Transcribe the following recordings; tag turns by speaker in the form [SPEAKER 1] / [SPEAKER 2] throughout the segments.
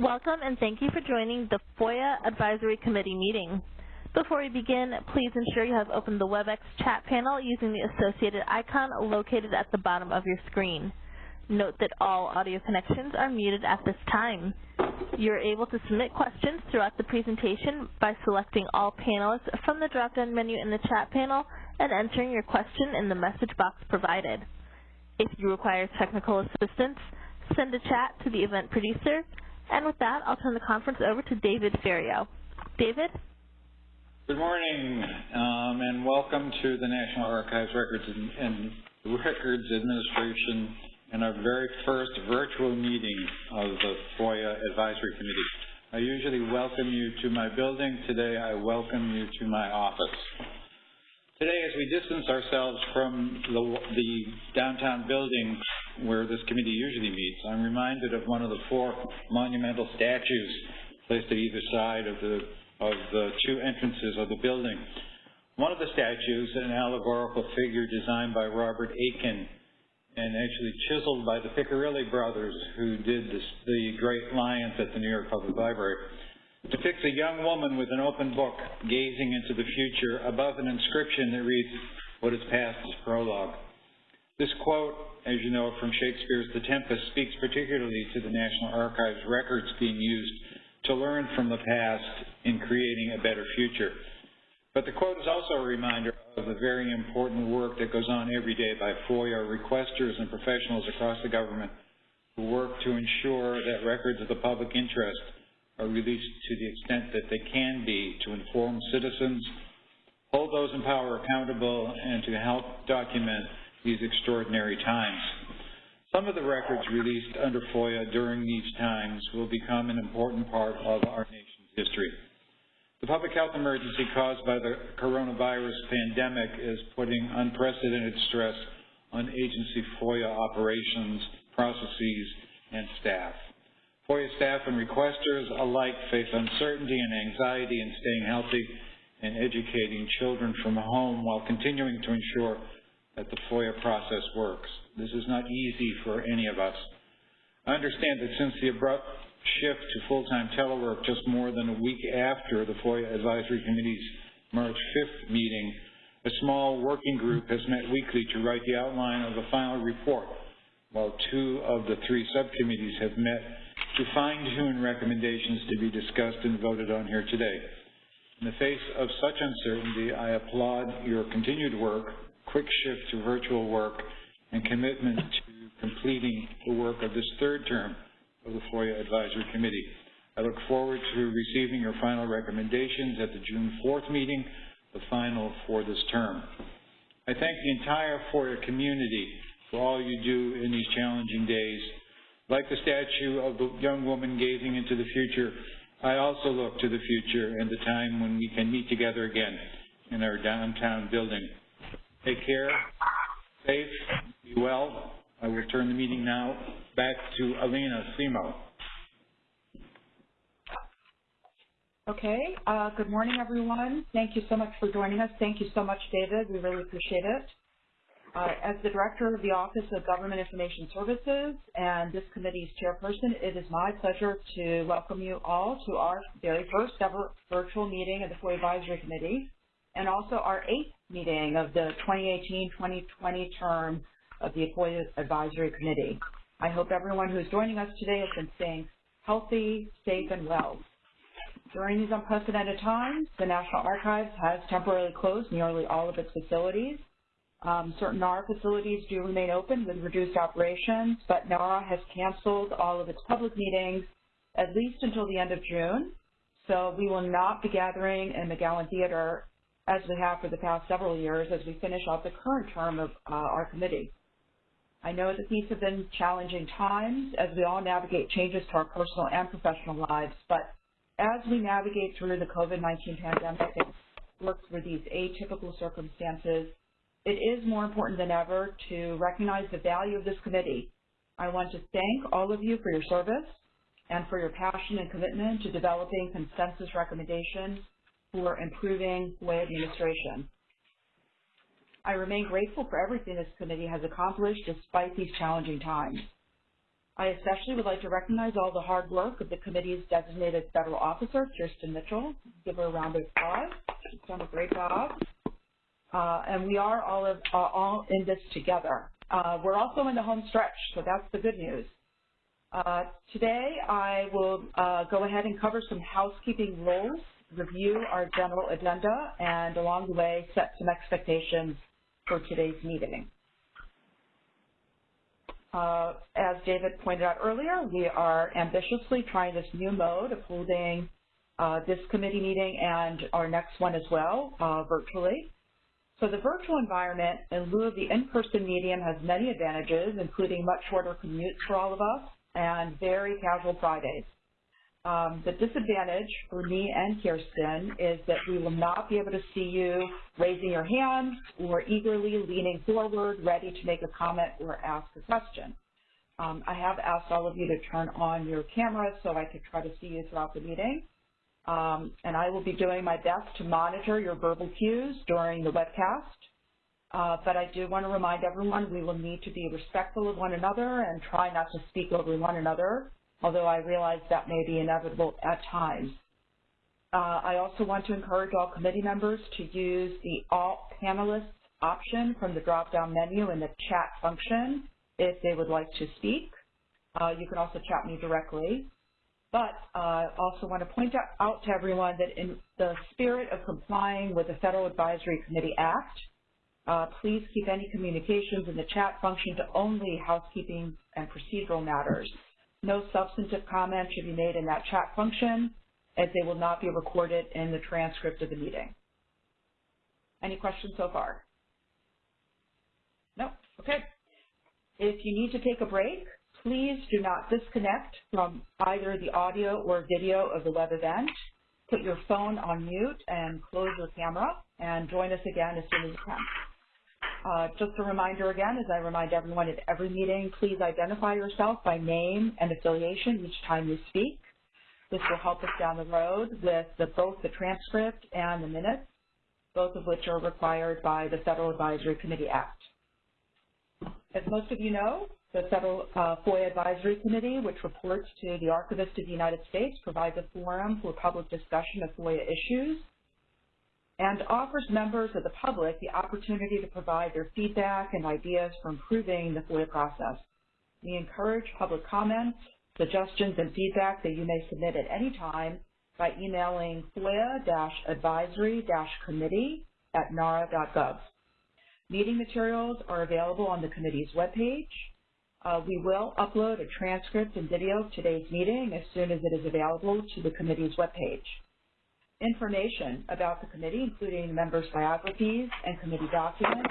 [SPEAKER 1] Welcome and thank you for joining the FOIA Advisory Committee meeting. Before we begin, please ensure you have opened the WebEx chat panel using the associated icon located at the bottom of your screen. Note that all audio connections are muted at this time. You're able to submit questions throughout the presentation by selecting all panelists from the drop-down menu in the chat panel and entering your question in the message box provided. If you require technical assistance, send a chat to the event producer and with that, I'll turn the conference over to David Ferriero. David?
[SPEAKER 2] Good morning, um, and welcome to the National Archives Records and, and Records Administration and our very first virtual meeting of the FOIA Advisory Committee. I usually welcome you to my building. Today, I welcome you to my office. Today, as we distance ourselves from the, the downtown building where this committee usually meets, I'm reminded of one of the four monumental statues placed at either side of the, of the two entrances of the building. One of the statues, an allegorical figure designed by Robert Aitken and actually chiseled by the Piccirilli brothers who did this, the Great Lions at the New York Public Library, depicts a young woman with an open book gazing into the future above an inscription that reads, what is past is prologue. This quote, as you know from Shakespeare's The Tempest, speaks particularly to the National Archives records being used to learn from the past in creating a better future. But the quote is also a reminder of the very important work that goes on every day by FOIA requesters and professionals across the government who work to ensure that records of the public interest are released to the extent that they can be to inform citizens, hold those in power accountable, and to help document these extraordinary times. Some of the records released under FOIA during these times will become an important part of our nation's history. The public health emergency caused by the coronavirus pandemic is putting unprecedented stress on agency FOIA operations, processes, and staff. FOIA staff and requesters alike face uncertainty and anxiety in staying healthy and educating children from home while continuing to ensure that the FOIA process works. This is not easy for any of us. I understand that since the abrupt shift to full-time telework just more than a week after the FOIA Advisory Committee's March 5th meeting, a small working group has met weekly to write the outline of the final report, while two of the three subcommittees have met to fine-tune recommendations to be discussed and voted on here today. In the face of such uncertainty, I applaud your continued work quick shift to virtual work, and commitment to completing the work of this third term of the FOIA Advisory Committee. I look forward to receiving your final recommendations at the June 4th meeting, the final for this term. I thank the entire FOIA community for all you do in these challenging days. Like the statue of the young woman gazing into the future, I also look to the future and the time when we can meet together again in our downtown building. Take care, safe, be well. I will turn the meeting now back to Alina Semo.
[SPEAKER 3] Okay, uh, good morning everyone. Thank you so much for joining us. Thank you so much, David. We really appreciate it. Uh, as the Director of the Office of Government Information Services and this committee's chairperson, it is my pleasure to welcome you all to our very first ever virtual meeting of the FOIA Advisory Committee and also our eighth meeting of the 2018-2020 term of the FOIA Advisory Committee. I hope everyone who's joining us today has been staying healthy, safe, and well. During these unprecedented times, the National Archives has temporarily closed nearly all of its facilities. Um, certain NARA facilities do remain open with reduced operations, but NARA has canceled all of its public meetings at least until the end of June. So we will not be gathering in McGowan Theater as we have for the past several years as we finish off the current term of uh, our committee. I know that these have been challenging times as we all navigate changes to our personal and professional lives, but as we navigate through the COVID-19 pandemic and work through these atypical circumstances, it is more important than ever to recognize the value of this committee. I want to thank all of you for your service and for your passion and commitment to developing consensus recommendations for improving FOIA administration. I remain grateful for everything this committee has accomplished despite these challenging times. I especially would like to recognize all the hard work of the committee's designated federal officer, Kirsten Mitchell. Give her a round of applause. She's done a great job. Uh, and we are all, of, uh, all in this together. Uh, we're also in the home stretch, so that's the good news. Today, I will go ahead and cover some housekeeping rules, review our general agenda, and along the way, set some expectations for today's meeting. Uh, as David pointed out earlier, we are ambitiously trying this new mode of holding uh, this committee meeting and our next one as well, uh, virtually. So the virtual environment, in lieu of the in-person medium, has many advantages, including much shorter commutes for all of us and very casual Fridays. Um, the disadvantage for me and Kirsten is that we will not be able to see you raising your hands or eagerly leaning forward, ready to make a comment or ask a question. Um, I have asked all of you to turn on your cameras so I could try to see you throughout the meeting. Um, and I will be doing my best to monitor your verbal cues during the webcast. Uh, but I do want to remind everyone we will need to be respectful of one another and try not to speak over one another although I realize that may be inevitable at times. Uh, I also want to encourage all committee members to use the All Panelists option from the drop-down menu in the chat function if they would like to speak. Uh, you can also chat me directly. But I uh, also want to point out to everyone that in the spirit of complying with the Federal Advisory Committee Act, uh, please keep any communications in the chat function to only housekeeping and procedural matters. No substantive comment should be made in that chat function as they will not be recorded in the transcript of the meeting. Any questions so far? No? Okay. If you need to take a break, please do not disconnect from either the audio or video of the web event. Put your phone on mute and close your camera and join us again as soon as you can. Uh, just a reminder again, as I remind everyone at every meeting, please identify yourself by name and affiliation each time you speak. This will help us down the road with the, both the transcript and the minutes, both of which are required by the Federal Advisory Committee Act. As most of you know, the Federal uh, FOIA Advisory Committee, which reports to the Archivist of the United States, provides a forum for public discussion of FOIA issues and offers members of the public the opportunity to provide their feedback and ideas for improving the FOIA process. We encourage public comments, suggestions, and feedback that you may submit at any time by emailing FOIA-advisory-committee at nara.gov. Meeting materials are available on the committee's webpage. Uh, we will upload a transcript and video of today's meeting as soon as it is available to the committee's webpage. Information about the committee, including members' biographies and committee documents,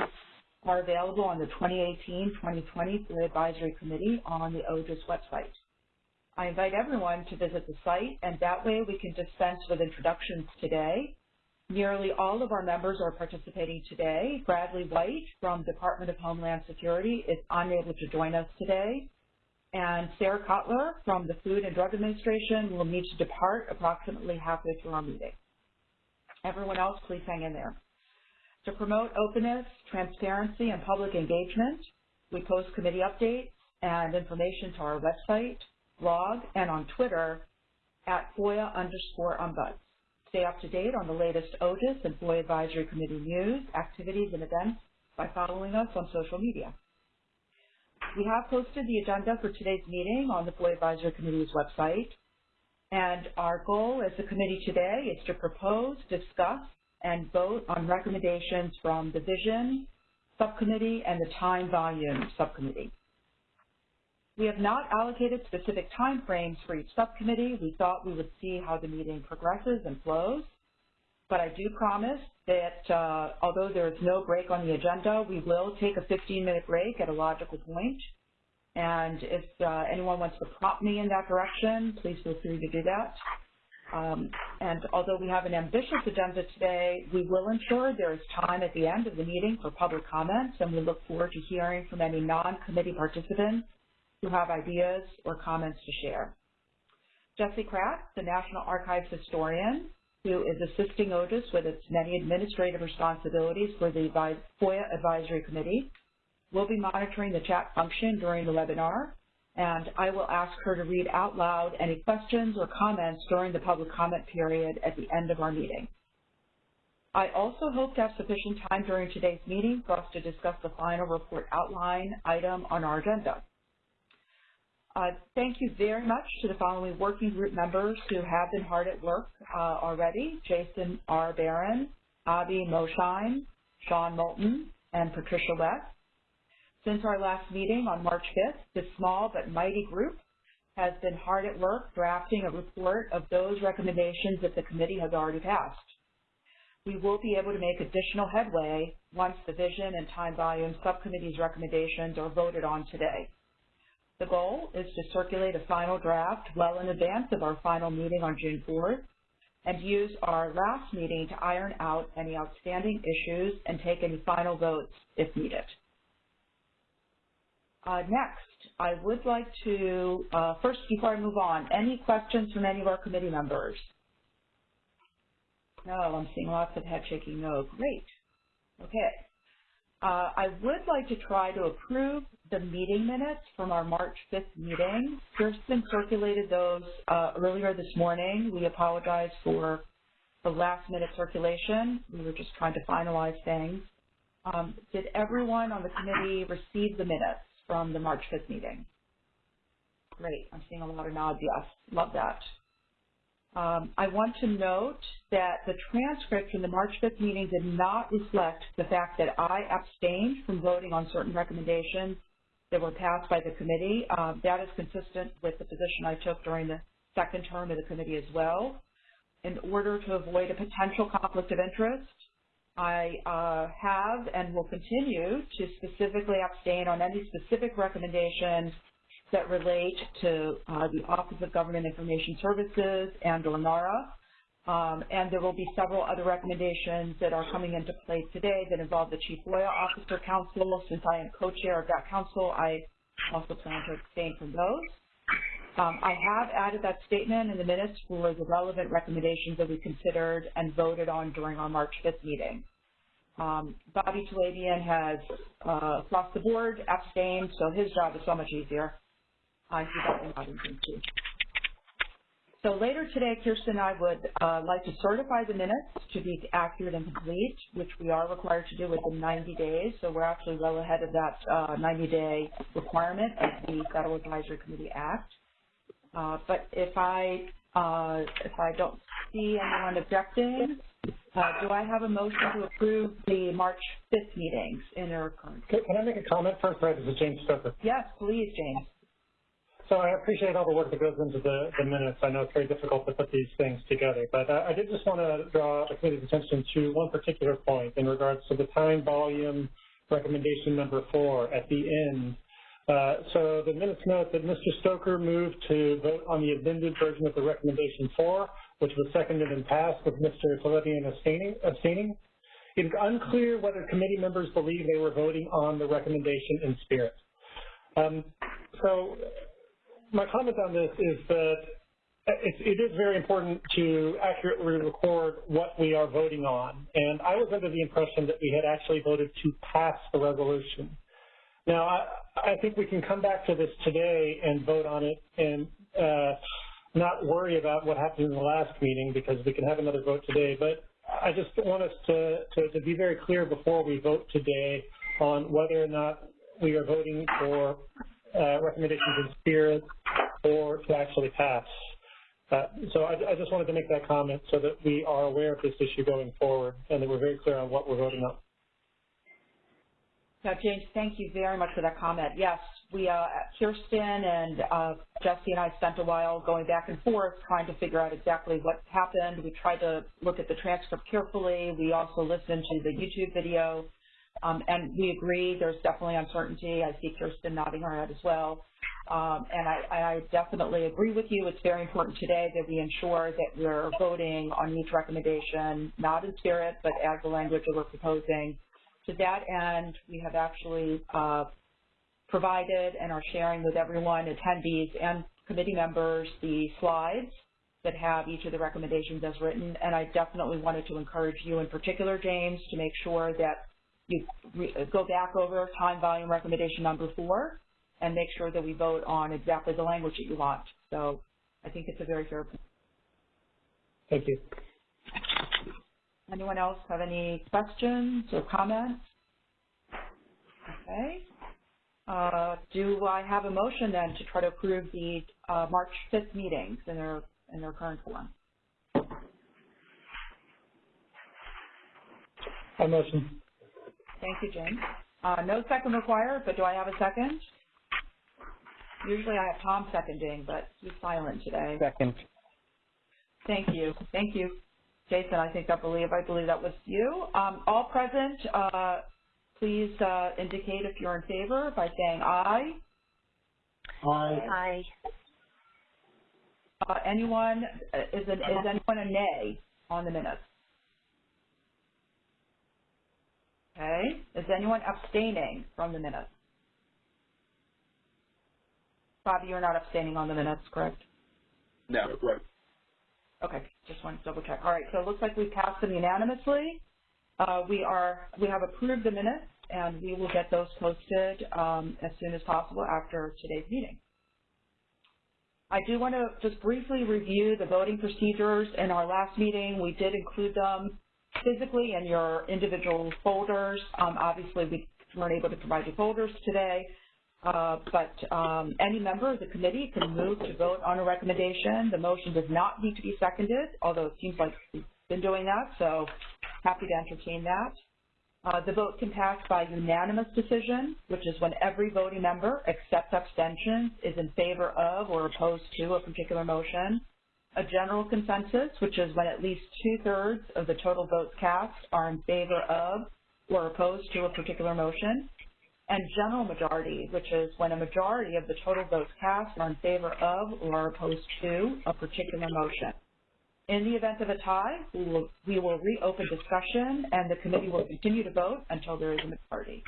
[SPEAKER 3] are available on the 2018-2020 Advisory Committee on the OGIS website. I invite everyone to visit the site, and that way we can dispense with introductions today. Nearly all of our members are participating today. Bradley White from Department of Homeland Security is unable to join us today. And Sarah Kotler from the Food and Drug Administration will need to depart approximately halfway through our meeting. Everyone else, please hang in there. To promote openness, transparency, and public engagement, we post committee updates and information to our website, blog, and on Twitter at FOIA underscore ombuds. Stay up to date on the latest OGIS and FOIA Advisory Committee news, activities, and events by following us on social media. We have posted the agenda for today's meeting on the FOIA Advisory Committee's website. And our goal as a committee today is to propose, discuss, and vote on recommendations from the Vision Subcommittee and the Time Volume Subcommittee. We have not allocated specific time frames for each subcommittee. We thought we would see how the meeting progresses and flows. But I do promise that uh, although there is no break on the agenda, we will take a 15-minute break at a logical point. and if uh, anyone wants to prompt me in that direction, please feel free to do that. Um, and although we have an ambitious agenda today, we will ensure there is time at the end of the meeting for public comments, and we look forward to hearing from any non-committee participants who have ideas or comments to share. Jessie Kratz, the National Archives historian, who is assisting OGIS with its many administrative responsibilities for the FOIA Advisory Committee, We'll be monitoring the chat function during the webinar, and I will ask her to read out loud any questions or comments during the public comment period at the end of our meeting. I also hope to have sufficient time during today's meeting for us to discuss the final report outline item on our agenda. Uh, thank you very much to the following working group members who have been hard at work uh, already, Jason R. Baron, Avi Moshine, Sean Moulton, and Patricia Weth. Since our last meeting on March 5th, this small but mighty group has been hard at work drafting a report of those recommendations that the committee has already passed. We will be able to make additional headway once the Vision and Time Volume Subcommittee's recommendations are voted on today. The goal is to circulate a final draft well in advance of our final meeting on June 4th and use our last meeting to iron out any outstanding issues and take any final votes if needed. Uh, next, I would like to, uh, first, before I move on, any questions from any of our committee members? No, I'm seeing lots of head shaking no. Great. Okay. Uh, I would like to try to approve the meeting minutes from our March 5th meeting. Kirsten circulated those uh, earlier this morning. We apologize for the last minute circulation. We were just trying to finalize things. Um, did everyone on the committee receive the minutes? from the March 5th meeting? Great. I'm seeing a lot of nods. Yes. Love that. Um, I want to note that the transcript from the March 5th meeting did not reflect the fact that I abstained from voting on certain recommendations that were passed by the committee. Um, that is consistent with the position I took during the second term of the committee as well. In order to avoid a potential conflict of interest, I uh, have and will continue to specifically abstain on any specific recommendations that relate to uh, the Office of Government Information Services and or NARA. Um, and there will be several other recommendations that are coming into play today that involve the Chief FOIA Officer Council. Since I am co-chair of that council, I also plan to abstain from those. Um, I have added that statement in the minutes for the relevant recommendations that we considered and voted on during our March 5th meeting. Um, Bobby Talebian has, uh, across the board, abstained, so his job is so much easier. Too. So later today, Kirsten and I would uh, like to certify the minutes to be accurate and complete, which we are required to do within 90 days. So we're actually well ahead of that 90-day uh, requirement of the Federal Advisory Committee Act. Uh, but if I uh, if I don't see anyone objecting, uh, do I have a motion to approve the March 5th meetings in their current?
[SPEAKER 4] Can, can I make a comment first? Right, this is James Stoker.
[SPEAKER 3] Yes, please, James.
[SPEAKER 4] So I appreciate all the work that goes into the, the minutes. I know it's very difficult to put these things together, but I did just want to draw the committee's attention to one particular point in regards to the time volume recommendation number four at the end. Uh, so the minutes note that Mr. Stoker moved to vote on the amended version of the recommendation four which was seconded and passed with Mr. Talebian abstaining, abstaining. It is unclear whether committee members believe they were voting on the recommendation in spirit. Um, so my comment on this is that it, is very important to accurately record what we are voting on. And I was under the impression that we had actually voted to pass the resolution. Now, I, I think we can come back to this today and vote on it and uh, not worry about what happened in the last meeting because we can have another vote today. But I just want us to, to, to be very clear before we vote today on whether or not we are voting for uh, recommendations in spirit or to actually pass. Uh, so I, I, just wanted to make that comment so that we are aware of this issue going forward and that we're very clear on what we're voting on.
[SPEAKER 3] Yeah, James, thank you very much for that comment. Yes, we, uh, Kirsten and uh, Jessie and I spent a while going back and forth trying to figure out exactly what happened. We tried to look at the transcript carefully. We also listened to the YouTube video, um, and we agree there's definitely uncertainty. I see Kirsten nodding her head as well. Um, and I, I, definitely agree with you. It's very important today that we ensure that we're voting on each recommendation, not in spirit, but as the language that we're proposing. To that end, we have actually uh, provided and are sharing with everyone, attendees and committee members, the slides that have each of the recommendations as written. And I definitely wanted to encourage you in particular, James, to make sure that you go back over time volume recommendation number four and make sure that we vote on exactly the language that you want. So I think it's a very fair point.
[SPEAKER 4] Thank you.
[SPEAKER 3] Anyone else have any questions or comments? Okay. Uh, do I have a motion then to try to approve the uh, March 5th meetings in their in their current form?
[SPEAKER 4] I motion.
[SPEAKER 3] Thank you, Jane. Uh, no second required, but do I have a second? Usually I have Tom seconding, but he's silent today.
[SPEAKER 5] Second.
[SPEAKER 3] Thank you. Thank you. Jason, I think I believe, I believe that was you. Um, all present, uh, please uh, indicate if you're in favor by saying aye.
[SPEAKER 4] Aye.
[SPEAKER 6] Aye.
[SPEAKER 3] Uh, anyone, uh, is, an, is anyone a nay on the minutes? Okay. Is anyone abstaining from the minutes? Bobby, you're not abstaining on the minutes, correct?
[SPEAKER 5] No. Right.
[SPEAKER 3] Okay, just wanted to double check. All right, so it looks like we passed them unanimously. Uh, we are, we have approved the minutes, and we will get those posted um, as soon as possible after today's meeting. I do want to just briefly review the voting procedures. In our last meeting, we did include them physically in your individual folders. Um, obviously, we weren't able to provide you folders today, uh, but um, any member of the committee can move to vote on a recommendation. The motion does not need to be seconded, although it seems like we've been doing that, so happy to entertain that. Uh, the vote can pass by unanimous decision, which is when every voting member, except abstentions, is in favor of or opposed to a particular motion. A general consensus, which is when at least two-thirds of the total votes cast are in favor of or opposed to a particular motion and general majority, which is when a majority of the total votes cast are in favor of or opposed to a particular motion. In the event of a tie, we will, we will reopen discussion and the committee will continue to vote until there is a majority.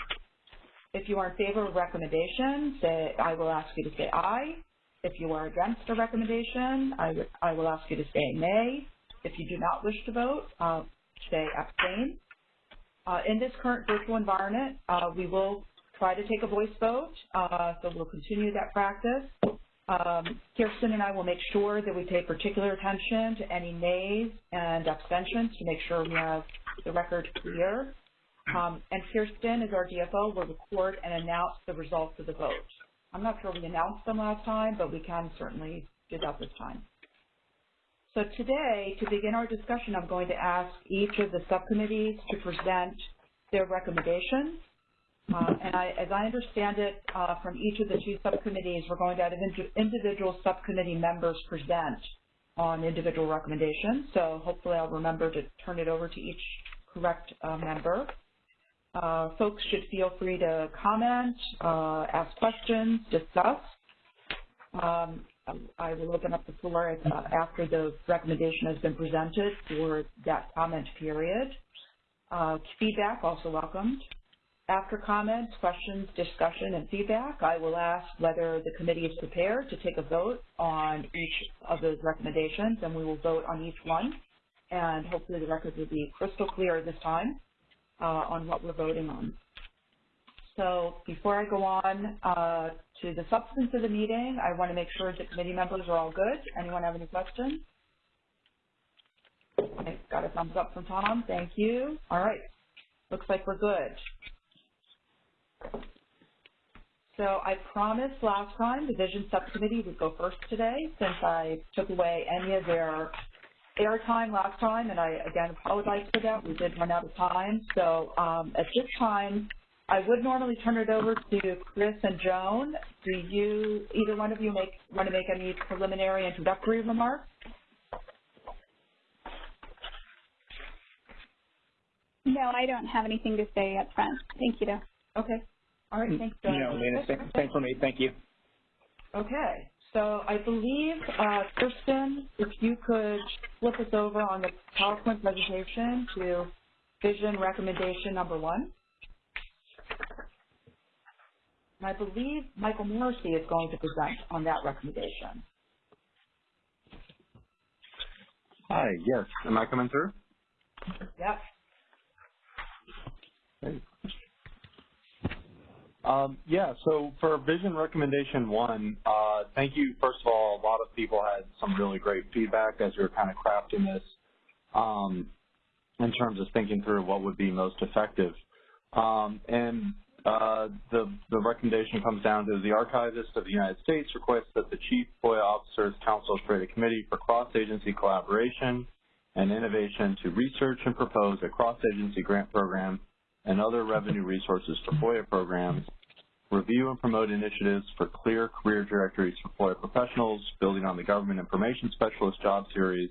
[SPEAKER 3] If you are in favor of recommendation, say, I will ask you to say aye. If you are against a recommendation, I, I will ask you to say nay. If you do not wish to vote, uh, say abstain. Uh, in this current virtual environment, uh, we will try to take a voice vote, uh, so we'll continue that practice. Um, Kirsten and I will make sure that we pay particular attention to any nays and abstentions to make sure we have the record clear. Um, and Kirsten, as our DFO, will record and announce the results of the vote. I'm not sure we announced them last time, but we can certainly do that this time. So today, to begin our discussion, I'm going to ask each of the subcommittees to present their recommendations. Uh, and I, as I understand it, uh, from each of the two subcommittees, we're going to have individual subcommittee members present on individual recommendations. So hopefully I'll remember to turn it over to each correct uh, member. Uh, folks should feel free to comment, uh, ask questions, discuss. Um, I will open up the floor uh, after the recommendation has been presented for that comment period. Uh, feedback also welcomed. After comments, questions, discussion, and feedback, I will ask whether the committee is prepared to take a vote on each of those recommendations, and we will vote on each one. And hopefully the record will be crystal clear this time uh, on what we're voting on. So before I go on uh, to the substance of the meeting, I want to make sure that committee members are all good. Anyone have any questions? I got a thumbs up from Tom. Thank you. All right. Looks like we're good. So I promised last time the Vision Subcommittee would go first today since I took away any of their airtime last time, and I again apologize for that. We did run out of time. So um, at this time, I would normally turn it over to Chris and Joan. Do you, either one of you, make want to make any preliminary introductory remarks?
[SPEAKER 6] No, I don't have anything to say up front. Thank you, though.
[SPEAKER 3] Okay. All right. Thanks, Joan.
[SPEAKER 5] No, Lena, same, same for me. Thank you.
[SPEAKER 3] Okay, so I believe, uh, Kirsten, if you could flip us over on the PowerPoint presentation to vision recommendation number one. And I believe Michael Morisy is going to present on that recommendation.
[SPEAKER 7] Hi, yes. Am I coming through?
[SPEAKER 3] Yep.
[SPEAKER 7] Um, yeah, so for vision recommendation one, uh, thank you. First of all, a lot of people had some really great feedback as we were kind of crafting this um, in terms of thinking through what would be most effective. Um, and uh, the, the recommendation comes down to the Archivist of the United States requests that the Chief FOIA Officers Council create a committee for cross-agency collaboration and innovation to research and propose a cross-agency grant program and other revenue resources for FOIA programs, review and promote initiatives for clear career directories for FOIA professionals, building on the Government Information Specialist job series,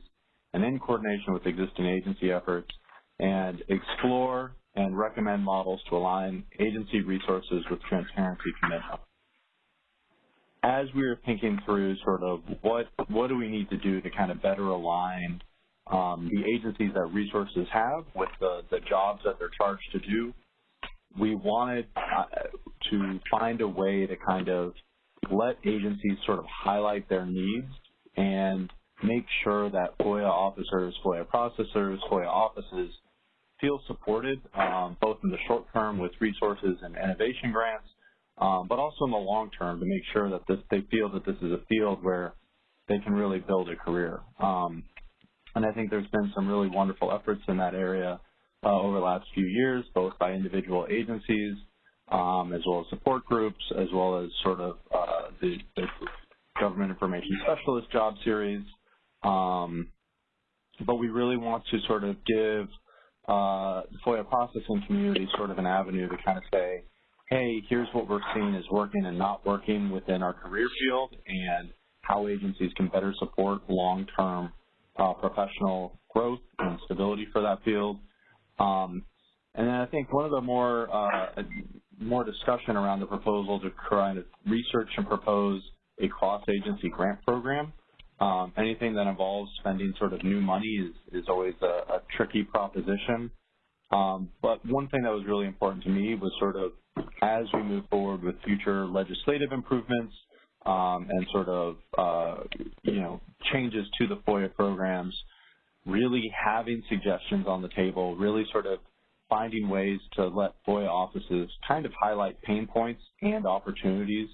[SPEAKER 7] and in coordination with existing agency efforts, and explore and recommend models to align agency resources with transparency commitment. As we were thinking through sort of what, what do we need to do to kind of better align um, the agencies that resources have with the, the jobs that they're charged to do. We wanted uh, to find a way to kind of let agencies sort of highlight their needs and make sure that FOIA officers, FOIA processors, FOIA offices feel supported um, both in the short term with resources and innovation grants, um, but also in the long term to make sure that this, they feel that this is a field where they can really build a career. Um, and I think there's been some really wonderful efforts in that area uh, over the last few years, both by individual agencies um, as well as support groups, as well as sort of uh, the, the, Government Information Specialist job series. Um, but we really want to sort of give uh, the FOIA processing community sort of an avenue to kind of say, hey, here's what we're seeing is working and not working within our career field and how agencies can better support long-term uh, professional growth and stability for that field. Um, and then I think one of the more uh, more discussion around the proposal to kind to research and propose a cross-agency grant program. Um, anything that involves spending sort of new money is, is always a, a tricky proposition. Um, but one thing that was really important to me was sort of as we move forward with future legislative improvements, um, and sort of, uh, you know, changes to the FOIA programs, really having suggestions on the table, really sort of finding ways to let FOIA offices kind of highlight pain points and opportunities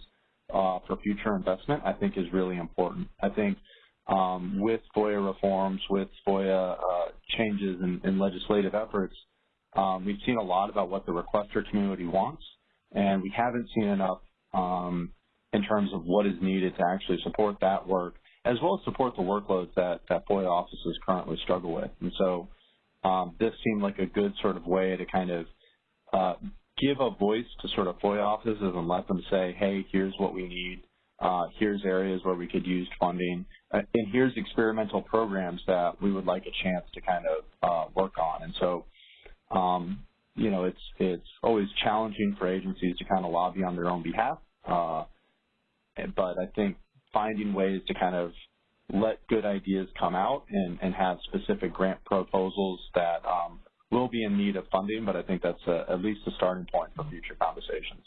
[SPEAKER 7] uh, for future investment, I think is really important. I think um, with FOIA reforms, with FOIA uh, changes in, in, legislative efforts, um, we've seen a lot about what the requester community wants, and we haven't seen enough um, in terms of what is needed to actually support that work, as well as support the workloads that, that FOIA offices currently struggle with. And so um, this seemed like a good sort of way to kind of uh, give a voice to sort of FOIA offices and let them say, hey, here's what we need, uh, here's areas where we could use funding, uh, and here's experimental programs that we would like a chance to kind of uh, work on. And so, um, you know, it's it's always challenging for agencies to kind of lobby on their own behalf. But I think finding ways to kind of let good ideas come out and, and have specific grant proposals that um, will be in need of funding, but I think that's a, at least a starting point for future conversations.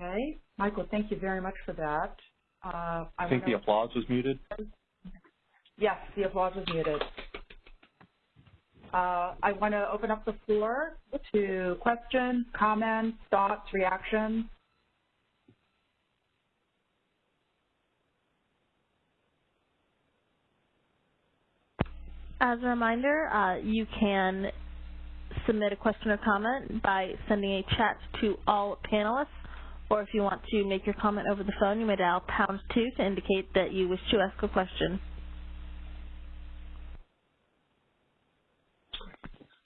[SPEAKER 3] Okay. Michael, thank you very much for that. Uh,
[SPEAKER 7] I, I think the applause was muted.
[SPEAKER 3] Yes, the applause was muted. Uh, I want to open up the floor to questions, comments, thoughts, reactions.
[SPEAKER 1] As a reminder, uh, you can submit a question or comment by sending a chat to all panelists, or if you want to make your comment over the phone, you may dial pound two to indicate that you wish to ask a question.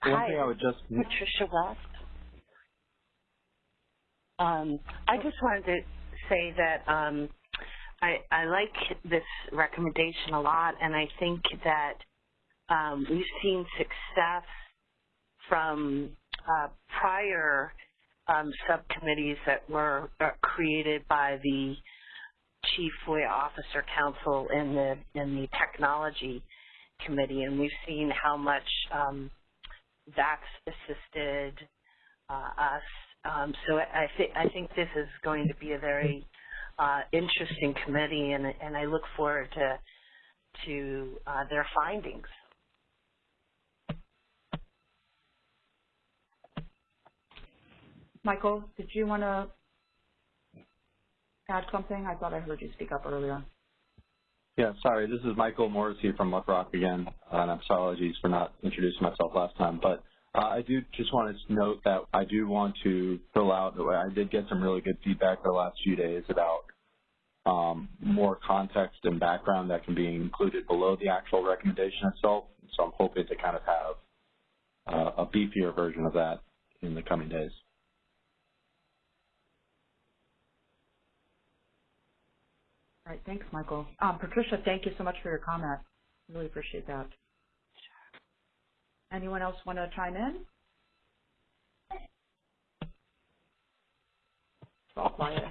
[SPEAKER 7] One Hi, thing I would just
[SPEAKER 8] Patricia Weth. Um, I just wanted to say that um, I, I like this recommendation a lot, and I think that um, we've seen success from uh, prior um, subcommittees that were uh, created by the Chief FOIA Officer Council and the in the Technology Committee, and we've seen how much um, that's assisted uh, us. Um, so I, th I think this is going to be a very uh, interesting committee, and, and I look forward to to uh, their findings.
[SPEAKER 3] Michael, did you want to add something? I thought I heard you speak up earlier.
[SPEAKER 7] Yeah, sorry, this is Michael Morisy from Muckrock again, and apologies for not introducing myself last time, but uh, I do just want to note that I do want to fill out, I did get some really good feedback the last few days about um, more context and background that can be included below the actual recommendation itself, so I'm hoping to kind of have uh, a beefier version of that in the coming days.
[SPEAKER 3] All right, thanks, Michael. Um, Patricia, thank you so much for your comment. Really appreciate that. Anyone else want to chime in? It's all quiet.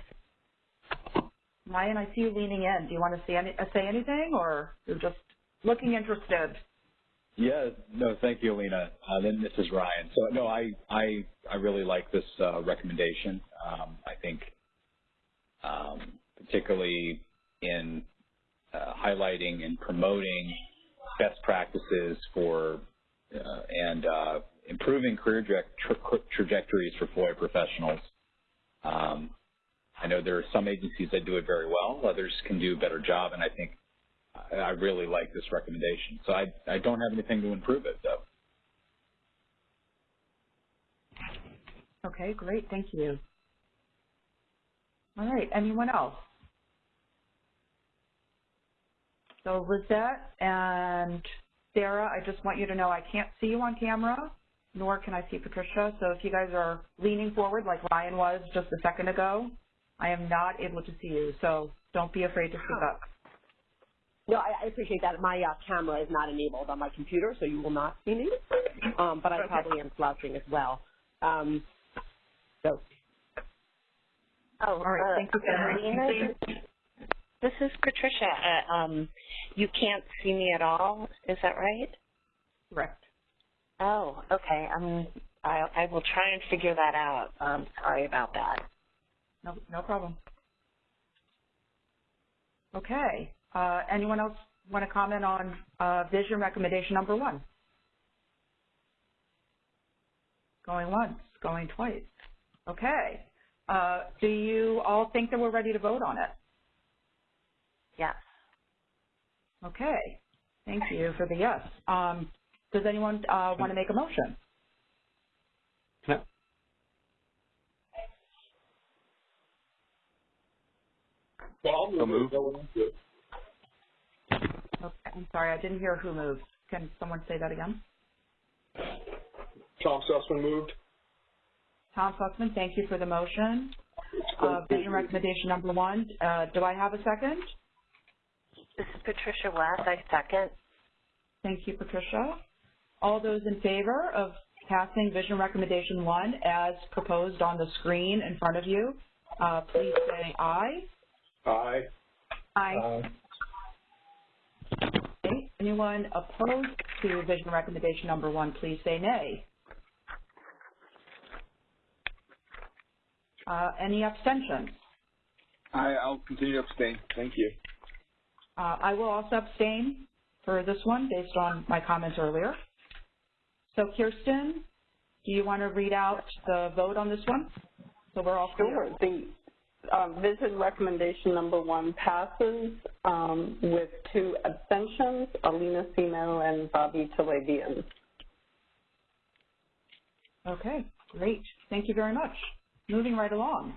[SPEAKER 3] Ryan, I see you leaning in. Do you want to say, any, uh, say anything, or you're just looking interested?
[SPEAKER 5] Yeah, no, thank you, Alina. Uh, then this is Ryan. So no, I I I really like this uh, recommendation. Um, I think, um, particularly in uh, highlighting and promoting best practices for uh, and uh, improving career tra tra trajectories for FOIA professionals. Um, I know there are some agencies that do it very well, others can do a better job, and I think I, I really like this recommendation. So I, I don't have anything to improve it, though.
[SPEAKER 3] Okay, great, thank you. All right, anyone else? So Lizette and Sarah, I just want you to know I can't see you on camera, nor can I see Patricia. So if you guys are leaning forward like Ryan was just a second ago, I am not able to see you. So don't be afraid to speak up.
[SPEAKER 9] No, I, I appreciate that. My uh, camera is not enabled on my computer, so you will not see me. Um, but I
[SPEAKER 3] Okay.
[SPEAKER 9] probably am slouching as well. Um, so
[SPEAKER 8] Oh,
[SPEAKER 3] All right,
[SPEAKER 8] uh,
[SPEAKER 3] thank you, Sarah.
[SPEAKER 8] This is Patricia. Uh, um, you can't see me at all. Is that right?
[SPEAKER 3] Correct.
[SPEAKER 8] Oh, okay. Um, I, I will try and figure that out. Um, sorry about that.
[SPEAKER 3] No, no problem. Okay. Uh, anyone else want to comment on uh, vision recommendation number one? Going once, going twice. Okay. Uh, do you all think that we're ready to vote on it?
[SPEAKER 8] Yes.
[SPEAKER 3] Okay. Thank you for the yes. Um, does anyone uh, want to make a motion?
[SPEAKER 7] No. So moved.
[SPEAKER 3] Okay. I'm sorry, I didn't hear who moved. Can someone say that again?
[SPEAKER 10] Tom Susman moved.
[SPEAKER 3] Tom Susman, thank you for the motion. Uh, vision recommendation number one. Uh, do I have a second?
[SPEAKER 8] This is Patricia Weth. I second.
[SPEAKER 3] Thank you, Patricia. All those in favor of passing vision recommendation one as proposed on the screen in front of you, uh, please say aye.
[SPEAKER 10] Aye.
[SPEAKER 3] Aye. Okay. Anyone opposed to vision recommendation number one, please say nay. Uh, any abstentions?
[SPEAKER 10] I, I'll continue to abstain. Thank you.
[SPEAKER 3] Uh, I will also abstain for this one based on my comments earlier. So Kirsten, do you want to read out the vote on this one? So we're all clear.
[SPEAKER 11] Sure. The um, vision recommendation number one passes um, with two abstentions, Alina Semo and Bobby Talebian.
[SPEAKER 3] Okay, great. Thank you very much. Moving right along.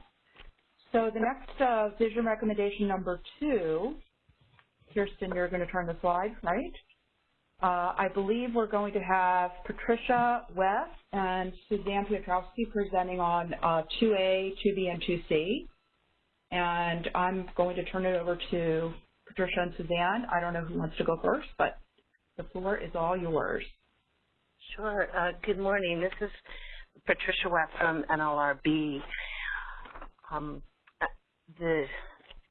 [SPEAKER 3] So the next uh, vision recommendation number two, Kirsten, you're going to turn the slide, right? Uh, I believe we're going to have Patricia Weth and Suzanne Piotrowski presenting on uh, 2A, 2B, and 2C. And I'm going to turn it over to Patricia and Suzanne. I don't know who wants to go first, but the floor is all yours.
[SPEAKER 8] Sure. Uh, good morning. This is Patricia Weth from NLRB. Um, uh, the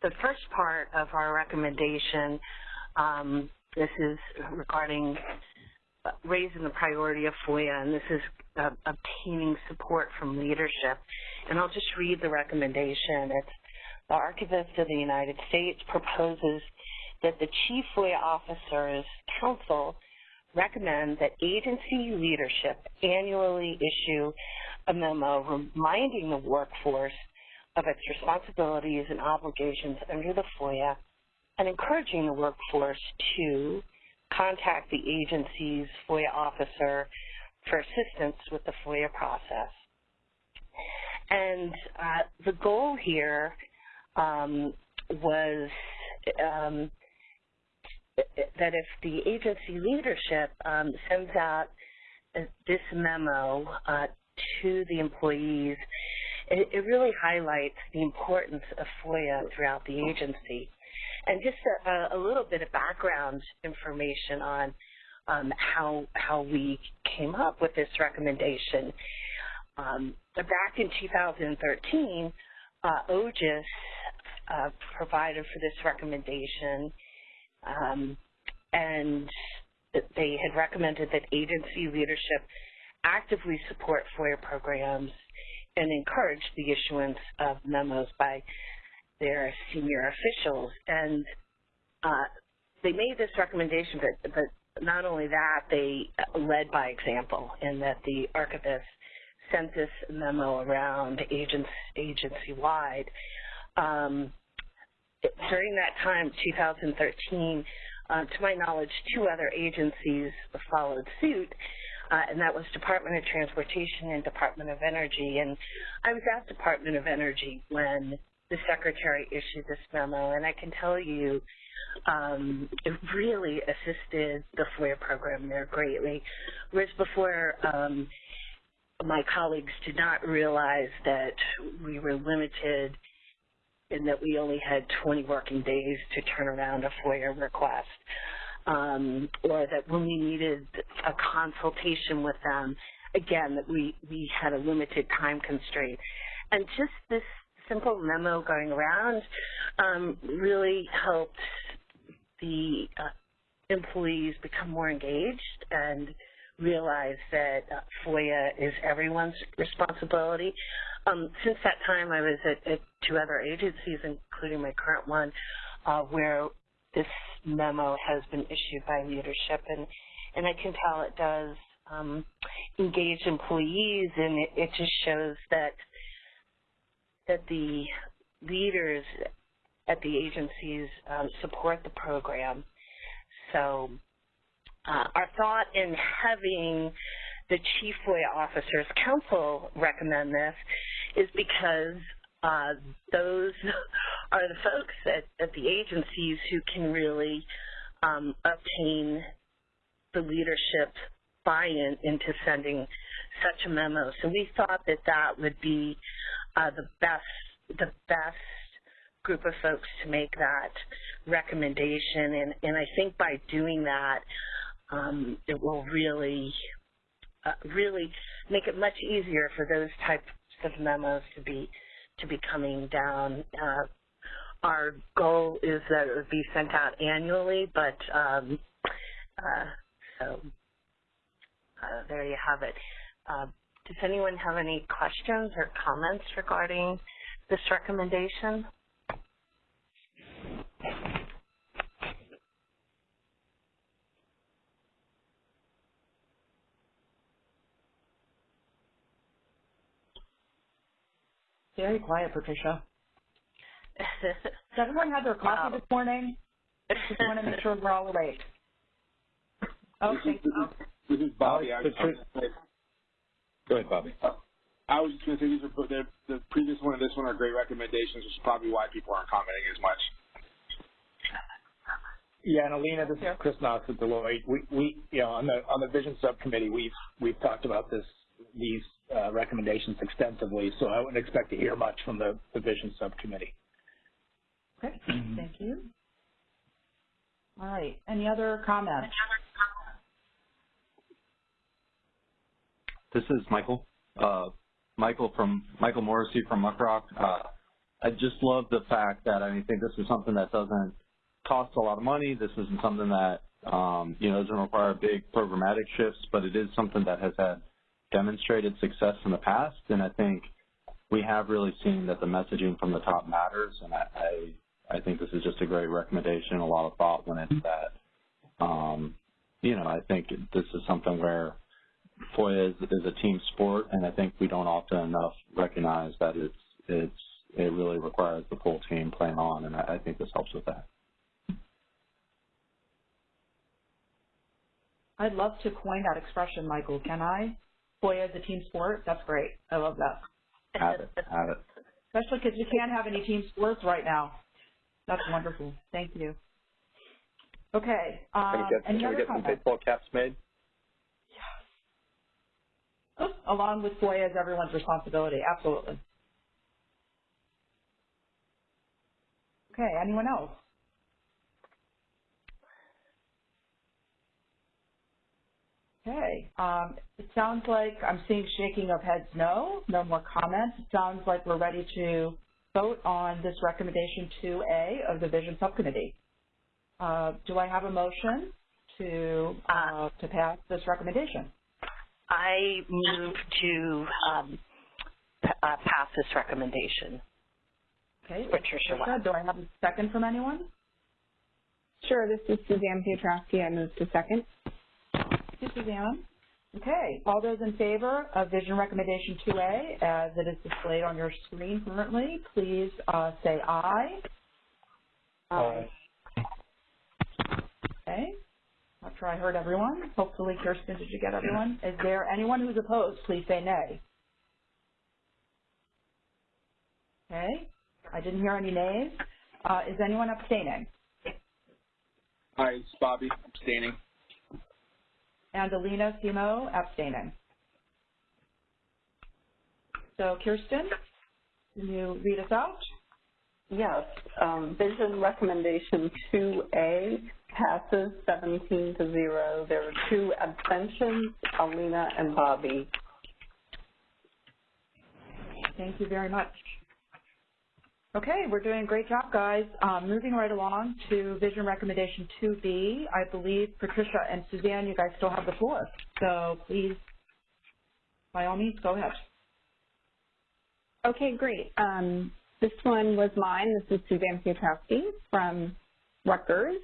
[SPEAKER 8] the first part of our recommendation, um, this is regarding uh, raising the priority of FOIA, and this is uh, obtaining support from leadership. And I'll just read the recommendation. It's the Archivist of the United States proposes that the Chief FOIA Officers Council recommend that agency leadership annually issue a memo reminding the workforce of its responsibilities and obligations under the FOIA and encouraging the workforce to contact the agency's FOIA officer for assistance with the FOIA process. And uh, the goal here um, was um, that if the agency leadership um, sends out this memo uh, to the employees, it, it, really highlights the importance of FOIA throughout the agency. And just a, a little bit of background information on um, how how we came up with this recommendation. Um, back in 2013, uh, OGIS uh, provided for this recommendation, um, and they had recommended that agency leadership actively support FOIA programs and encourage the issuance of memos by their senior officials. And uh, they made this recommendation, but, but not only that, they led by example in that the archivist sent this memo around agency-wide. Um, during that time, 2013, uh, to my knowledge, two other agencies followed suit, uh, and that was Department of Transportation and Department of Energy. And I was at Department of Energy when the Secretary issued this memo, and I can tell you um, it really assisted the FOIA program there greatly. Whereas before, um, my colleagues did not realize that we were limited and that we only had 20 working days to turn around a FOIA request, um, or that when we needed a consultation with them, again, that we, we had a limited time constraint. And just this simple memo going around um, really helped the uh, employees become more engaged and realize that uh, FOIA is everyone's responsibility. Um, since that time, I was at, at, two other agencies, including my current one, uh, where this memo has been issued by leadership, and and I can tell it does um, engage employees, and it, it just shows that that the leaders at the agencies um, support the program. So uh, our thought in having the Chief FOIA Officers Council recommend this is because uh, those are the folks at, at, the agencies who can really um, obtain the leadership buy-in into sending such a memo. So we thought that that would be uh, the best the best group of folks to make that recommendation, and and I think by doing that, um, it will really, uh, really make it much easier for those types of memos to be to be coming down. Uh, our goal is that it would be sent out annually, but um, uh, so uh, there you have it. Uh, does anyone have any questions or comments regarding this recommendation?
[SPEAKER 3] Very quiet, Patricia. Does everyone have their coffee this morning? Just want to make sure we're all awake. Okay.
[SPEAKER 10] This is Bobby. I was,
[SPEAKER 5] Go ahead, Bobby.
[SPEAKER 10] I was just going to say these are the, the previous one and this one are great recommendations, which is probably why people aren't commenting as much.
[SPEAKER 12] Yeah, and Alina, this is Chris Knox at Deloitte. We, we, you know, on the on the vision subcommittee, we've we've talked about this these uh, recommendations extensively, so I wouldn't expect to hear much from the, the vision subcommittee.
[SPEAKER 3] Okay, thank you. All right, any other comments?
[SPEAKER 7] This is Michael. Uh, Michael from Michael Morisy from Muckrock. Uh, I just love the fact that I mean, I think this is something that doesn't cost a lot of money. This isn't something that um, you know doesn't require big programmatic shifts, but it is something that has had demonstrated success in the past, and I think we have really seen that the messaging from the top matters, and I, I I think this is just a great recommendation. A lot of thought went into that. Um, you know, I think this is something where FOIA is, is a team sport, and I think we don't often enough recognize that it's it's it really requires the full team playing on, and I, I think this helps with that.
[SPEAKER 3] I'd love to coin that expression, Michael. Can I? FOIA is a team sport. That's great. I love that.
[SPEAKER 7] Have it. Have it.
[SPEAKER 3] Especially because you can't have any team sports right now. That's wonderful. Thank you. Okay. Um,
[SPEAKER 13] can we get,
[SPEAKER 3] any
[SPEAKER 13] can we get some baseball caps made? Yes.
[SPEAKER 3] Along with FOIA as everyone's responsibility. Absolutely. Okay. Anyone else? Okay. Um, it sounds like I'm seeing shaking of heads no. No more comments. It sounds like we're ready to vote on this recommendation 2A of the Vision Subcommittee. Uh, do I have a motion to uh, to pass this recommendation?
[SPEAKER 8] I move to um, p- uh, pass this recommendation.
[SPEAKER 3] Okay.
[SPEAKER 8] Patricia Weth.
[SPEAKER 3] Do I have a second from anyone?
[SPEAKER 6] Sure, this is Suzanne Piotrowski. I move to second.
[SPEAKER 3] Thank you, Suzanne. Okay. All those in favor of Vision Recommendation 2A as it is displayed on your screen currently, please uh, say aye.
[SPEAKER 4] Aye.
[SPEAKER 3] Okay. Not sure I heard everyone. Hopefully, Kirsten, did you get everyone? Is there anyone who's opposed? Please say nay. Okay. I didn't hear any nays. Uh, is anyone abstaining?
[SPEAKER 10] Hi, it's Bobby, abstaining.
[SPEAKER 3] And Alina Semo abstaining. So, Kirsten, can you read us out?
[SPEAKER 11] Yes, um, vision recommendation 2A passes 17 to 0. There are two abstentions, Alina and Bobby.
[SPEAKER 3] Thank you very much. Okay, we're doing a great job, guys. Um, moving right along to Vision Recommendation 2B, I believe Patricia and Suzanne, you guys still have the floor. So please, by all means, go ahead.
[SPEAKER 6] Okay, great. Um, this one was mine. This is Suzanne Piotrowski from Rutgers.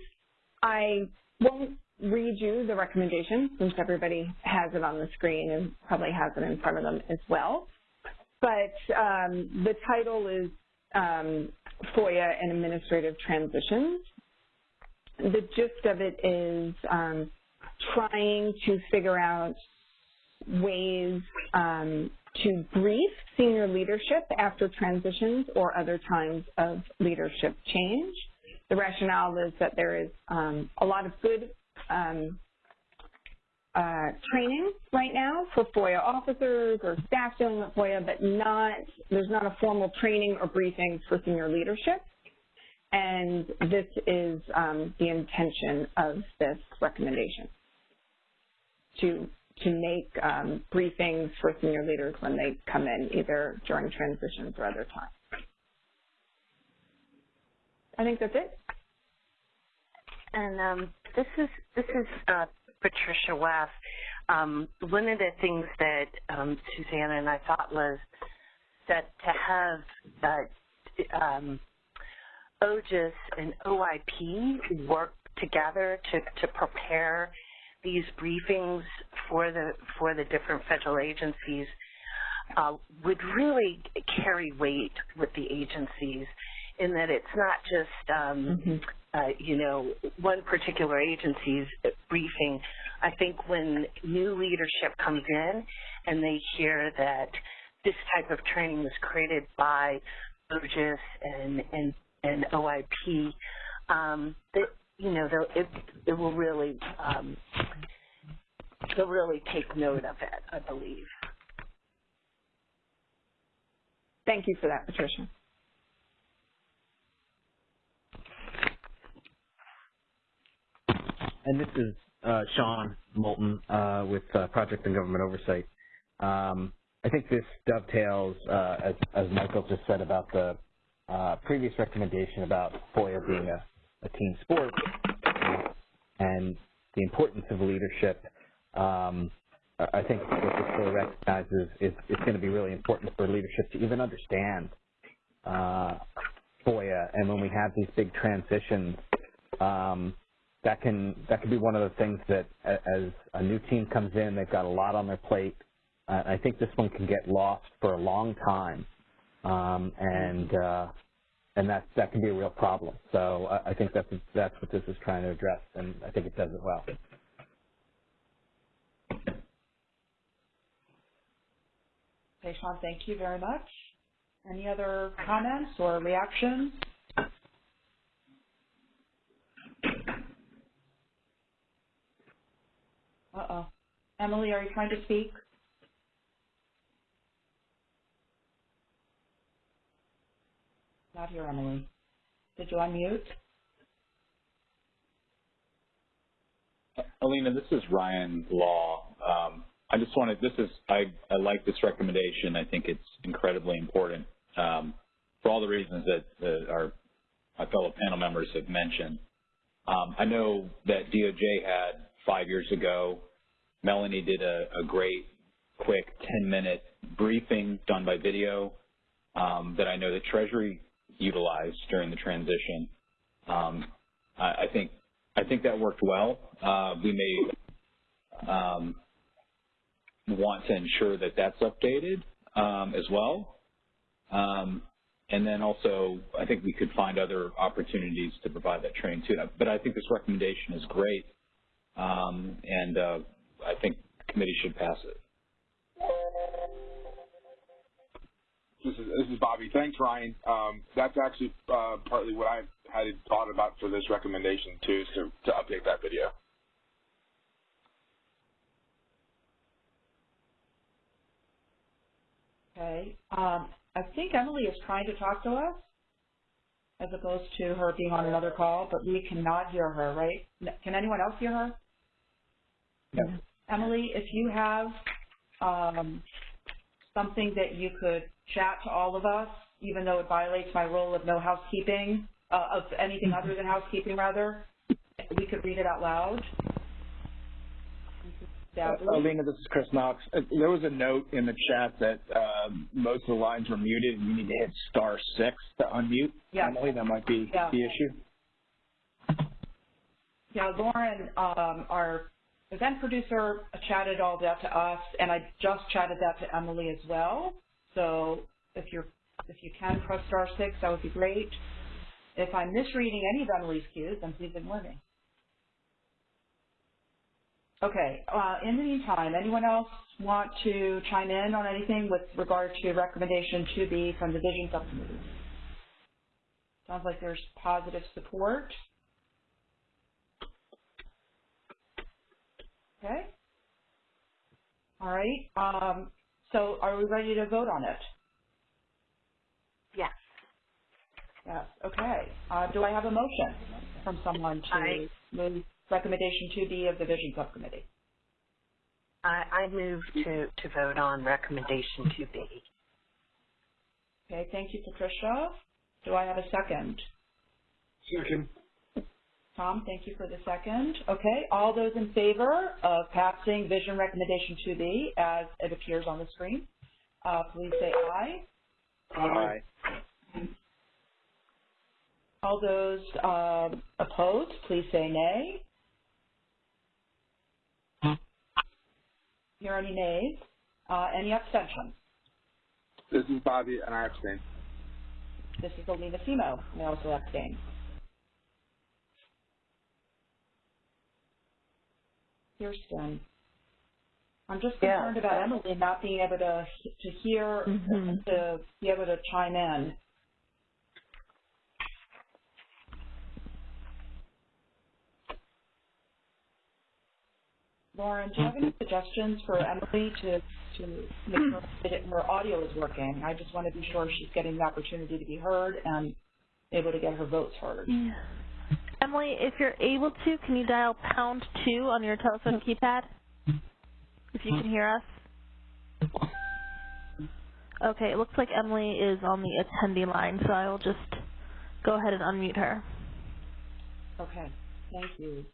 [SPEAKER 6] I won't read you the recommendation since everybody has it on the screen and probably has it in front of them as well. But um, the title is um, FOIA and Administrative Transitions. The gist of it is um, trying to figure out ways um, to brief senior leadership after transitions or other times of leadership change. The rationale is that there is um, a lot of good um, uh, training right now for FOIA officers or staff dealing with FOIA, but not there's not a formal training or briefing for senior leadership. And this is um, the intention of this recommendation to to make um, briefings for senior leaders when they come in, either during transitions or other times. I think that's it.
[SPEAKER 8] And um, this is this is uh, Patricia Weth. Um, one of the things that um, Susanna and I thought was that to have uh, um, OGIS and OIP work together to, to prepare these briefings for the for the different federal agencies uh, would really carry weight with the agencies in that it's not just um,
[SPEAKER 6] Mm-hmm.
[SPEAKER 8] Uh, you know one particular agency's briefing. I think when new leadership comes in and they hear that this type of training was created by OGIS and and, and OIP, um, that you know it it will really um, they'll really take note of it. I believe.
[SPEAKER 6] Thank you for that, Patricia.
[SPEAKER 14] And this is uh, Sean Moulton uh, with uh, Project On Government Oversight. Um, I think this dovetails, uh, as, as Michael just said about the uh, previous recommendation about FOIA being a, a team sport and the importance of leadership. Um, I think what this really recognizes is it's going to be really important for leadership to even understand uh, FOIA, and when we have these big transitions, um, that can that can be one of the things that as a new team comes in, they've got a lot on their plate. Uh, I think this one can get lost for a long time, um, and uh, and that that can be a real problem. So I, I think that's that's what this is trying to address, and I think it does it well.
[SPEAKER 3] Okay, Sean, thank you very much. Any other comments or reactions? Uh-oh. Emily, are you trying to speak? Not here, Emily. Did you unmute?
[SPEAKER 5] Alina, this is Ryan Law. Um, I just wanted, this is, I, I like this recommendation. I think it's incredibly important um, for all the reasons that, our, my fellow panel members have mentioned. Um, I know that DOJ had five years ago, Melanie did a, a great, quick 10-minute briefing done by video um, that I know that Treasury utilized during the transition. Um, I, I, think I think that worked well. Uh, we may um, want to ensure that that's updated um, as well. Um, and then also, I think we could find other opportunities to provide that training too. But I think this recommendation is great, um, and uh, I think the committee should pass it.
[SPEAKER 10] This is, this is Bobby. Thanks, Ryan. Um, that's actually uh, partly what I had thought about for this recommendation too, is to, to update that video.
[SPEAKER 3] Okay. Um, I think Emily is trying to talk to us as opposed to her being on another call, but we cannot hear her, right? Can anyone else hear her? Emily, if you have um, something that you could chat to all of us, even though it violates my rule of no housekeeping, uh, of anything other than housekeeping, rather, we could read it out loud.
[SPEAKER 12] Uh, Alina, this is Chris Knox. Uh, there was a note in the chat that uh, most of the lines were muted and you need to hit star six to unmute.
[SPEAKER 3] Yeah.
[SPEAKER 12] Emily, that might be
[SPEAKER 3] yeah.
[SPEAKER 12] the issue.
[SPEAKER 3] Yeah, Lauren, um, our event producer chatted all that to us, and I just chatted that to Emily as well. So if you're if you can press star six, that would be great. If I'm misreading any of Emily's cues, then please ignore me. Okay, uh, in the meantime, anyone else want to chime in on anything with regard to recommendation 2B from the Vision Subcommittee? Sounds like there's positive support. Okay. All right. Um, so are we ready to vote on it?
[SPEAKER 8] Yes.
[SPEAKER 3] Yes. Okay. Uh, do I have a motion from someone to
[SPEAKER 8] I,
[SPEAKER 3] move recommendation 2B of the Vision Subcommittee?
[SPEAKER 8] I, I move to, to vote on recommendation 2B.
[SPEAKER 3] Okay. Thank you, Patricia. Do I have a second?
[SPEAKER 10] Second.
[SPEAKER 3] Tom, thank you for the second. Okay, all those in favor of passing Vision Recommendation 2B as it appears on the screen, uh, please say aye.
[SPEAKER 10] Aye.
[SPEAKER 3] All those uh, opposed, please say nay. Hear any nays? Uh, any abstentions?
[SPEAKER 10] This is Bobby, and I abstain.
[SPEAKER 3] This is Alina Semo, and I also abstain. Kirsten. I'm just
[SPEAKER 11] Yeah.
[SPEAKER 3] concerned about Emily not being able to to hear
[SPEAKER 1] Mhm.
[SPEAKER 3] to be able to chime in. Lauren, do you have any suggestions for Emily to to make sure that her audio is working? I just want to be sure she's getting the opportunity to be heard and able to get her votes heard.
[SPEAKER 1] Yeah. Emily, if you're able to, can you dial pound two on your telephone keypad? If you can hear us. Okay, it looks like Emily is on the attendee line, so I will just go ahead and unmute her.
[SPEAKER 3] Okay, thank you.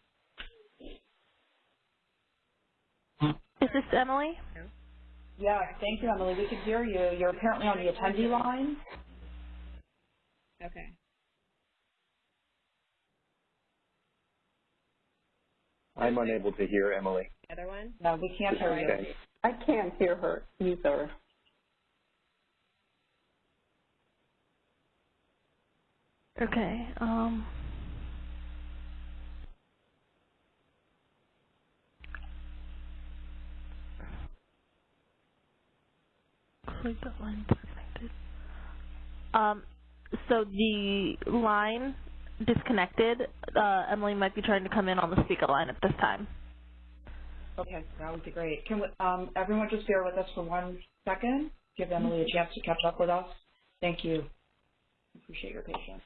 [SPEAKER 1] Is this Emily?
[SPEAKER 3] Yeah, thank you, Emily. We can hear you. You're apparently on the attendee line.
[SPEAKER 13] Okay.
[SPEAKER 15] I'm unable to hear Emily.
[SPEAKER 13] The other one?
[SPEAKER 3] No, we can't hear you.
[SPEAKER 15] Okay.
[SPEAKER 11] I can't hear her either.
[SPEAKER 1] Okay, um. Click that line disconnected. Um, so the line disconnected, uh, Emily might be trying to come in on the speaker line at this time.
[SPEAKER 3] Okay, that would be great. Can we, um, everyone just bear with us for one second? Give Emily a chance to catch up with us. Thank you. Appreciate your patience.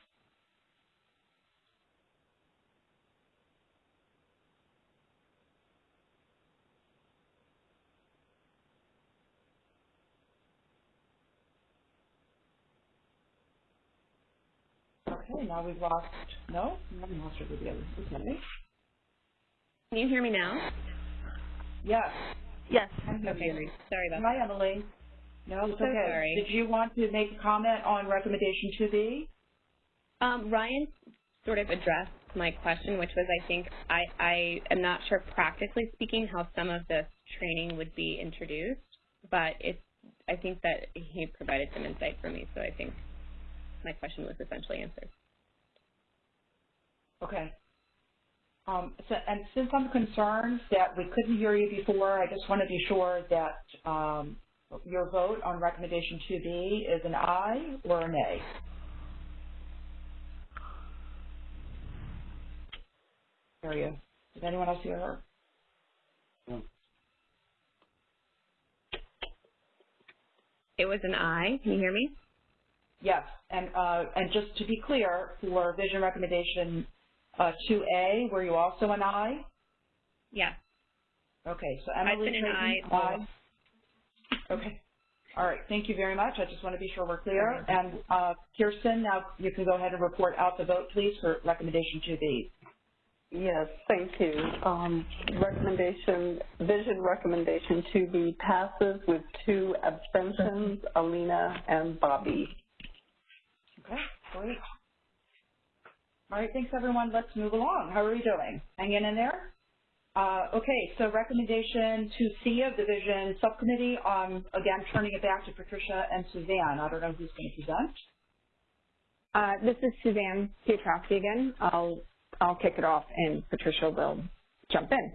[SPEAKER 3] Okay, now we've lost, no, we lost her video. Okay.
[SPEAKER 13] Can you hear me now?
[SPEAKER 3] Yes.
[SPEAKER 1] Yes.
[SPEAKER 13] Okay, sorry about that.
[SPEAKER 3] Hi, Emily. No, it's
[SPEAKER 13] So
[SPEAKER 3] okay.
[SPEAKER 13] sorry.
[SPEAKER 3] Did you want to make a comment on recommendation 2B?
[SPEAKER 13] Um, Ryan sort of addressed my question, which was I think I, I am not sure practically speaking how some of this training would be introduced, but it's I think that he provided some insight for me, so I think my question was essentially answered.
[SPEAKER 3] Okay. Um, so, and since I'm concerned that we couldn't hear you before, I just want to be sure that um, your vote on recommendation 2B is an aye or a nay. Hear you. Did anyone else hear her?
[SPEAKER 13] It was an I. Can you hear me?
[SPEAKER 3] Yes, and uh, and just to be clear, for vision recommendation uh, 2A, were you also an aye?
[SPEAKER 13] Yeah.
[SPEAKER 3] Okay, so
[SPEAKER 13] I've
[SPEAKER 3] Emily
[SPEAKER 13] been an
[SPEAKER 3] Clayton,
[SPEAKER 13] aye.
[SPEAKER 3] aye. Okay. All right, thank you very much. I just want to be sure we're clear. And uh, Kirsten, now you can go ahead and report out the vote, please, for recommendation 2B.
[SPEAKER 11] Yes, thank you. Um, recommendation, vision recommendation 2B passes with two abstentions, Alina and Bobby.
[SPEAKER 3] Okay, great. All right, thanks everyone. Let's move along. How are we doing? Hanging in there? Uh, okay, so recommendation to C of the Vision Subcommittee, um, again, turning it back to Patricia and Suzanne. I don't know who's going to present.
[SPEAKER 6] Uh, this is Suzanne Piotrowski again. I'll, I'll kick it off and Patricia will jump in.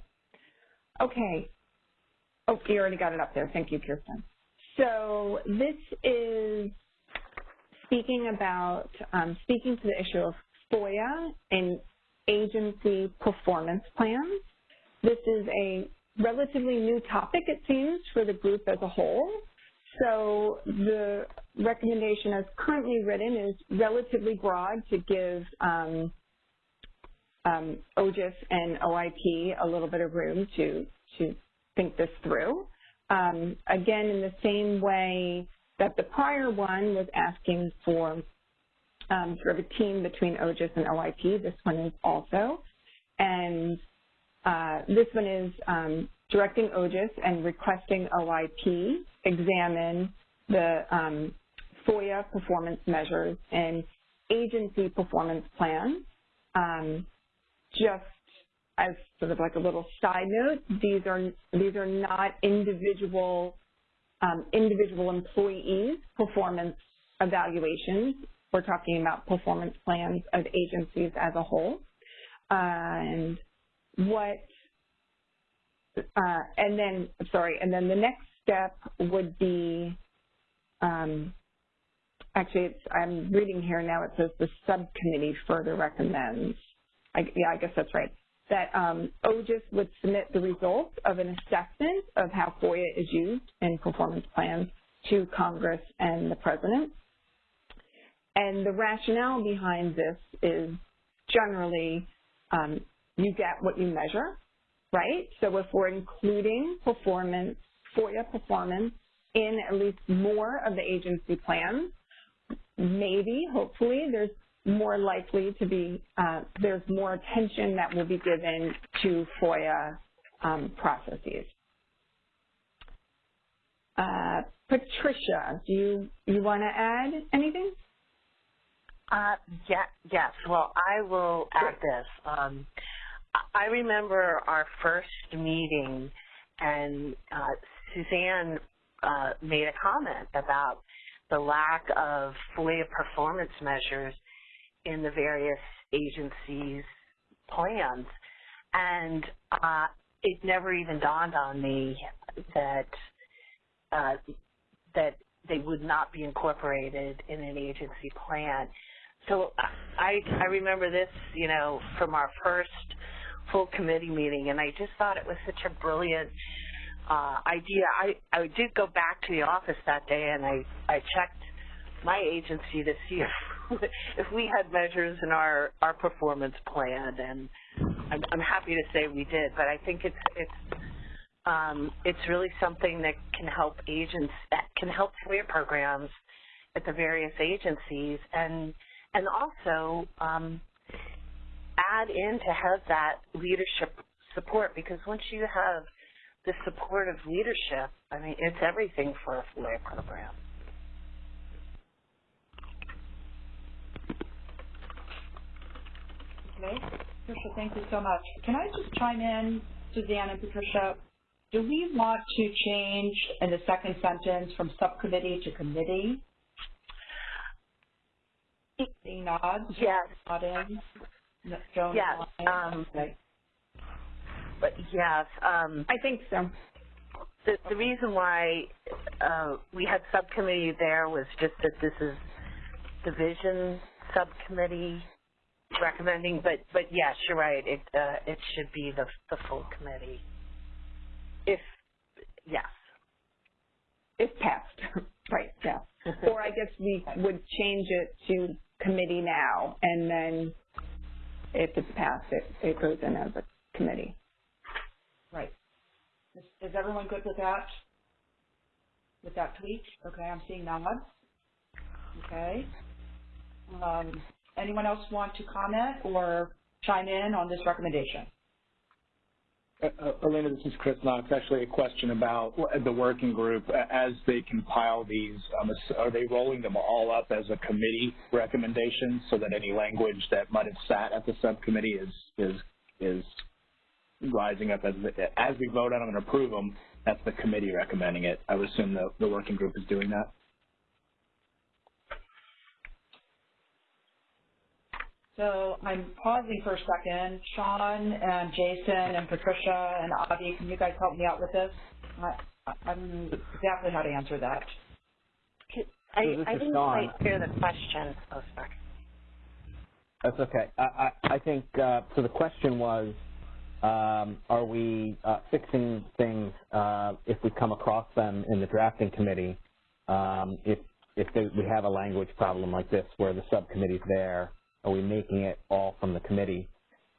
[SPEAKER 6] Okay. Oh, you already got it up there. Thank you, Kirsten. So this is speaking about, um, speaking to the issue of FOIA and agency performance plans. This is a relatively new topic, it seems, for the group as a whole. So the recommendation as currently written is relatively broad to give um, um, OGIS and OIP a little bit of room to, to think this through. Um, again, in the same way that the prior one was asking for um, sort of a team between OGIS and OIP, this one is also. And uh, this one is um, directing OGIS and requesting OIP examine the um, FOIA performance measures and agency performance plans. Um, just as sort of like a little side note, these are these are not individual um, individual employees performance evaluations. We're talking about performance plans of agencies as a whole. And what, uh, and then, sorry, and then the next step would be, um, actually, I'm reading here now, it says the subcommittee further recommends, I, yeah, I guess that's right, that um, OGIS would submit the results of an assessment of how FOIA is used in performance plans to Congress and the President. And the rationale behind this is generally um, you get what you measure, right? So if we're including performance, FOIA performance in at least more of the agency plans, maybe, hopefully, there's more likely to be, uh, there's more attention that will be given to FOIA um, processes. Uh, Patricia, do you, you want to add anything?
[SPEAKER 8] Uh, yeah, yes. Well, I will add this. Um, I remember our first meeting, and uh, Suzanne uh, made a comment about the lack of FOIA performance measures in the various agencies' plans, and uh, it never even dawned on me that uh, that they would not be incorporated in an agency plan. So I I remember this, you know, from our first full committee meeting, and I just thought it was such a brilliant uh, idea. I I did go back to the office that day, and I I checked my agency to see if if we had measures in our our performance plan, and I'm, I'm happy to say we did. But I think it's it's um, it's really something that can help agents that can help career programs at the various agencies, and and also um, add in to have that leadership support because once you have the support of leadership, I mean, it's everything for a FOIA program.
[SPEAKER 3] Okay, Patricia, thank you so much. Can I just chime in, Suzanne and Patricia? Do we want to change in the second sentence from subcommittee to committee? Seeing nods?
[SPEAKER 8] Yes.
[SPEAKER 3] Nodding? No, Joan?
[SPEAKER 8] Yes. Um,
[SPEAKER 3] Okay.
[SPEAKER 8] But yes, um,
[SPEAKER 6] I think so.
[SPEAKER 8] the, the reason why uh, we had subcommittee there was just that this is the vision subcommittee recommending, but but yes, you're right. It uh, it should be the the full committee. If yes,
[SPEAKER 6] If passed, right, yeah. Or I guess we would change it to committee now, and then if it's passed, it, it goes in as a committee.
[SPEAKER 3] Right. Is, is everyone good with that? With that tweak? Okay, I'm seeing nods. Okay. Um, anyone else want to comment or chime in on this recommendation?
[SPEAKER 12] Uh, uh, Alina, this is Chris Knox. Actually, a question about the working group. As they compile these, um, are they rolling them all up as a committee recommendation so that any language that might have sat at the subcommittee is is is rising up as as we vote on them and approve them? That's the committee recommending it. I would assume the the working group is doing that.
[SPEAKER 3] So I'm pausing for a second. Sean and Jason and Patricia and Avi, can you guys help me out with this? I, I don't know exactly how to answer that.
[SPEAKER 8] I,
[SPEAKER 14] So
[SPEAKER 8] I didn't
[SPEAKER 14] Sean.
[SPEAKER 8] quite hear the question. Oh, sorry.
[SPEAKER 14] That's okay. I, I, I think, uh, so the question was, um, are we uh, fixing things uh, if we come across them in the drafting committee? Um, if if they, we have a language problem like this where the subcommittee's there, are we making it all from the committee?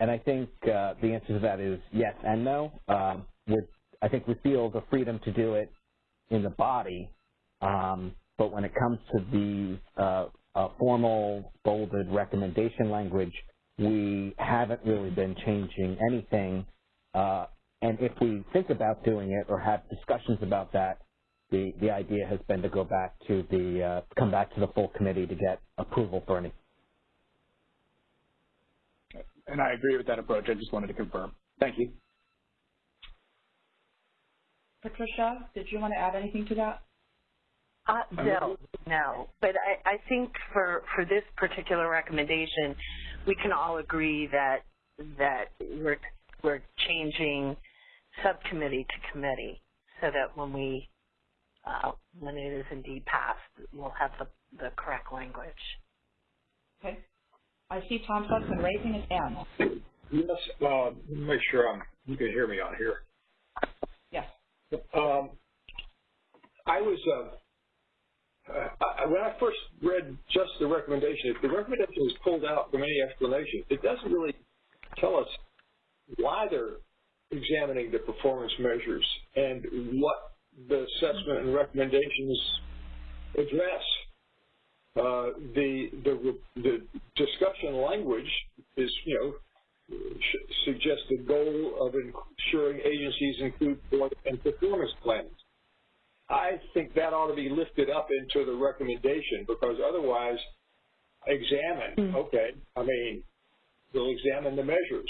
[SPEAKER 14] And I think uh, the answer to that is yes and no. Um, we're, I think we feel the freedom to do it in the body, um, but when it comes to the uh, uh, formal bolded recommendation language, we haven't really been changing anything. Uh, and if we think about doing it or have discussions about that, the, the idea has been to go back to the, uh, come back to the full committee to get approval for any.
[SPEAKER 12] And I agree with that approach. I just wanted to confirm. Thank you.
[SPEAKER 3] Patricia, did you want to add anything to that?
[SPEAKER 8] Uh, no, no. But I, I think for, for this particular recommendation, we can all agree that that we're we're changing subcommittee to committee so that when we uh, when it is indeed passed, we'll have the, the correct language.
[SPEAKER 3] Okay. I see Tom Hudson raising his hand.
[SPEAKER 16] Yes, uh, make sure I'm, you can hear me on here.
[SPEAKER 3] Yes.
[SPEAKER 16] Um, I was, uh, uh, I, when I first read just the recommendation, if the recommendation is pulled out from any explanation, it doesn't really tell us why they're examining the performance measures and what the assessment and recommendations address. Uh, the, the the discussion language is, you know, suggests the goal of ensuring agencies include and performance plans. I think that ought to be lifted up into the recommendation because otherwise, examine, okay, I mean, we'll examine the measures,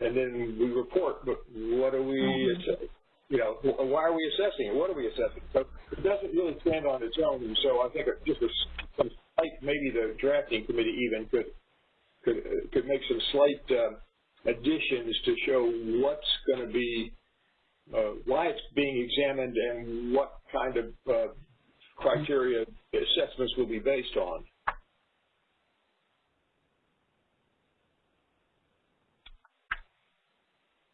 [SPEAKER 16] and then we report, but what are we, you know, why are we assessing it? What are we assessing? So it doesn't really stand on its own, and so I think just a, some slight, maybe the drafting committee even could could could make some slight uh, additions to show what's going to be, uh, why it's being examined, and what kind of uh, criteria assessments will be based on.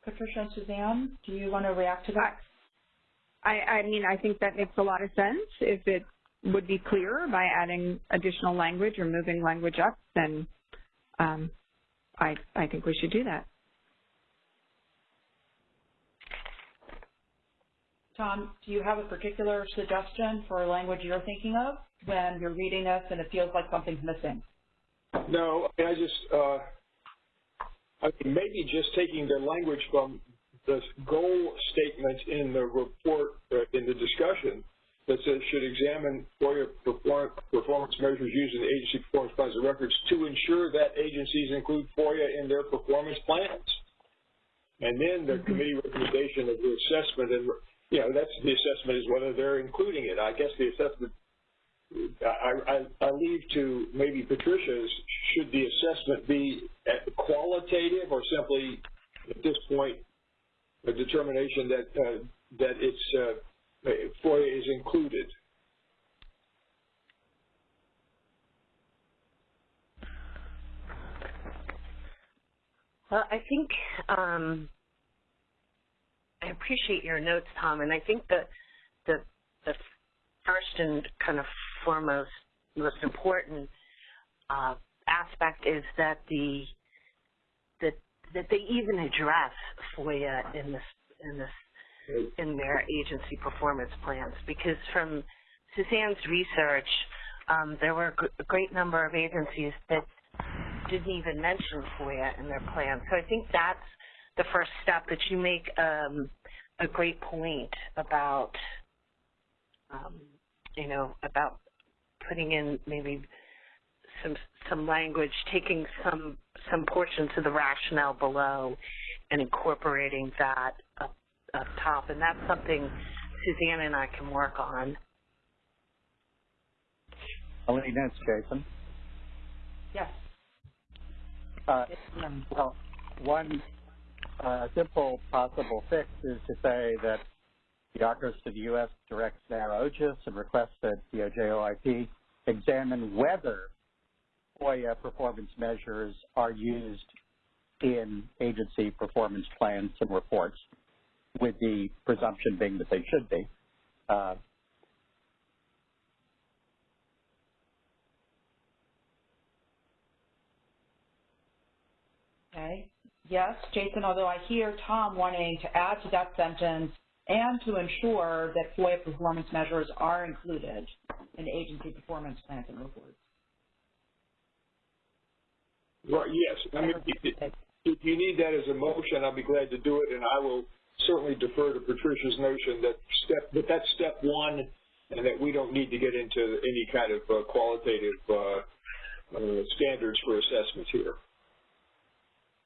[SPEAKER 3] Patricia and Suzanne, do you want to react to that?
[SPEAKER 6] I, I mean, I think that makes a lot of sense. If it would be clearer by adding additional language or moving language up, then um, I, I think we should do that.
[SPEAKER 3] Tom, do you have a particular suggestion for language you're thinking of when you're reading this and it feels like something's missing?
[SPEAKER 16] No, I just, uh, I mean, maybe just taking the language from the goal statement in the report, uh, in the discussion, that says should examine FOIA performance measures used in the agency performance plans and records to ensure that agencies include FOIA in their performance plans. And then the committee recommendation of the assessment, and you know, that's the assessment is whether they're including it. I guess the assessment I, I, I leave to maybe Patricia's, should the assessment be qualitative or simply, at this point, a determination that, uh, that it's, uh, FOIA is included?
[SPEAKER 8] Well, I think um, I appreciate your notes, Tom, and I think that the the first and kind of foremost, most important uh, aspect is that the that that they even address FOIA in this in this in their agency performance plans because from Suzanne's research, um, there were a great number of agencies that didn't even mention FOIA in their plan. So I think that's the first step that you make um, a great point about, um, you know, about putting in maybe some some language, taking some some portions of the rationale below and incorporating that up, up top. And that's something Suzanne and I can work on.
[SPEAKER 17] Alina, it's Jason.
[SPEAKER 3] Yes.
[SPEAKER 17] Uh, well, one uh, simple possible fix is to say that the Office of the U.S. directs NARA OGIS and requests that DOJ OIP examine whether FOIA performance measures are used in agency performance plans and reports, with the presumption being that they should be. Uh,
[SPEAKER 3] Okay. Yes, Jason, although I hear Tom wanting to add to that sentence and to ensure that FOIA performance measures are included in agency performance plans and reports.
[SPEAKER 16] Right, yes. I mean, if, if you need that as a motion, I'll be glad to do it, and I will certainly defer to Patricia's notion that step that that's step one, and that we don't need to get into any kind of uh, qualitative uh, uh, standards for assessments here.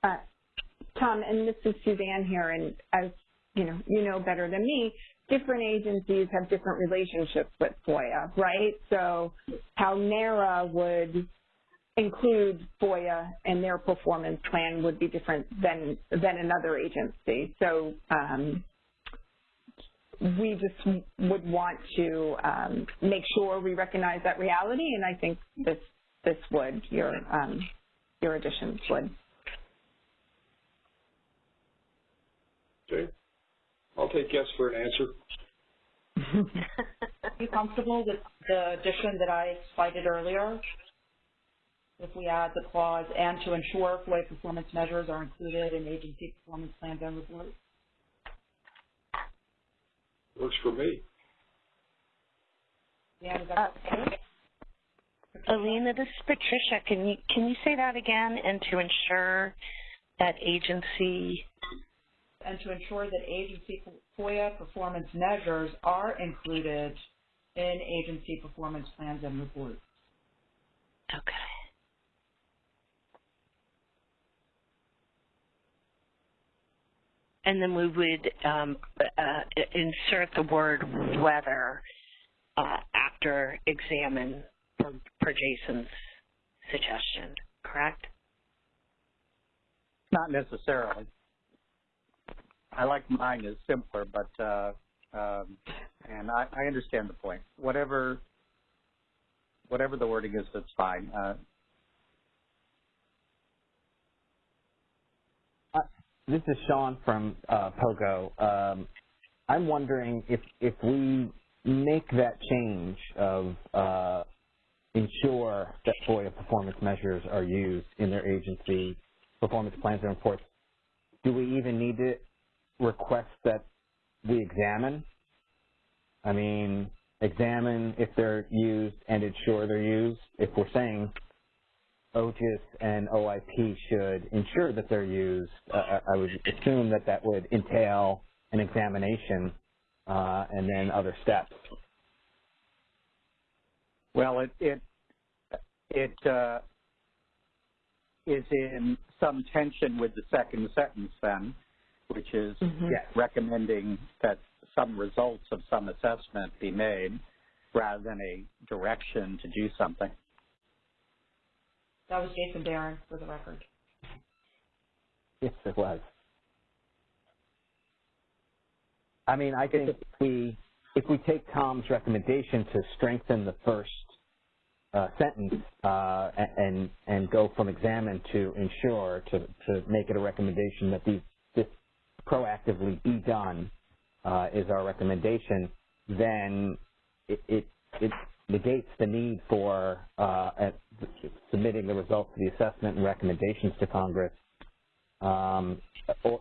[SPEAKER 6] Uh, Tom, and this is Suzanne here, and as you know, you know better than me, different agencies have different relationships with FOIA, right? So how NARA would include FOIA and their performance plan would be different than than another agency. So um, we just would want to um, make sure we recognize that reality, and I think this this would your um, your additions would.
[SPEAKER 16] Okay. I'll take yes for an answer.
[SPEAKER 3] Are you comfortable with the addition that I cited earlier? If we add the clause, and to ensure FOIA performance measures are included in agency performance plans and reports?
[SPEAKER 16] Works for me.
[SPEAKER 3] Yeah, is that okay?
[SPEAKER 8] Alina, this is Patricia. Can you can you say that again? And to ensure that agency
[SPEAKER 3] and to ensure that agency FOIA performance measures are included in agency performance plans and reports.
[SPEAKER 8] Okay. And then we would um, uh, insert the word whether uh, after examine per, per Jason's suggestion, correct?
[SPEAKER 17] Not necessarily. I like mine is simpler, but uh, um, and I, I understand the point. Whatever whatever the wording is, that's fine. Uh,
[SPEAKER 14] uh, this is Sean from uh, Pogo. Um, I'm wondering if if we make that change of uh, ensure that FOIA performance measures are used in their agency performance plans and reports, do we even need to request that we examine? I mean, examine if they're used and ensure they're used. If we're saying OGIS and OIP should ensure that they're used, uh, I would assume that that would entail an examination uh, and then other steps.
[SPEAKER 17] Well, it it it uh, is in some tension with the second sentence then, which is
[SPEAKER 14] mm -hmm.
[SPEAKER 17] recommending that some results of some assessment be made rather than a direction to do something.
[SPEAKER 3] That was Jason Baron for the record.
[SPEAKER 14] Yes, it was. I mean, I think if we if we take Tom's recommendation to strengthen the first uh, sentence uh, and and go from examine to ensure to to make it a recommendation that these this proactively be done uh, is our recommendation, then it, it, it negates the need for uh, submitting the results of the assessment and recommendations to Congress. Um,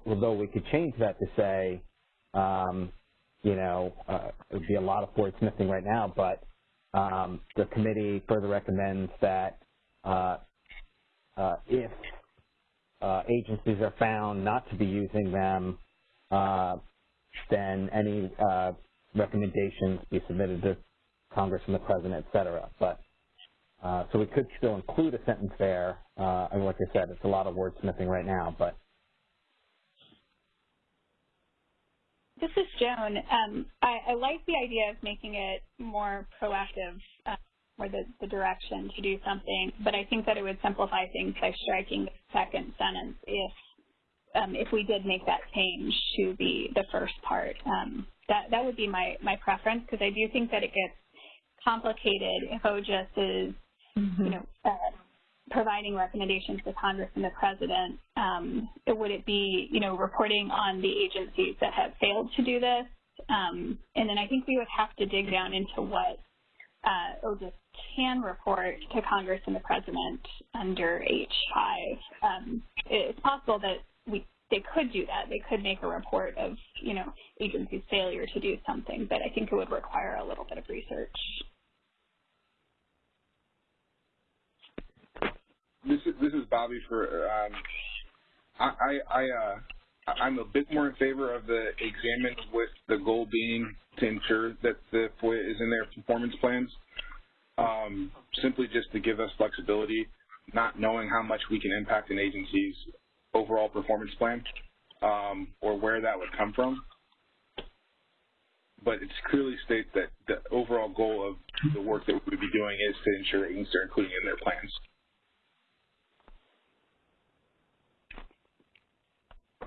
[SPEAKER 14] although we could change that to say, um, you know, uh, it would be a lot of wordsmithing right now, but um, the committee further recommends that uh, uh, if uh, agencies are found not to be using them, uh, then any uh, recommendations be submitted to Congress and the President, et cetera. But, uh, so we could still include a sentence there. Uh, and like I said, it's a lot of wordsmithing right now, but.
[SPEAKER 18] This is Joan. Um, I, I, like the idea of making it more proactive uh, or the, the direction to do something, but I think that it would simplify things by striking the second sentence if um, if we did make that change to the, the first part. Um, that, that would be my, my preference because I do think that it gets complicated if is, mm -hmm. you know, uh, providing recommendations to Congress and the President. Um, would it be, you know, reporting on the agencies that have failed to do this? Um, and then I think we would have to dig down into what uh, OGIS can report to Congress and the President under H5. Um, it's possible that we they could do that. They could make a report of, you know, agency's failure to do something, but I think it would require a little bit of research.
[SPEAKER 10] This is this is Bobby for um, I I, uh, I'm a bit more in favor of the examine with the goal being to ensure that the FOIA is in their performance plans. Um, simply just to give us flexibility, not knowing how much we can impact an agency's overall performance plan um, or where that would come from. But it's clearly states that the overall goal of the work that we would be doing is to ensure that things are including in their plans.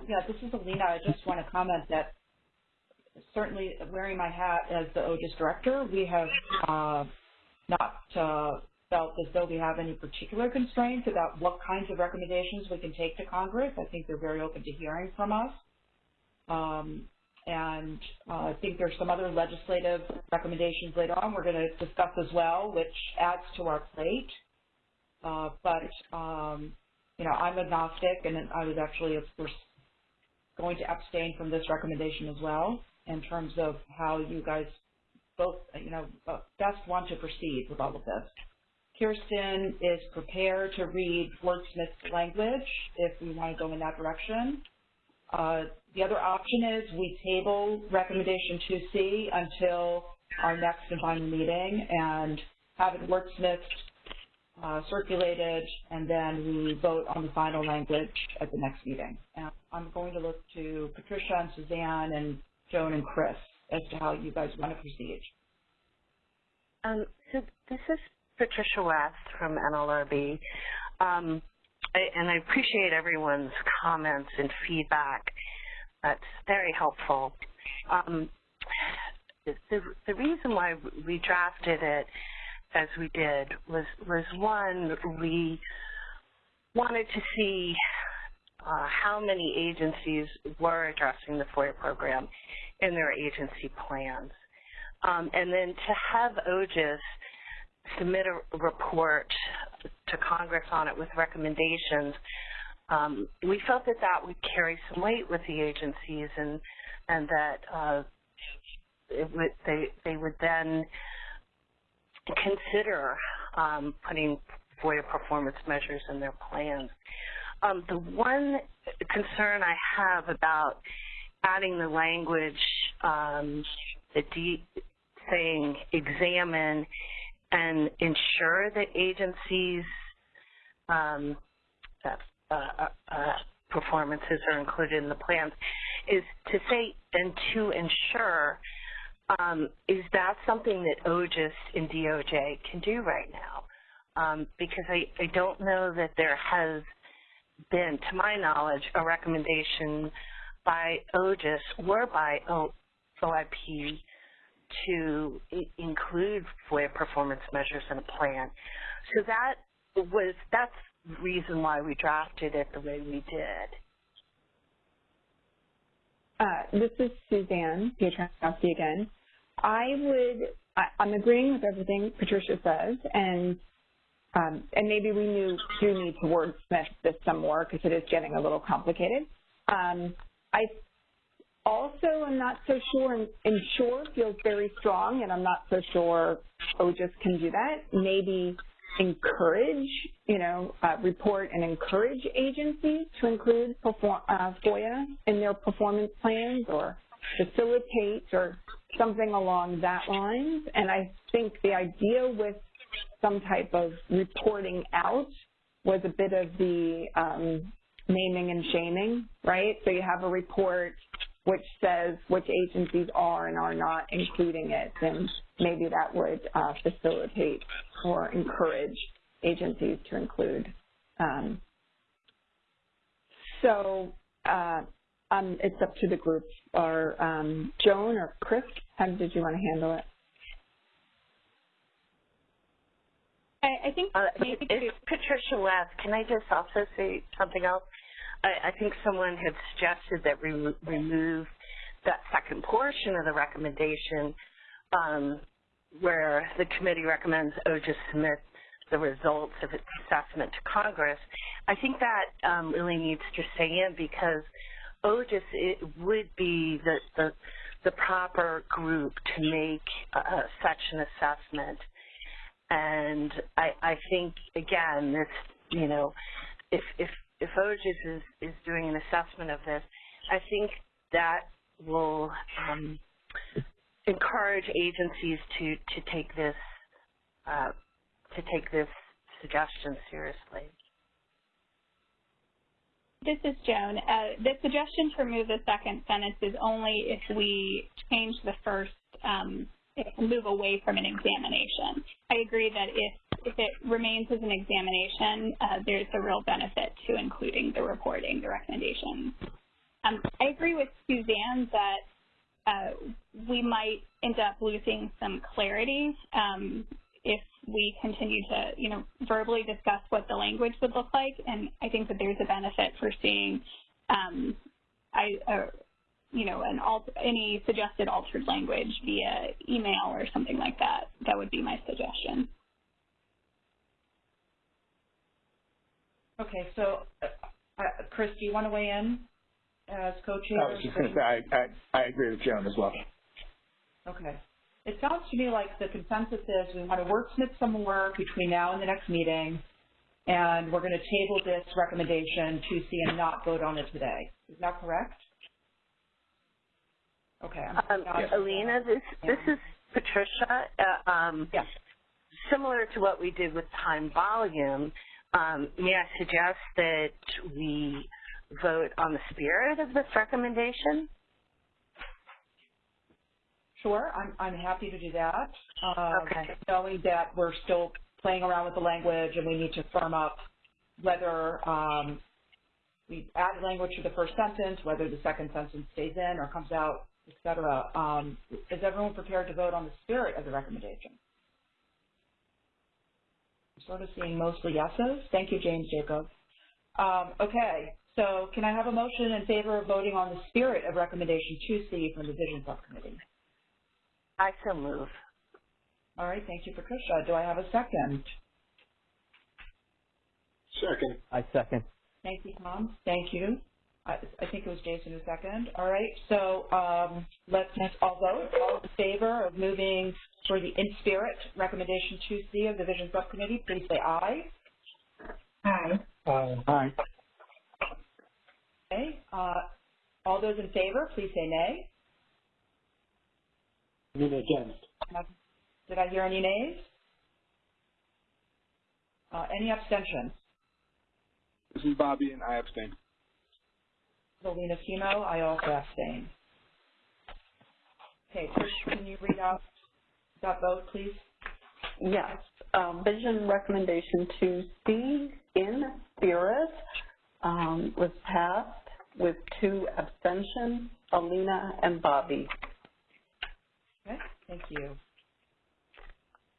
[SPEAKER 3] Yeah, this is Alina. I just want to comment that certainly wearing my hat as the OGIS director, we have uh, not uh, felt as though we have any particular constraints about what kinds of recommendations we can take to Congress. I think they're very open to hearing from us. Um, and uh, I think there's some other legislative recommendations later on we're going to discuss as well, which adds to our plate. Uh, but, um, you know, I'm agnostic, and I was actually, of course, going to abstain from this recommendation as well in terms of how you guys both, you know, uh, best want to proceed with all of this. Kirsten is prepared to read wordsmith's language if we want to go in that direction. Uh, the other option is we table recommendation 2C until our next and final meeting and have it wordsmithed uh, circulated, and then we vote on the final language at the next meeting. And I'm going to look to Patricia and Suzanne and Joan and Chris as to how you guys want to proceed.
[SPEAKER 8] Um, so this is Patricia Weth from NLRB. Um, I, and I appreciate everyone's comments and feedback. That's very helpful. Um, the, the reason why we drafted it as we did was, was one, we wanted to see uh, how many agencies were addressing the FOIA program in their agency plans. Um, and then to have OGIS submit a report to Congress on it with recommendations, um, we felt that that would carry some weight with the agencies and and that uh, would, they they would then consider um, putting FOIA performance measures in their plans. Um, the one concern I have about adding the language um, saying examine and ensure that agencies um, uh, uh, uh, performances are included in the plans is to say and to ensure um, is that something that OGIS and DOJ can do right now? Um, because I, I don't know that there has been, to my knowledge, a recommendation by OGIS or by o, OIP to include FOIA performance measures in a plan. So that was that's the reason why we drafted it the way we did.
[SPEAKER 6] Uh, this is Suzanne Piotrowski again. I would, I, am agreeing with everything Patricia says, and um, and maybe we knew, do need to wordsmith this some more because it is getting a little complicated. Um, I also am not so sure, and ensure feels very strong, and I'm not so sure OGIS can do that. Maybe encourage, you know, uh, report and encourage agencies to include perform, uh, FOIA in their performance plans or facilitate or something along that lines. And I think the idea with some type of reporting out was a bit of the um, naming and shaming, right? So you have a report which says which agencies are and are not including it, and maybe that would uh, facilitate or encourage agencies to include. Um, so uh, um, it's up to the group. Or um, Joan or Chris, how did you want to handle it?
[SPEAKER 8] I, I think uh, maybe it's Patricia Weth. Can I just also say something else? I, I think someone had suggested that we remove that second portion of the recommendation um, where the committee recommends OGIS submit the results of its assessment to Congress. I think that um, really needs to stay in because OGIS it would be the, the, the proper group to make uh, such an assessment. And I, I think, again, this, you know, if, if if OGIS is, is doing an assessment of this, I think that will um, encourage agencies to, to take this uh, to take this suggestion seriously.
[SPEAKER 18] This is Joan. Uh, the suggestion to remove the second sentence is only if we change the first, um, move away from an examination. I agree that if if it remains as an examination, uh, there's a real benefit to including the reporting, the recommendations. Um, I agree with Suzanne that uh, we might end up losing some clarity um, if we continue to, you know, verbally discuss what the language would look like. And I think that there's a benefit for seeing, um, I, uh, you know, an alt any suggested altered language via email or something like that. That would be my suggestion.
[SPEAKER 3] Okay, so uh, uh, Chris, do you want to weigh in as co-chair?
[SPEAKER 12] I was just going to say, I, I, I agree with Joan as well.
[SPEAKER 3] Okay. It sounds to me like the consensus is we want to wordsmith some more between now and the next meeting, and we're going to table this recommendation to see and not vote on it today. Is that correct? Okay.
[SPEAKER 8] Um, Alina, this this is Patricia. Uh, um,
[SPEAKER 3] yes.
[SPEAKER 8] similar to what we did with time volume, um, may I suggest that we vote on the spirit of this recommendation?
[SPEAKER 3] Sure, I'm, I'm happy to do that. Um,
[SPEAKER 8] Okay.
[SPEAKER 3] Knowing that we're still playing around with the language and we need to firm up whether um, we add language to the first sentence, whether the second sentence stays in or comes out, et cetera. Um, is everyone prepared to vote on the spirit of the recommendation? I'm sort of seeing mostly yeses. Thank you, James Jacob. Um, okay, so can I have a motion in favor of voting on the spirit of recommendation 2C from the Vision Subcommittee?
[SPEAKER 8] I so move.
[SPEAKER 3] All right, thank you, Patricia. Do I have a second?
[SPEAKER 16] Second.
[SPEAKER 14] I second.
[SPEAKER 3] Thank you, Tom. Thank you. I, I think it was Jason who second. All right, so um, let's all vote. All in favor of moving for the in spirit recommendation 2C of the Vision Subcommittee, please say aye.
[SPEAKER 4] Aye. Aye.
[SPEAKER 3] Okay. Uh, all those in favor, please say nay.
[SPEAKER 16] I mean against.
[SPEAKER 3] Did I hear any nays? Uh, any abstentions?
[SPEAKER 10] This is Bobby, and I abstain.
[SPEAKER 3] Selena Semo, I also abstain. Okay, Trish, can you read out that vote, please?
[SPEAKER 11] Yes. Um, vision recommendation 2C in spirit um, was passed with two abstentions, Alina and Bobby.
[SPEAKER 3] Okay, thank you.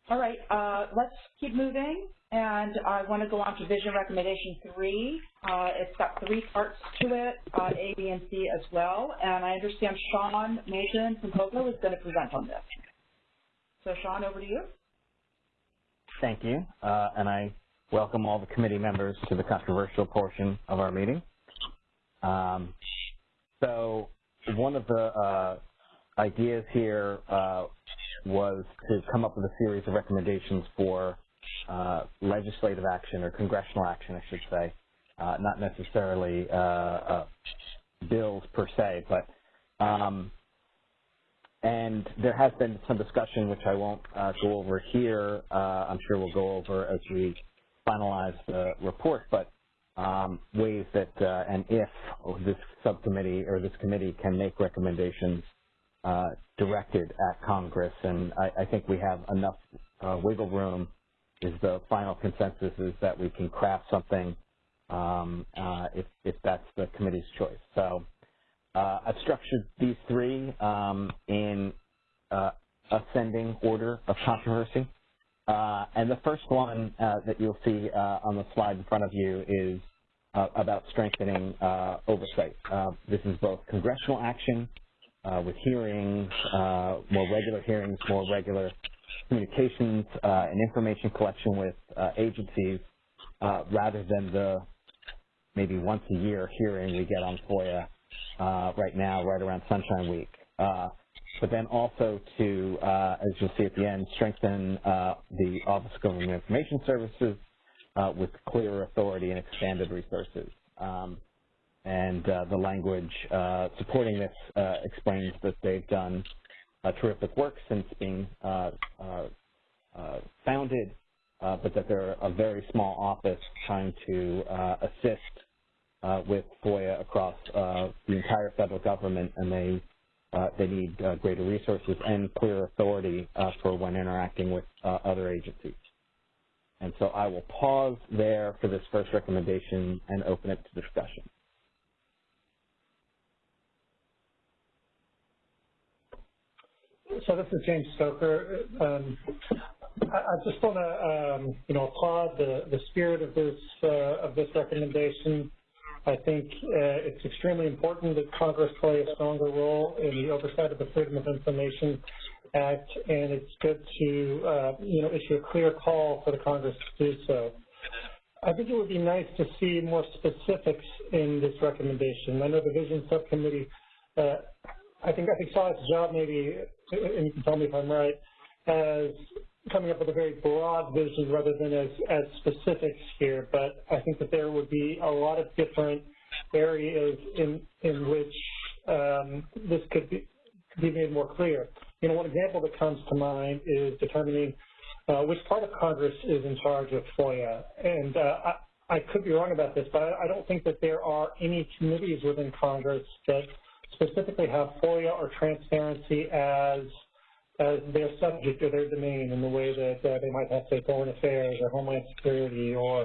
[SPEAKER 3] All right, uh, let's keep moving, and I want to go on to vision recommendation three. Uh, it's got three parts to it, uh, A, B, and C as well, and I understand Sean Mason from Pogo is going to present on this. So Sean, over to you.
[SPEAKER 14] Thank you, uh, and I welcome all the committee members to the controversial portion of our meeting. Um, so one of the uh, ideas here uh, was to come up with a series of recommendations for uh, legislative action or congressional action, I should say, uh, not necessarily uh, uh, bills per se, but um, and there has been some discussion, which I won't uh, go over here. I'm sure we'll go over as we finalize the report, but um, ways that and if this subcommittee or this committee can make recommendations uh, directed at Congress, and I, I, think we have enough uh, wiggle room. Is the final consensus is that we can craft something um, uh, if, if that's the committee's choice. So uh, I've structured these three um, in uh, ascending order of controversy. Uh, and the first one that you'll see on the slide in front of you is about strengthening oversight. this is both congressional action uh, with hearings, uh, more regular hearings, more regular communications uh, and information collection with uh, agencies uh, rather than the maybe once a year hearing we get on FOIA right now, right around Sunshine Week. but then also to, as you'll see at the end, strengthen the Office of Government Information Services with clearer authority and expanded resources. Um, and uh, the language uh, supporting this uh, explains that they've done terrific work since being uh, uh, uh, founded, but that they're a very small office trying to assist with FOIA across the entire federal government, and they they need greater resources and clear authority for when interacting with other agencies. And so I will pause there for this first recommendation and open it to discussion.
[SPEAKER 4] So this is James Stoker. Um, I, I, just want to, um, you know, applaud the, the spirit of this uh, of this recommendation. I think uh, it's extremely important that Congress play a stronger role in the oversight of the Freedom of Information Act, and it's good to, uh, you know, issue a clear call for the Congress to do so. I think it would be nice to see more specifics in this recommendation. I know the Vision Subcommittee uh, I think I think saw its job maybe, and you can tell me if I'm right, as coming up with a very broad vision rather than as, as specifics here. But I think that there would be a lot of different areas in in which um, this could be could be made more clear. You know, one example that comes to mind is determining uh, which part of Congress is in charge of FOIA. And uh, I, I could be wrong about this, but I don't think that there are any committees within Congress that specifically have FOIA or transparency as as their subject or their domain in the way that uh, they might have, say, foreign affairs or homeland security or,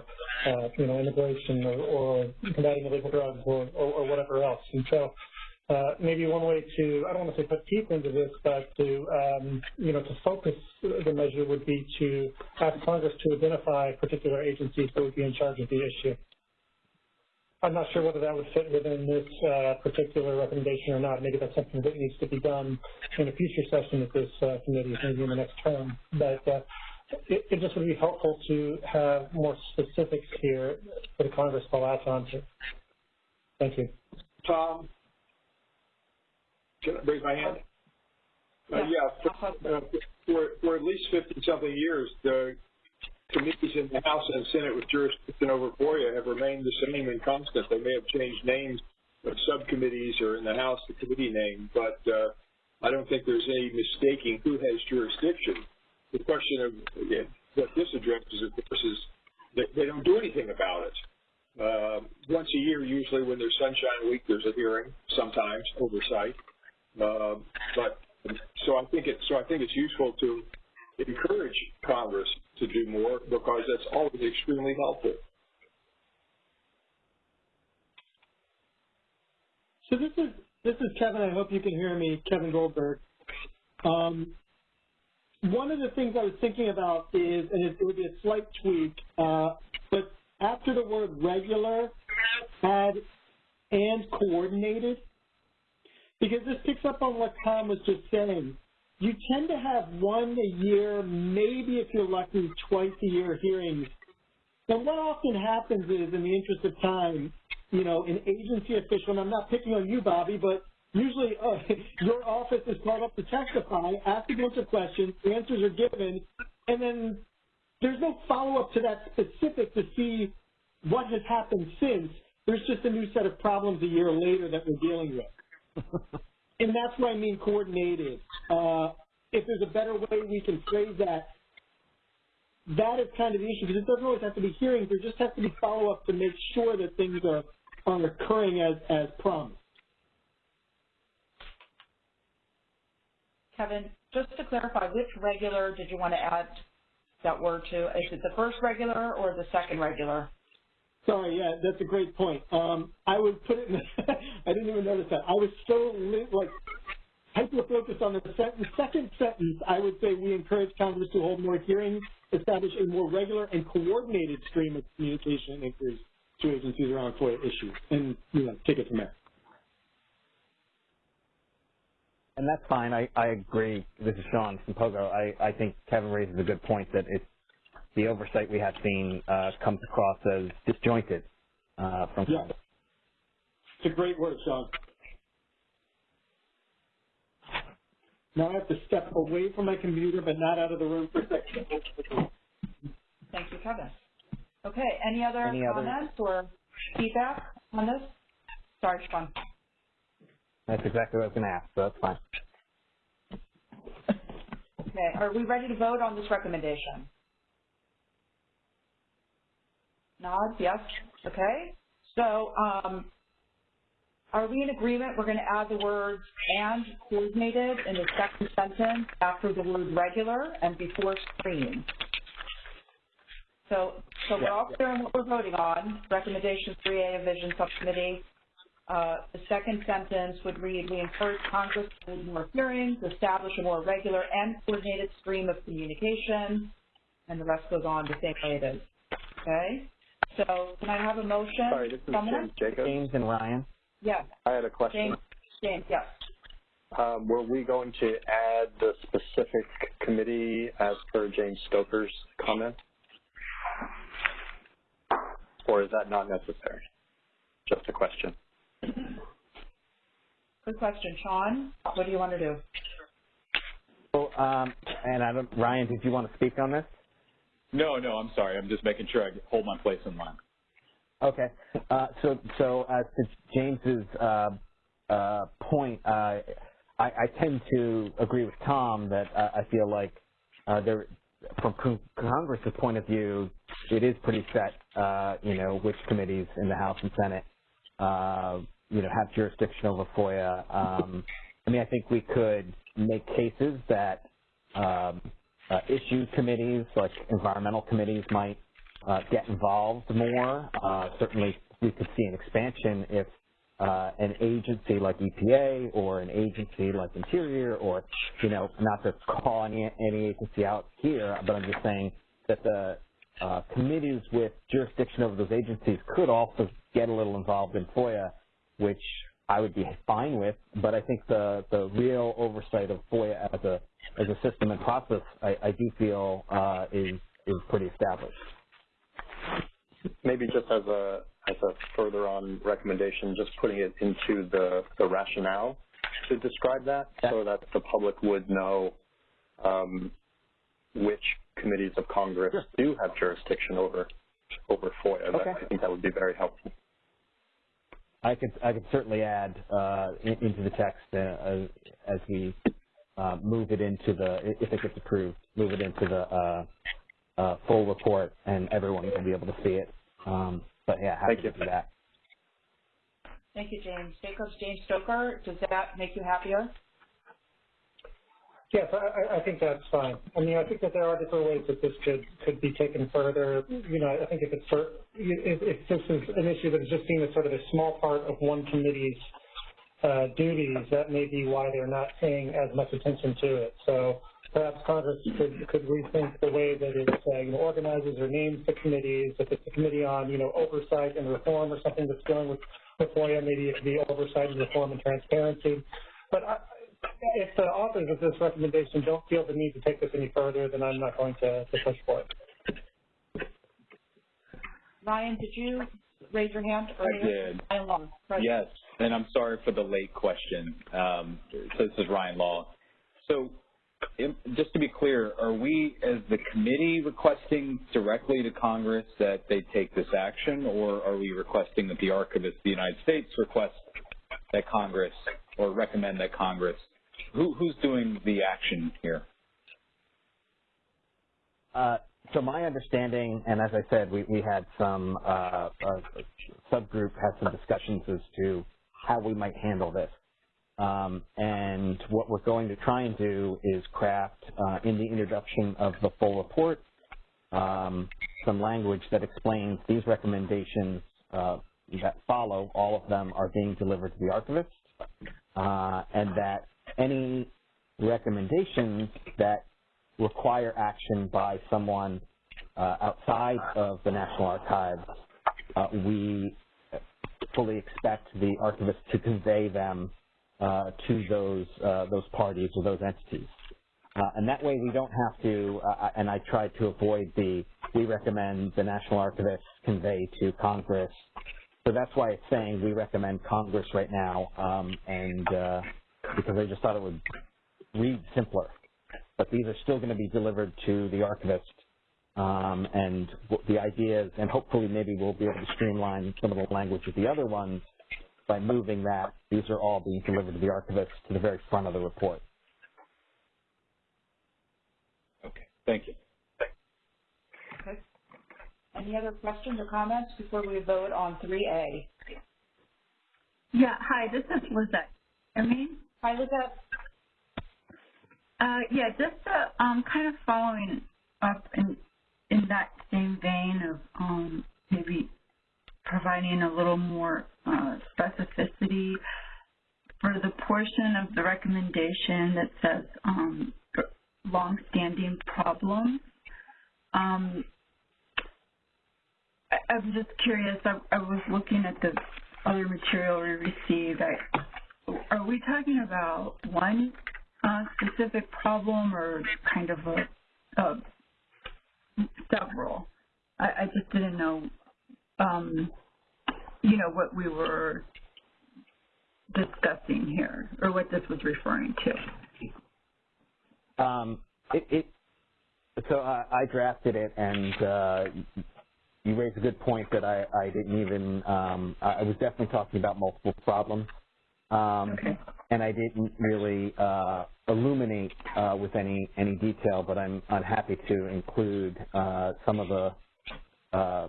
[SPEAKER 4] uh, you know, immigration or, or combating illegal drugs or, or, or whatever else. And so uh, maybe one way to, I don't want to say put teeth into this, but to, um, you know, to focus the measure would be to ask Congress to identify particular agencies that would be in charge of the issue. I'm not sure whether that would fit within this uh, particular recommendation or not. Maybe that's something that needs to be done in a future session of this uh, committee, maybe in the next term. But uh, it, it, just would be helpful to have more specifics here for the Congress to latch onto. Thank you.
[SPEAKER 16] Tom, can I raise my hand? Uh, yeah, for, uh, for, for, at least 50-something years, the committees in the House and Senate with jurisdiction over FOIA have remained the same and constant. They may have changed names of subcommittees or in the House the committee name, but uh, I don't think there's any mistaking who has jurisdiction. The question of yeah, what this addresses, of course, is that they don't do anything about it. Uh, once a year, usually when there's Sunshine Week, there's a hearing, sometimes oversight. Uh, but so I think it so I think it's useful to encourage Congress to do more because that's always extremely helpful.
[SPEAKER 19] So this is this is Kevin. I hope you can hear me, Kevin Goldberg. Um, one of the things I was thinking about is, and it, it would be a slight tweak, uh, but after the word regular, add and coordinated, because this picks up on what Tom was just saying you tend to have one a year, maybe if you're lucky, twice a year hearings. And what often happens is, in the interest of time, you know, an agency official, and I'm not picking on you, Bobby, but usually uh, your office is called up to testify, ask a bunch of questions, answers are given, and then there's no follow-up to that specific to see what has happened since. There's just a new set of problems a year later that we're dealing with. and that's what I mean coordinated. Uh, if there's a better way we can phrase that, that is kind of the issue because it doesn't always have to be hearings. There just has to be follow-up to make sure that things are, are occurring as, as promised.
[SPEAKER 3] Kevin, just to clarify, which regular did you want to add that word to? Is it the first regular or the second regular?
[SPEAKER 19] Sorry, yeah, that's a great point. Um, I would put it in, the, I didn't even notice that. I was so, like, hyper-focused on the, the second sentence, I would say we encourage Congress to hold more hearings, establish a more regular and coordinated stream of communication and inquiries to agencies around FOIA issues, and, you know, take it from there.
[SPEAKER 14] And that's fine. I, I agree. This is Sean from Pogo. I, I think Kevin raises a good point that it's the oversight we have seen uh, comes across as disjointed uh, from
[SPEAKER 19] yeah. It's a great word, Sean. Now I have to step away from my computer, but not out of the room for a second.
[SPEAKER 3] Thank you, Kevin. Okay, any other
[SPEAKER 14] any
[SPEAKER 3] comments other? or feedback on this? Sorry, Sean.
[SPEAKER 14] That's exactly what I was going to ask, so that's fine.
[SPEAKER 3] Okay, are we ready to vote on this recommendation? Nod, yes, okay. So um, are we in agreement we're going to add the words and coordinated in the second sentence after the word regular and before screen? So, so we're all clear on what we're voting on. Recommendation 3A of Vision Subcommittee. Uh, the second sentence would read, we encourage Congress to hold more hearings, establish a more regular and coordinated stream of communication, and the rest goes on the same way it is. Okay? So can I have a motion?
[SPEAKER 15] Sorry, this is James Jacobs.
[SPEAKER 14] James and Ryan.
[SPEAKER 3] Yes.
[SPEAKER 15] I had a question.
[SPEAKER 3] James, James yes.
[SPEAKER 15] Um, were we going to add the specific committee as per James Stoker's comment? Or is that not necessary? Just a question.
[SPEAKER 3] Good question. Sean, what do you want to do?
[SPEAKER 14] Well, um, and I don't, Ryan, did you want to speak on this?
[SPEAKER 5] No, no, I'm sorry. I'm just making sure I hold my place in line.
[SPEAKER 14] Okay. Uh, so, so uh, to James's uh, uh point, uh, I, I, tend to agree with Tom that uh, I feel like there from con Congress's point of view, it is pretty set, you know, which committees in the House and Senate, you know, have jurisdiction over FOIA. Um, I mean, I think we could make cases that um, uh, issue committees, like environmental committees, might uh, get involved more. Uh, certainly, we could see an expansion if uh, an agency like EPA or an agency like Interior or, you know, not to call any, any agency out here, but I'm just saying that the uh, committees with jurisdiction over those agencies could also get a little involved in FOIA, which I would be fine with, but I think the, the real oversight of FOIA as a, as a system and process, I, I do feel uh, is, is pretty established.
[SPEAKER 15] Maybe just as a as a further on recommendation, just putting it into the, the rationale to describe that so that the public would know um, which committees of Congress do have jurisdiction over over FOIA.
[SPEAKER 14] Okay.
[SPEAKER 15] I think that would be very helpful.
[SPEAKER 14] I could I could certainly add uh, in, into the text uh, as we uh, move it into the if it gets approved, move it into the uh, uh, full report, and everyone will be able to see it. Um, but yeah, happy
[SPEAKER 15] Thank you.
[SPEAKER 14] to do that.
[SPEAKER 3] Thank you, James. Jacobs, James Stoker, does that make you happier?
[SPEAKER 4] Yes, I, I think that's fine. I mean, I think that there are different ways that this could could be taken further. You know, I think if it's if, if this is an issue that is just seen as sort of a small part of one committee's uh, duties, that may be why they're not paying as much attention to it. So perhaps Congress could, could rethink the way that it uh, you know, organizes or names the committees. If it's a committee on you know oversight and reform or something that's dealing with, with FOIA, maybe it could be oversight and reform and transparency. But if the authors of this recommendation don't feel the need to take this any further, then I'm not going to, to push for it.
[SPEAKER 3] Ryan, did you raise your hand?
[SPEAKER 5] Earlier? I did.
[SPEAKER 3] Law,
[SPEAKER 5] yes, and I'm sorry for the late question. Um, so this is Ryan Law. So just to be clear, are we as the committee requesting directly to Congress that they take this action, or are we requesting that the Archivist of the United States request that Congress or recommend that Congress? Who, who's doing the action here?
[SPEAKER 14] Uh, so my understanding, and as I said, we, we had some uh, subgroup had some discussions as to how we might handle this. Um, and what we're going to try and do is craft uh, in the introduction of the full report um, some language that explains these recommendations uh, that follow, all of them are being delivered to the archivist, uh, and that any recommendations that require action by someone uh, outside of the National Archives, uh, we fully expect the archivist to convey them uh, to those uh, those parties or those entities. Uh, and that way we don't have to, uh, and I try to avoid the, we recommend the National Archivist convey to Congress. So that's why it's saying we recommend Congress right now, um, and because I just thought it would read simpler. But these are still going to be delivered to the archivist, um, and the idea is, and hopefully maybe we'll be able to streamline some of the language of the other ones by moving that, these are all being delivered to the archivist to the very front of the report.
[SPEAKER 5] Okay, thank you.
[SPEAKER 3] Okay. Any other questions or comments before we vote on 3A?
[SPEAKER 20] Yeah, hi, this is Lizette. I mean,
[SPEAKER 3] hi, Lizette.
[SPEAKER 20] Uh, yeah, just uh, um, kind of following up in in that same vein of um, maybe providing a little more uh, specificity for the portion of the recommendation that says um, long-standing problems. Um, I, I'm just curious. I, I, was looking at the other material we received. I, are we talking about one uh, specific problem or kind of a, a several? I, I just didn't know um, you know, what we were discussing here, or what this was referring
[SPEAKER 14] to. Um, it, it, so I, I drafted it, and uh, you raised a good point that I, I didn't even. Um, I was definitely talking about multiple problems. Um,
[SPEAKER 20] okay.
[SPEAKER 14] and I didn't really uh, illuminate uh, with any any detail, but I'm I'm happy to include uh, some of the uh,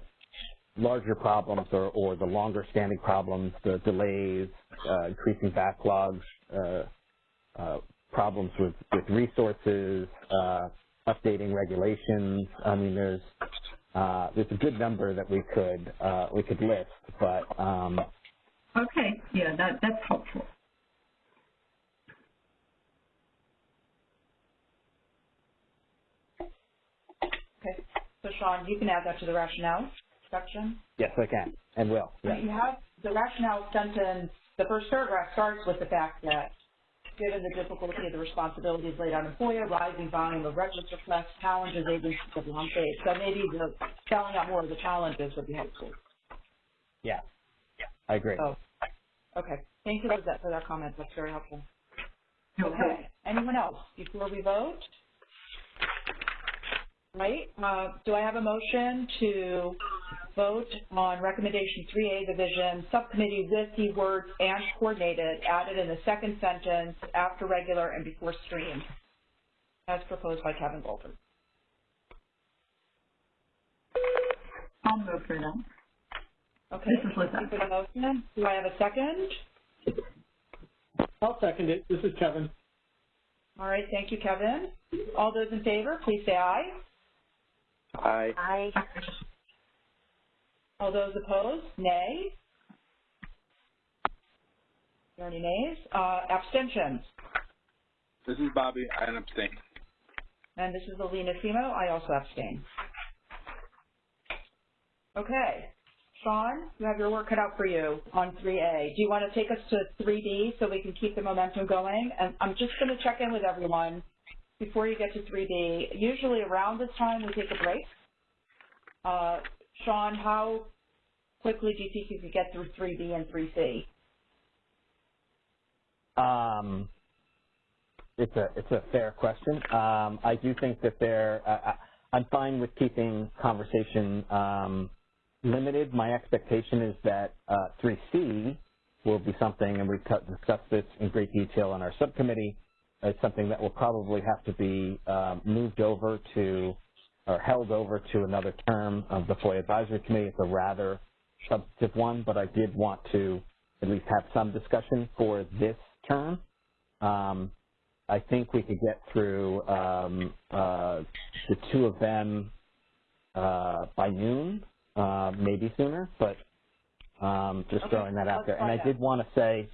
[SPEAKER 14] larger problems or, or the longer standing problems, the delays, uh, increasing backlogs, uh, uh, problems with, with resources, uh, updating regulations. I mean, there's uh, there's a good number that we could uh, we could list, but um,
[SPEAKER 20] okay, yeah, that that's helpful.
[SPEAKER 3] Okay, so Sean, you can add that to the rationale section.
[SPEAKER 14] yes, I can and will. Yeah.
[SPEAKER 3] You have the rationale sentence, the first paragraph starts with the fact that given the difficulty of the responsibilities laid on employer, rising volume of records requests, challenges agencies have long faced. So maybe the spelling out more of the challenges would be helpful.
[SPEAKER 14] Yeah. I agree.
[SPEAKER 3] Oh, okay. Thank you Lizette, for that comment. That's very helpful. Okay. Anyone else before we vote? Right. Uh, do I have a motion to vote on recommendation 3A division subcommittee with the words and coordinated added in the second sentence after regular and before stream as proposed by Kevin Goldberg?
[SPEAKER 20] I'll move for that.
[SPEAKER 3] Okay.
[SPEAKER 20] This is Liz.
[SPEAKER 3] Thank you for the motion. Do I have a second?
[SPEAKER 19] I'll second it. This is Kevin.
[SPEAKER 3] All right. Thank you, Kevin. All those in favor, please say aye.
[SPEAKER 15] Aye.
[SPEAKER 8] Aye.
[SPEAKER 3] All those opposed, nay. Are there any nays? Uh, abstentions?
[SPEAKER 10] This is Bobby. I abstain.
[SPEAKER 3] And this is Alina Semo. I also abstain. Okay. Sean, you have your work cut out for you on 3A. Do you want to take us to 3B so we can keep the momentum going? And I'm just going to check in with everyone before you get to 3B. Usually around this time we take a break. Uh, Sean, how quickly do you think you could get through 3B and 3C?
[SPEAKER 14] Um, it's a it's a fair question. Um, I do think that there. Uh, I'm fine with keeping conversation um, limited. My expectation is that uh, 3C will be something, and we've discussed this in great detail on our subcommittee. It's something that will probably have to be um, moved over to or held over to another term of the FOIA Advisory Committee. It's a rather substantive one, but I did want to at least have some discussion for this term. Um, I think we could get through um, uh, the two of them uh, by noon, uh, maybe sooner, but um, just
[SPEAKER 3] Okay,
[SPEAKER 14] throwing that out
[SPEAKER 3] let's
[SPEAKER 14] there. And I
[SPEAKER 3] find
[SPEAKER 14] did want to say,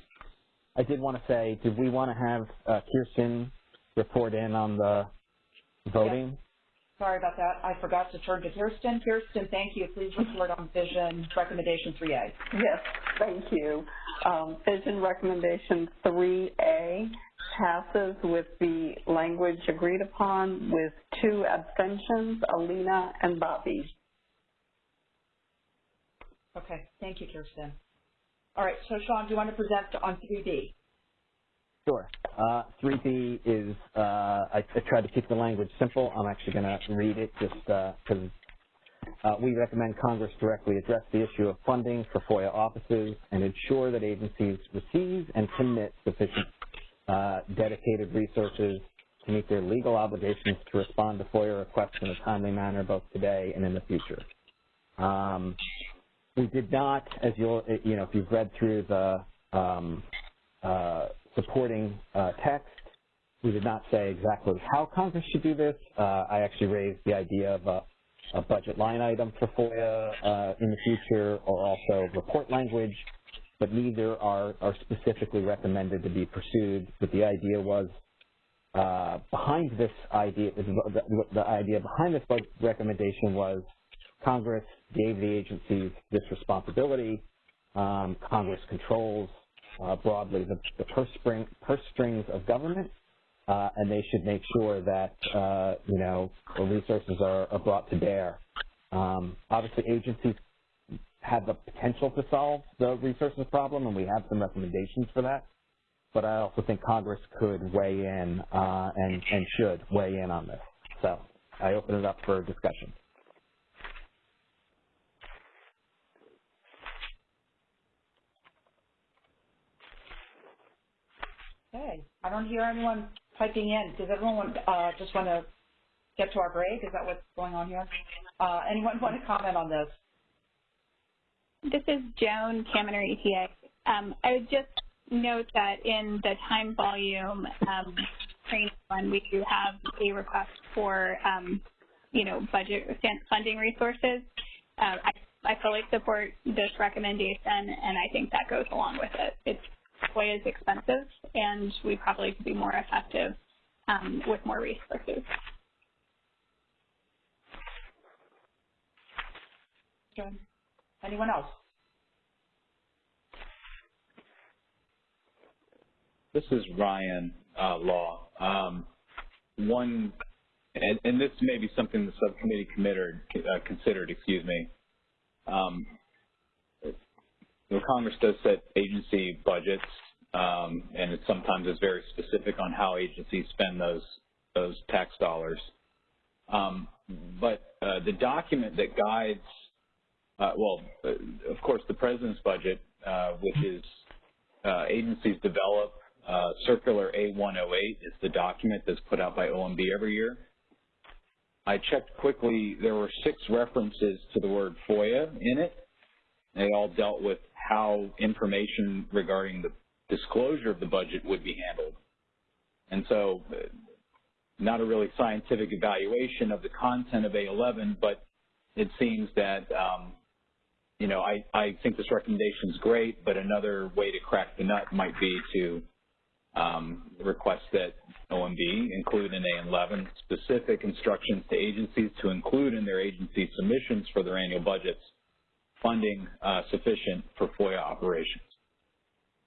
[SPEAKER 14] I did want to say, did we want to have uh, Kirsten report in on the voting?
[SPEAKER 3] Sorry about that. I forgot to turn to Kirsten. Kirsten, thank you. Please report on vision recommendation 3A.
[SPEAKER 11] Yes, thank you. Um, vision recommendation 3A passes with the language agreed upon with two abstentions, Alina and Bobby.
[SPEAKER 3] Okay, thank you, Kirsten. All right, so Sean, do you want to present on 3B?
[SPEAKER 14] Sure. Uh, 3B is, uh, I, I tried to keep the language simple. I'm actually going to read it just because uh, we recommend Congress directly address the issue of funding for FOIA offices and ensure that agencies receive and commit sufficient uh, dedicated resources to meet their legal obligations to respond to FOIA requests in a timely manner both today and in the future. Um, we did not, as you'll, you know, if you've read through the um, uh, supporting uh, text, we did not say exactly how Congress should do this. Uh, I actually raised the idea of a, a budget line item for FOIA uh, in the future or also report language, but neither are, are specifically recommended to be pursued. But the idea was uh, behind this idea, the, the idea behind this recommendation was Congress gave the agencies this responsibility. Um, Congress controls uh, broadly the, the purse, string, purse strings of government, uh, and they should make sure that uh, you know the resources are, are brought to bear. Um, obviously, agencies have the potential to solve the resources problem, and we have some recommendations for that. But I also think Congress could weigh in uh, and, and should weigh in on this. So I open it up for discussion.
[SPEAKER 3] Okay. I don't hear anyone typing in. Does everyone uh, just want to get to our break? Is that what's going on here? Uh, anyone want to comment on this?
[SPEAKER 18] This is Joan Kaminer, ETA. Um, I would just note that in the time volume um, training one, we do have a request for, um, you know, budget funding resources. Uh, I, I fully support this recommendation, and I think that goes along with it. It's FOIA is expensive, and we probably could be more effective um, with more resources.
[SPEAKER 3] John. Anyone else?
[SPEAKER 5] This is Ryan uh, Law. Um, one, and, and, this may be something the subcommittee committed, uh, considered, excuse me. Um, know, Congress does set agency budgets, um, and it sometimes is very specific on how agencies spend those those tax dollars. Um, but uh, the document that guides uh, well, uh, of course, the president's budget, uh, which is uh, agencies develop. Uh, Circular A108 is the document that's put out by OMB every year. I checked quickly. There were six references to the word FOIA in it. They all dealt with how information regarding the disclosure of the budget would be handled. And so not a really scientific evaluation of the content of A11, but it seems that um, you know, I, I think this recommendation is great, but another way to crack the nut might be to um, request that OMB include in A11 specific instructions to agencies to include in their agency submissions for their annual budgets funding uh, sufficient for FOIA operations.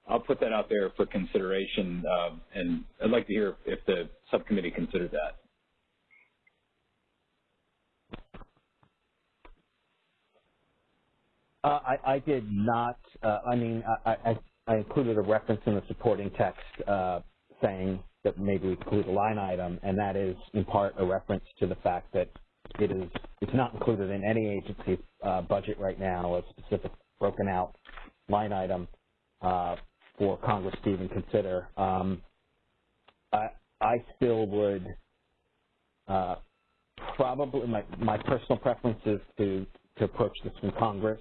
[SPEAKER 5] I'll put that out there for consideration, uh, and I'd like to hear if the subcommittee considered that.
[SPEAKER 14] Uh, I, I, did not. Uh, I mean, I, I, I, included a reference in the supporting text uh, saying that maybe we include a line item, and that is in part a reference to the fact that it is it's not included in any agency uh, budget right now, a specific broken out line item uh, for Congress to even consider. Um, I, I still would uh, probably my my personal preference is to to approach this from Congress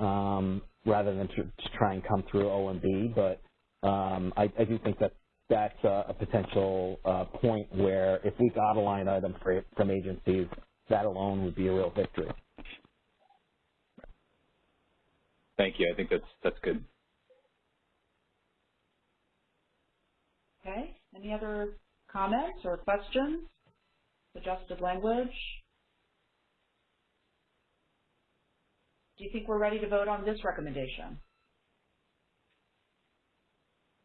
[SPEAKER 14] um, rather than to, to, try and come through OMB. But um, I, I, do think that that's a, a potential uh, point where if we got a line item for, from agencies, that alone would be a real victory.
[SPEAKER 5] Thank you. I think that's that's good.
[SPEAKER 3] Okay. Any other comments or questions? Suggested language? Do you think we're ready to vote on this recommendation?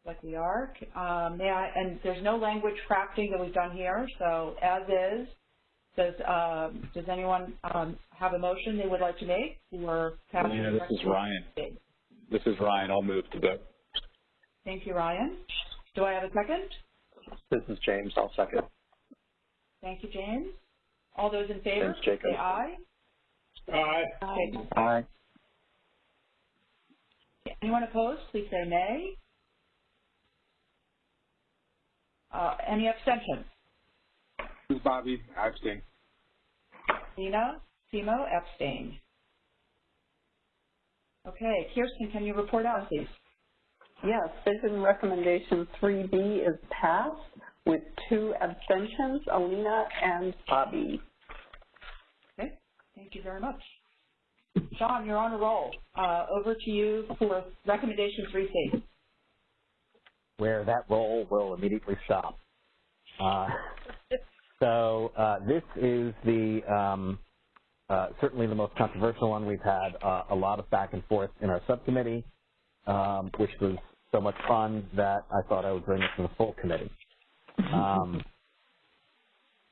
[SPEAKER 3] Like we are. Um, may I, and there's no language crafting that we've done here, so as is. Does um, does anyone um, have a motion they would like to make for
[SPEAKER 5] passing? this is Ryan. This is Ryan. I'll move to vote.
[SPEAKER 3] Thank you, Ryan. Do I have a second?
[SPEAKER 15] This is James. I'll second.
[SPEAKER 3] Thank you, James. All those in favor,
[SPEAKER 15] James
[SPEAKER 3] say aye.
[SPEAKER 16] Aye.
[SPEAKER 3] Aye.
[SPEAKER 15] Aye.
[SPEAKER 3] Anyone opposed, please say nay. Uh, any abstentions?
[SPEAKER 10] This is Bobby. Epstein. abstain.
[SPEAKER 3] Alina Semo, abstain. Okay, Kirsten, can you report out, please?
[SPEAKER 11] Yes, vision recommendation 3B is passed with two abstentions, Alina and Bobby.
[SPEAKER 3] Okay, thank you very much. Sean, you're on a roll. Uh, over to you for recommendation 3C.
[SPEAKER 14] Where that roll will immediately stop. Uh, so uh, this is the um, uh, certainly the most controversial one. We've had uh, a lot of back and forth in our subcommittee, um, which was so much fun that I thought I would bring it to the full committee. Um,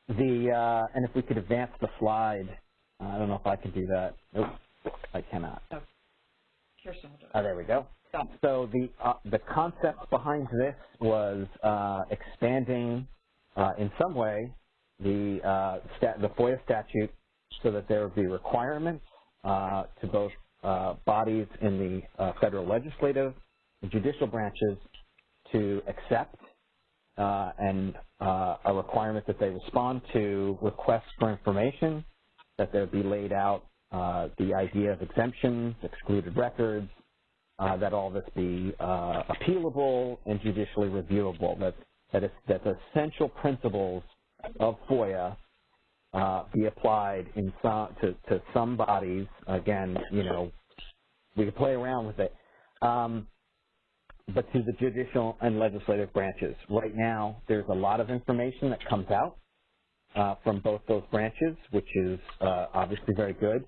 [SPEAKER 14] the uh, and if we could advance the slide I don't know if I can do that. Nope, I cannot.
[SPEAKER 3] Oh.
[SPEAKER 14] Oh, there we go. So the uh, the concept behind this was uh, expanding uh, in some way the uh, the FOIA statute so that there would be requirements uh, to both uh, bodies in the federal legislative and judicial branches to accept uh, and uh, a requirement that they respond to requests for information, that there be laid out uh, the idea of exemptions, excluded records, uh, that all this be uh, appealable and judicially reviewable, that, that the essential principles of FOIA uh, be applied in some, to, to some bodies. Again, you know, we could play around with it. Um, but to the judicial and legislative branches. Right now, there's a lot of information that comes out uh, from both those branches, which is uh, obviously very good.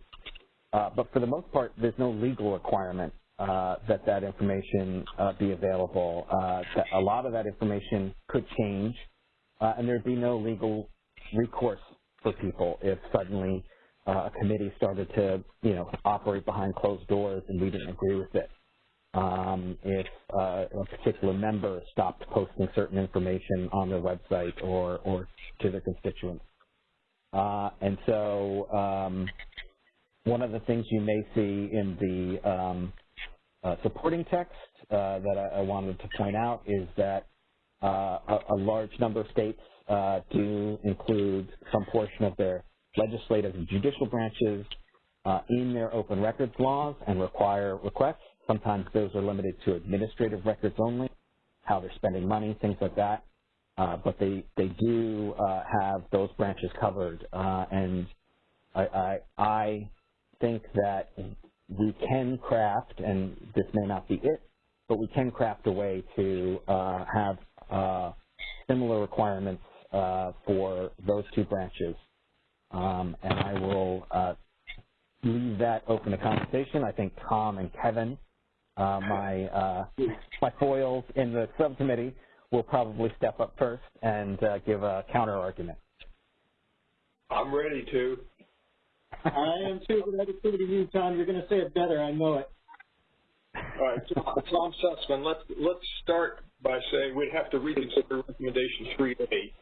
[SPEAKER 14] Uh, but for the most part, there's no legal requirement uh, that that information uh, be available. Uh, a lot of that information could change, and there'd be no legal recourse for people if suddenly a committee started to, you know, operate behind closed doors and we didn't agree with it um, if uh, a particular member stopped posting certain information on their website or, or to their constituents. Uh, and so um, one of the things you may see in the um, uh, supporting text uh, that I, I, wanted to point out is that uh, a, a, large number of states uh, do include some portion of their legislative and judicial branches in their open records laws and require requests Sometimes those are limited to administrative records only, how they're spending money, things like that. Uh, but they, they do uh, have those branches covered. Uh, and I, I, I think that we can craft, and this may not be it, but we can craft a way to uh, have uh, similar requirements uh, for those two branches. Um, and I will leave that open to conversation. I think Tom and Kevin uh, my uh, my foils in the subcommittee will probably step up first and uh, give a counter argument.
[SPEAKER 16] I'm ready to.
[SPEAKER 19] I am too, but I defer to you, Tom. You're going to say it better. I know it.
[SPEAKER 16] All right, Tom Susman. let's let's start by saying we'd have to reconsider recommendation 3A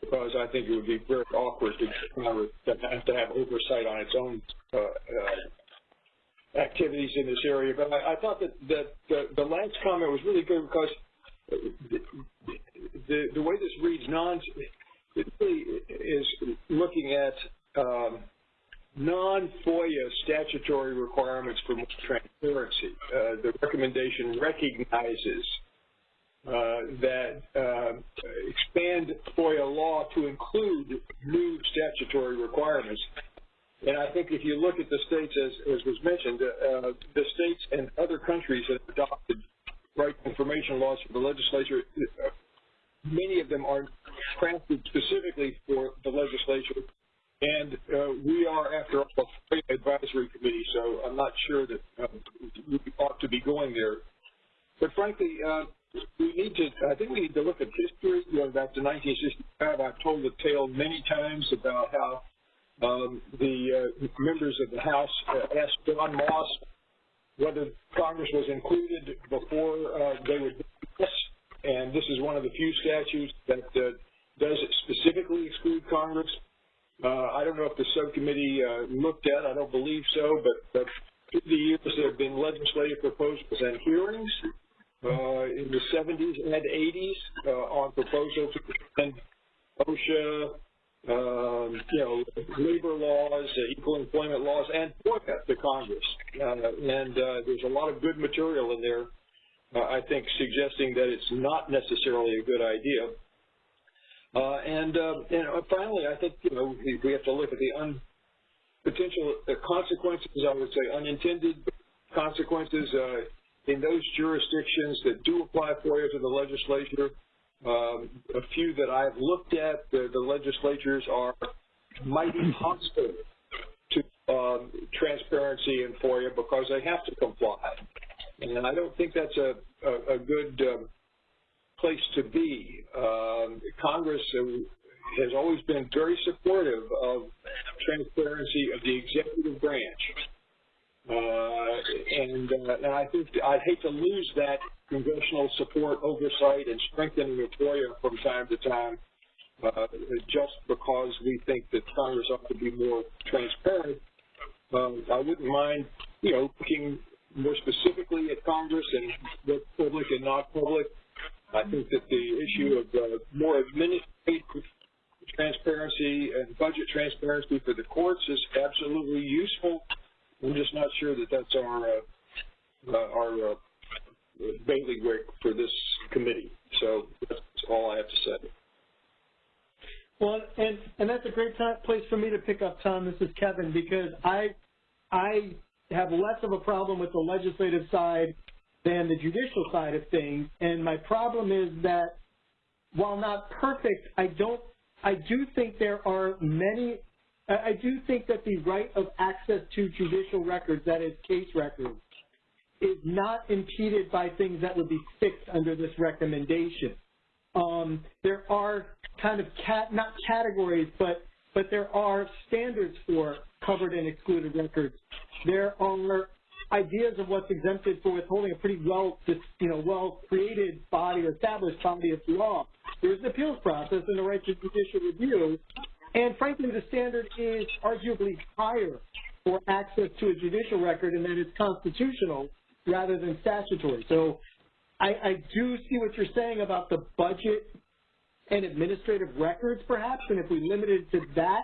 [SPEAKER 16] because I think it would be very awkward to have to have oversight on its own uh, uh, activities in this area. But I, I thought that, that the, the last comment was really good because the, the, the way this reads non, it really is looking at um, non-FOIA statutory requirements for transparency. Uh, the recommendation recognizes that uh, expand FOIA law to include new statutory requirements. And I think if you look at the states, as, as was mentioned, uh, the states and other countries that have adopted right information laws for the legislature, uh, many of them are crafted specifically for the legislature. And uh, we are, after all, a advisory committee, so I'm not sure that uh, we ought to be going there. But frankly, uh, we need to, I think we need to look at history going back to 1965. I've told the tale many times about how um, the uh, members of the House uh, asked John Moss whether Congress was included before uh, they would do and this is one of the few statutes that uh, does specifically exclude Congress. Uh, I don't know if the subcommittee uh, looked at, I don't believe so, but, but through the years there have been legislative proposals and hearings in the 70s and 80s on proposals to OSHA, um, you know, labor laws, uh, equal employment laws, and FOIA to Congress. Uh, and uh, there's a lot of good material in there, uh, I think, suggesting that it's not necessarily a good idea. Uh, and, uh, and finally, I think, you know, we have to look at the potential consequences, I would say unintended consequences in those jurisdictions that do apply FOIA to the legislature um, a few that I've looked at, the, the legislatures are mighty hostile to um, transparency in FOIA because they have to comply. And I don't think that's a, a, a good um, place to be. Um, Congress has always been very supportive of transparency of the executive branch. Uh, and, uh, and I think I'd hate to lose that congressional support, oversight, and strengthening of FOIA from time to time uh, just because we think that Congress ought to be more transparent. Um, I wouldn't mind, you know, looking more specifically at Congress and what's public and not public. I think that the issue of uh, more administrative transparency and budget transparency for the courts is absolutely useful I'm just not sure that that's our uh, uh, our uh, bailiwick for this committee. So that's all I have to say.
[SPEAKER 19] Well, and and that's a great time, place for me to pick up, Tom. This is Kevin because I I have less of a problem with the legislative side than the judicial side of things, and my problem is that while not perfect, I don't I do think there are many I do think that the right of access to judicial records, that is case records, is not impeded by things that would be fixed under this recommendation. Um, there are kind of cat, not categories, but but there are standards for covered and excluded records. There are ideas of what's exempted for withholding a pretty well, you know, well created body or established body of law. There's an appeals process and the right to judicial review, and frankly, the standard is arguably higher for access to a judicial record, and that it's constitutional rather than statutory. So I, I do see what you're saying about the budget and administrative records, perhaps, and if we limited to that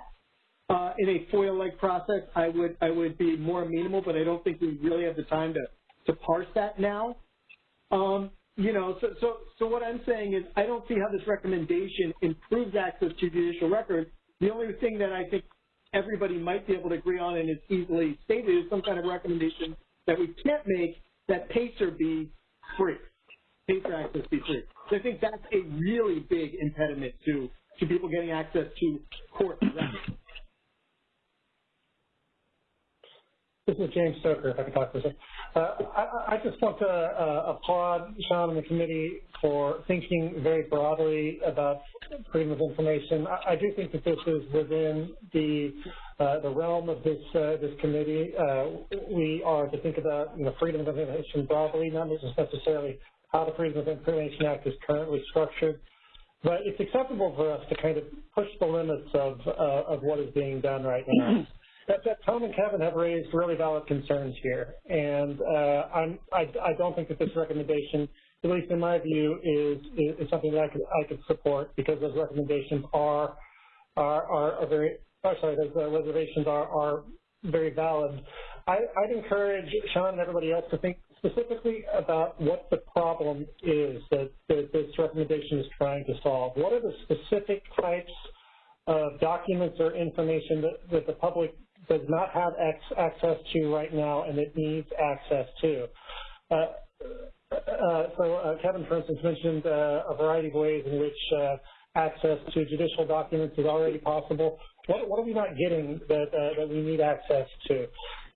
[SPEAKER 19] uh, in a FOIA-like process, I would I would be more amenable, but I don't think we really have the time to to parse that now. Um, you know, so so so what I'm saying is I don't see how this recommendation improves access to judicial records. The only thing that I think everybody might be able to agree on and is easily stated is some kind of recommendation that we can't make that PACER be free, PACER access be free. So I think that's a really big impediment to, to people getting access to court records.
[SPEAKER 4] This is James Stoker, if I can talk for a second. Uh, I, I, just want to uh, applaud Sean and the committee for thinking very broadly about freedom of information. I, I do think that this is within the uh, the realm of this uh, this committee. Uh, we are to think about you know freedom of information broadly, not necessarily how the Freedom of Information Act is currently structured. But it's acceptable for us to kind of push the limits of uh, of what is being done right now that, that Tom and Kevin have raised really valid concerns here, and uh, I, I don't think that this recommendation, at least in my view, is, is, is something that I could, I could support because those recommendations are are, are, are very, oh, sorry, those uh, reservations are, are very valid. I, I'd encourage Sean and everybody else to think specifically about what the problem is that, that this recommendation is trying to solve. What are the specific types of documents or information that, that the public does not have access to right now and it needs access to. Uh, uh, so uh, Kevin, for instance, mentioned uh, a variety of ways in which uh, access to judicial documents is already possible. What, what are we not getting that, uh, that we need access to?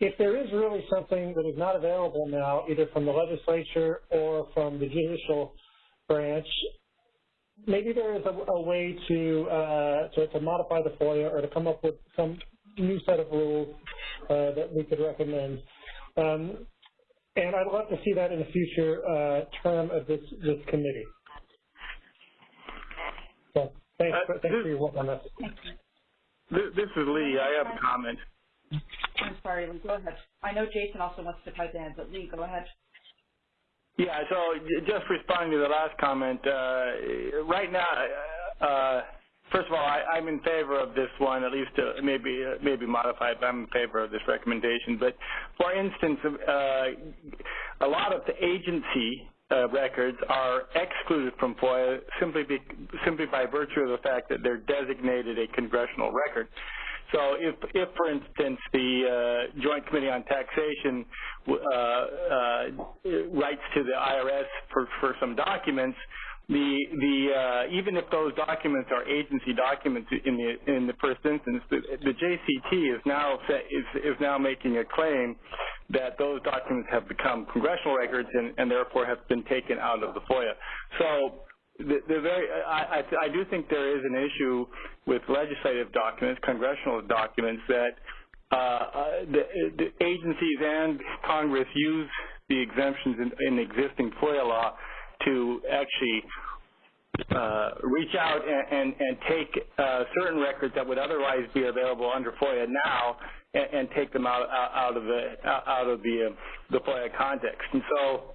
[SPEAKER 4] If there is really something that is not available now, either from the legislature or from the judicial branch, maybe there is a, a way to, to, to modify the FOIA or to come up with some new set of rules uh, that we could recommend. Um, and I'd love to see that in a future uh, term of this, this committee. So thanks, uh, for, thanks this, for your work on this.
[SPEAKER 21] This is Lee. I have a comment.
[SPEAKER 3] I'm sorry, Lee. Go ahead. I know Jason also wants to pipe in, but Lee, go ahead.
[SPEAKER 21] Yeah, so just responding to the last comment, uh, right now, uh, First of all, I, am in favor of this one, at least uh, maybe uh, maybe modified, but I'm in favor of this recommendation. But for instance, uh, a lot of the agency uh, records are excluded from FOIA simply be, simply by virtue of the fact that they're designated a congressional record. So if, if for instance, the uh, Joint Committee on Taxation uh, uh, writes to the IRS for, for some documents, the the uh, even if those documents are agency documents in the in the first instance, the, the JCT is now is is now making a claim that those documents have become congressional records and, and therefore have been taken out of the FOIA. So the, the very I, I, I do think there is an issue with legislative documents, congressional documents that uh, uh, the, the agencies and Congress use the exemptions in, in existing FOIA law to actually uh, reach out and, and, and take uh, certain records that would otherwise be available under FOIA now and, and take them out, out of the out of the the FOIA context. And so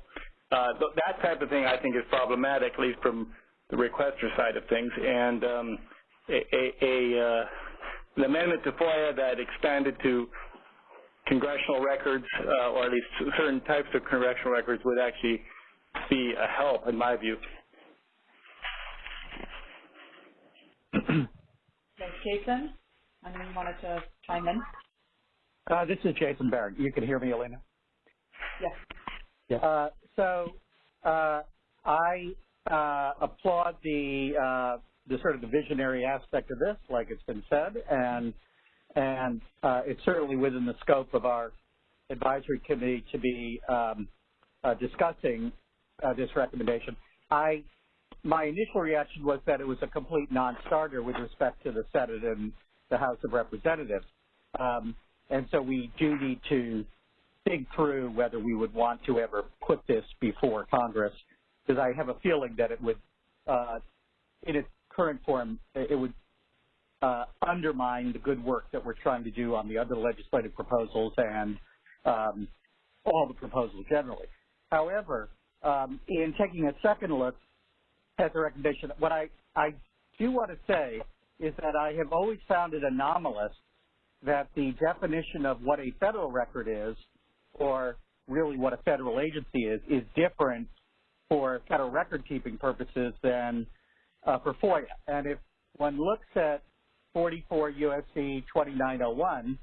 [SPEAKER 21] uh, th that type of thing I think is problematic, at least from the requester side of things. And um, a, a, a uh, an amendment to FOIA that expanded to congressional records, uh, or at least certain types of congressional records, would actually be a help, in my view.
[SPEAKER 3] Thanks, Jason. Anyone wanted to chime in?
[SPEAKER 17] Uh, this is Jason Baron. You can hear me, Alina?
[SPEAKER 3] Yes.
[SPEAKER 17] Yes. Uh, so uh, I uh, applaud the uh, the sort of the visionary aspect of this, like it's been said, and and uh, it's certainly within the scope of our advisory committee to be um, uh, discussing uh, this recommendation. I my initial reaction was that it was a complete non-starter with respect to the Senate and the House of Representatives, um, and so we do need to think through whether we would want to ever put this before Congress, because I have a feeling that it would, uh, in its current form, it would uh, undermine the good work that we're trying to do on the other legislative proposals and um, all the proposals generally. However, um, in taking a second look at the recommendation, what I, I do want to say is that I have always found it anomalous that the definition of what a federal record is, or really what a federal agency is, is different for federal record-keeping purposes than uh, for FOIA. And if one looks at 44 U.S.C. 2901,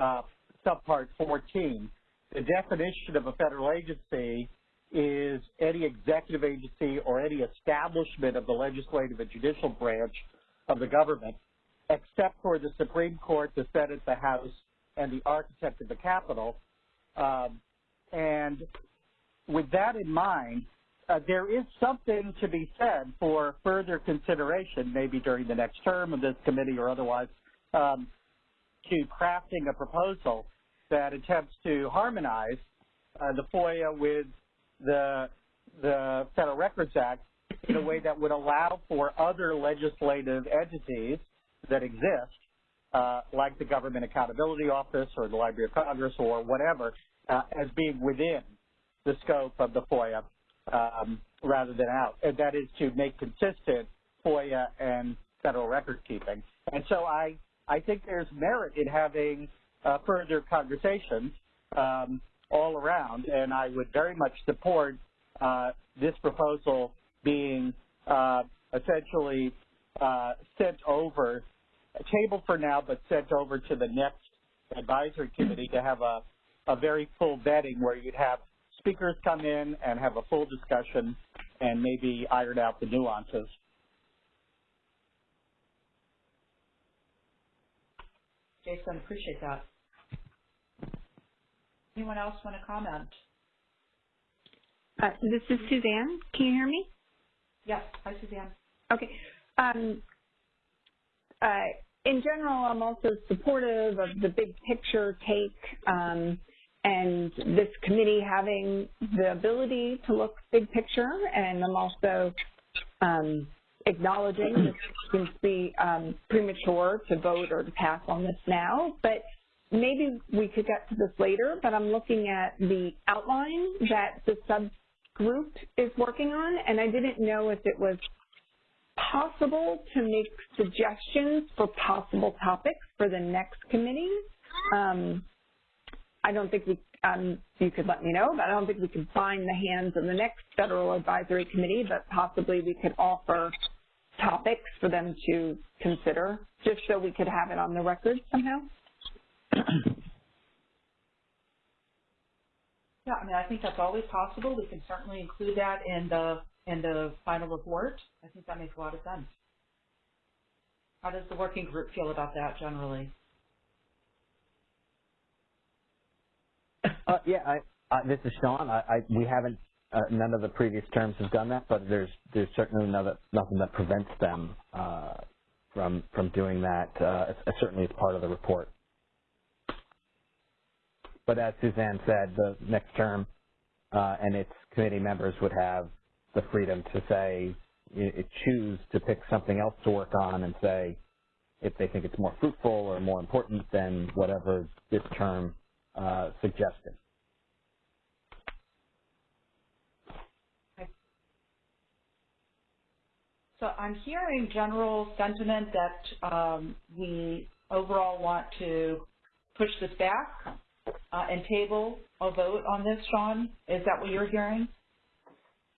[SPEAKER 17] uh, subpart 14, the definition of a federal agency is any executive agency or any establishment of the legislative and judicial branch of the government, except for the Supreme Court, the Senate, the House, and the architect of the Capitol. Um, and with that in mind, uh, there is something to be said for further consideration, maybe during the next term of this committee or otherwise, um, to crafting a proposal that attempts to harmonize uh, the FOIA with the, the Federal Records Act in a way that would allow for other legislative entities that exist, uh, like the Government Accountability Office or the Library of Congress or whatever, uh, as being within the scope of the FOIA um, rather than out. And that is to make consistent FOIA and federal record keeping. And so I, I think there's merit in having uh, further conversations um, all around, and I would very much support uh, this proposal being uh, essentially uh, sent over, tabled for now, but sent over to the next advisory committee to have a, a very full vetting where you'd have speakers come in and have a full discussion and maybe iron out the nuances.
[SPEAKER 3] Jason, appreciate that. Anyone else want to comment?
[SPEAKER 6] Uh, this is Suzanne. Can you hear me?
[SPEAKER 3] Yes. Hi, Suzanne.
[SPEAKER 6] Okay. Um, uh, in general, I'm also supportive of the big picture take um, and this committee having the ability to look big picture. And I'm also um, acknowledging that it seems to be um, premature to vote or to pass on this now. But maybe we could get to this later, but I'm looking at the outline that the subgroup is working on, and I didn't know if it was possible to make suggestions for possible topics for the next committee. Um, I don't think we, um, you could let me know, but I don't think we could bind the hands of the next Federal Advisory Committee, but possibly we could offer topics for them to consider, just so we could have it on the record somehow.
[SPEAKER 3] Yeah, I mean, I think that's always possible. We can certainly include that in the in the final report. I think that makes a lot of sense. How does the working group feel about that generally?
[SPEAKER 14] Uh, yeah, I, uh, this is Sean. I, I, we haven't, uh, none of the previous terms have done that, but there's there's certainly nothing that prevents them uh, from from doing that. Uh, certainly, it's part of the report. But as Suzanne said, the next term uh, and its committee members would have the freedom to say, choose to pick something else to work on and say if they think it's more fruitful or more important than whatever this term uh, suggested.
[SPEAKER 3] So I'm hearing general sentiment that um, we overall want to push this back uh, and table a vote on this, Sean? Is that what you're hearing?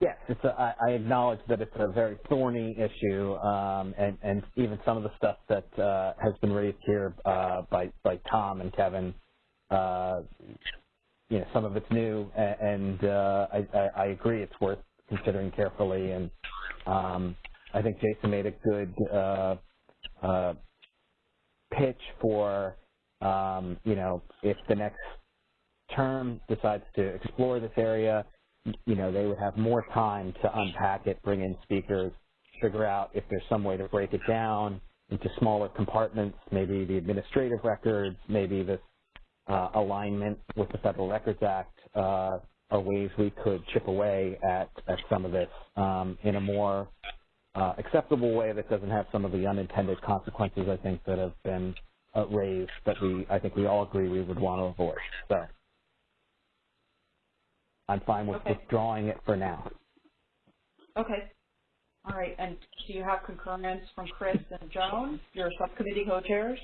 [SPEAKER 14] Yes, it's a, I, I acknowledge that it's a very thorny issue, um, and, and even some of the stuff that uh, has been raised here uh, by, by Tom and Kevin, uh, you know, some of it's new, and, uh, I, I, I agree it's worth considering carefully, and um, I think Jason made a good uh, uh, pitch for, um, you know, if the next term decides to explore this area, you know, they would have more time to unpack it, bring in speakers, figure out if there's some way to break it down into smaller compartments, maybe the administrative records, maybe this uh, alignment with the Federal Records Act uh, are ways we could chip away at, at some of this um, in a more uh, acceptable way that doesn't have some of the unintended consequences I think that have been uh, raised that we I think we all agree we would want to avoid. So I'm fine with
[SPEAKER 3] Okay.
[SPEAKER 14] withdrawing it for now.
[SPEAKER 3] Okay. All right, and do you have concurrence from Chris and Joan, your subcommittee co-chairs?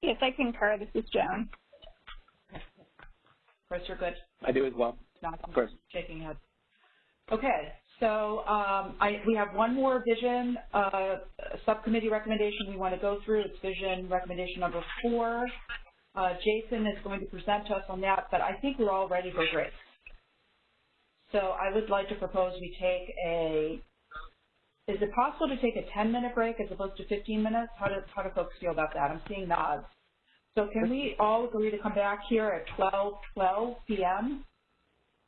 [SPEAKER 18] Yes, I concur. This is Joan.
[SPEAKER 3] Chris, you're good?
[SPEAKER 12] I do as well.
[SPEAKER 3] Not
[SPEAKER 12] Of course.
[SPEAKER 3] shaking head. Okay, so um, I, we have one more vision uh, subcommittee recommendation we want to go through. It's vision recommendation number four. Uh, Jason is going to present to us on that, but I think we're all ready for break. So I would like to propose we take a, is it possible to take a 10-minute break as opposed to 15 minutes? How do, how do folks feel about that? I'm seeing nods. So can we all agree to come back here at 12, 12 p.m.?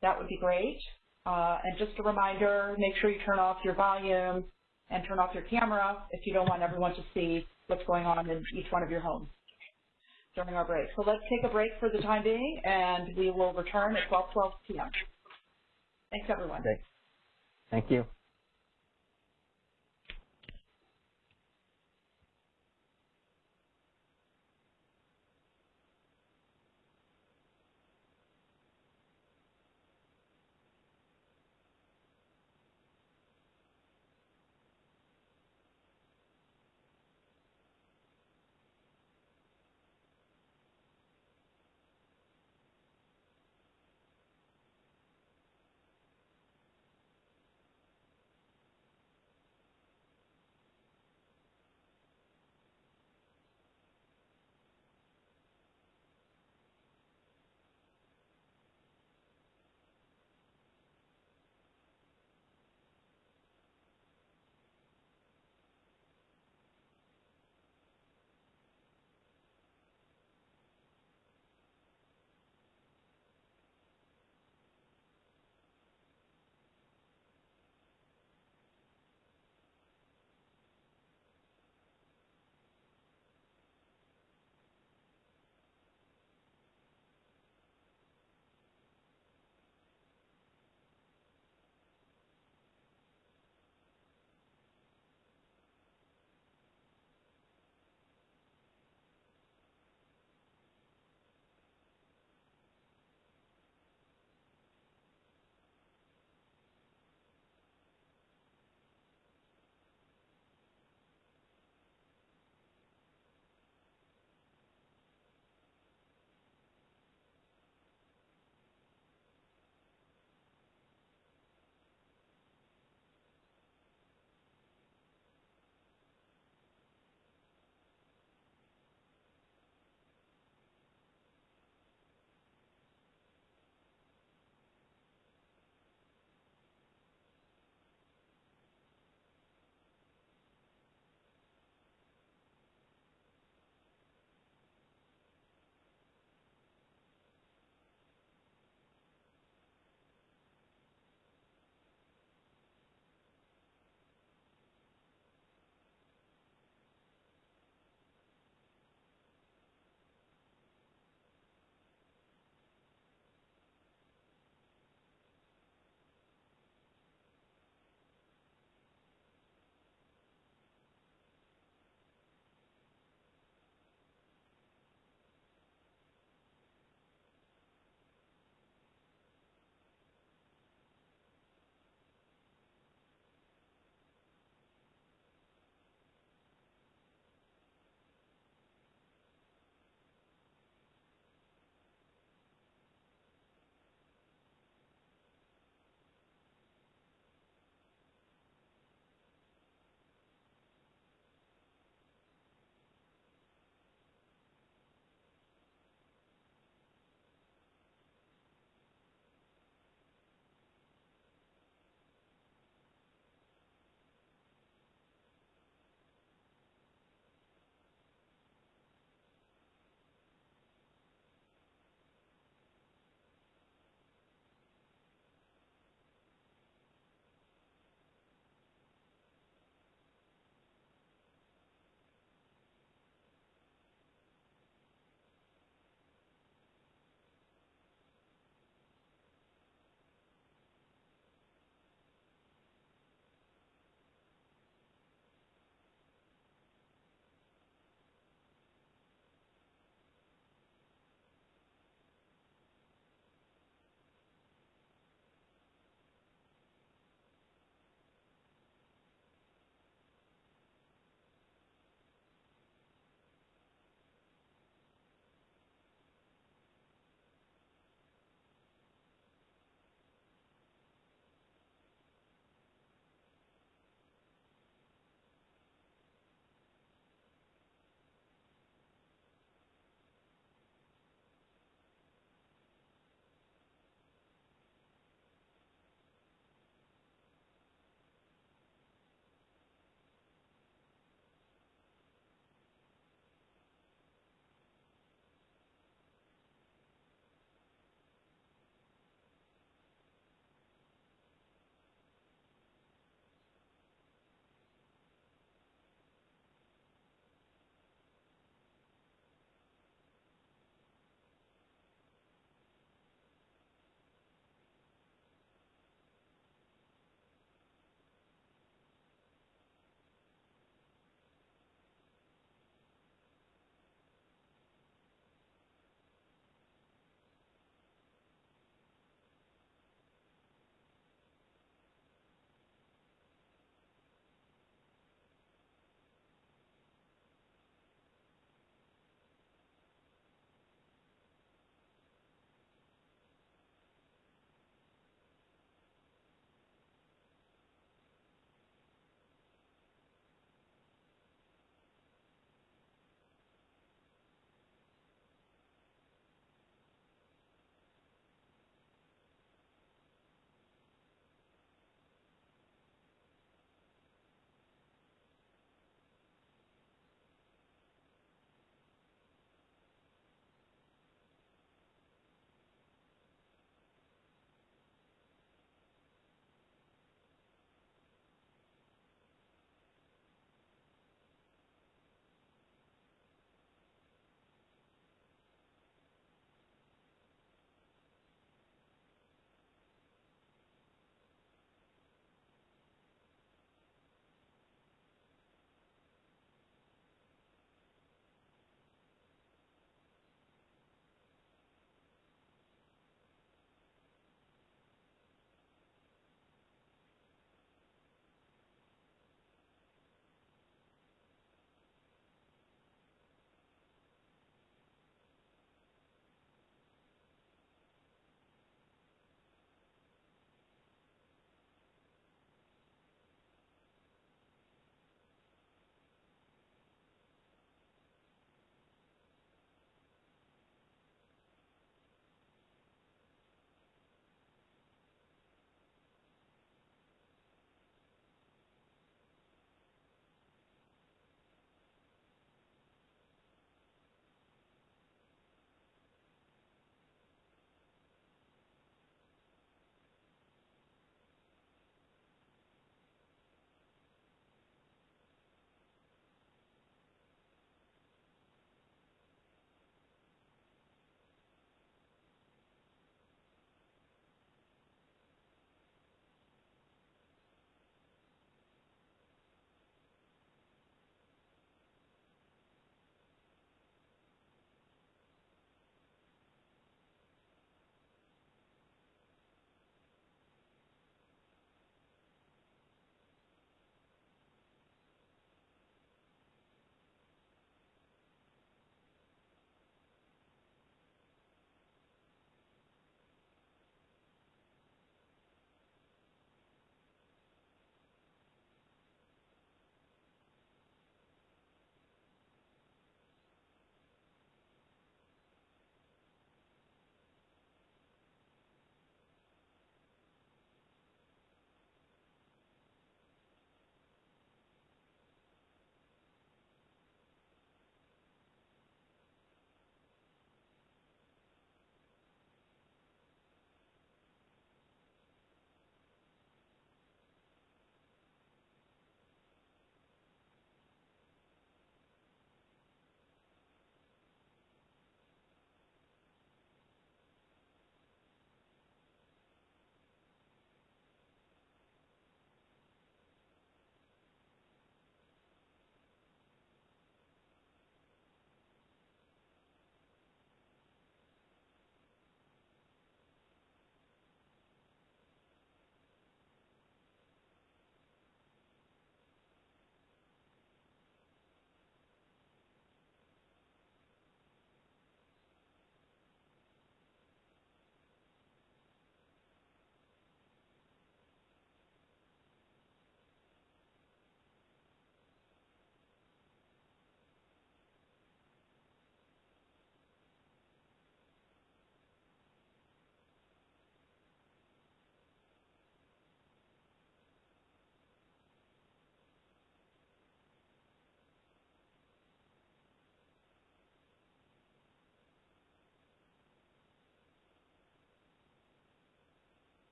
[SPEAKER 3] That would be great. Uh, and just a reminder, make sure you turn off your volume and turn off your camera if you don't want everyone to see what's going on in each one of your homes during our break. So let's take a break for the time being, and we will return at 12, 12 p.m. Thanks, everyone.
[SPEAKER 14] Thank you.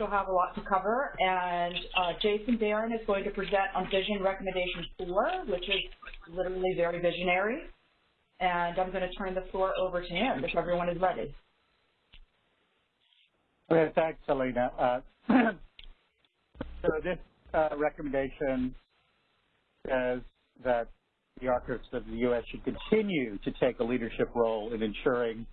[SPEAKER 3] Still have a lot to cover, and uh, Jason Baron is going to present on Vision Recommendation 4, which is literally very visionary. And I'm going to turn the floor over to him if everyone is ready.
[SPEAKER 17] Okay, thanks, Alina. Uh, so this uh, recommendation says that the Archives of the U.S. should continue to take a leadership role in ensuring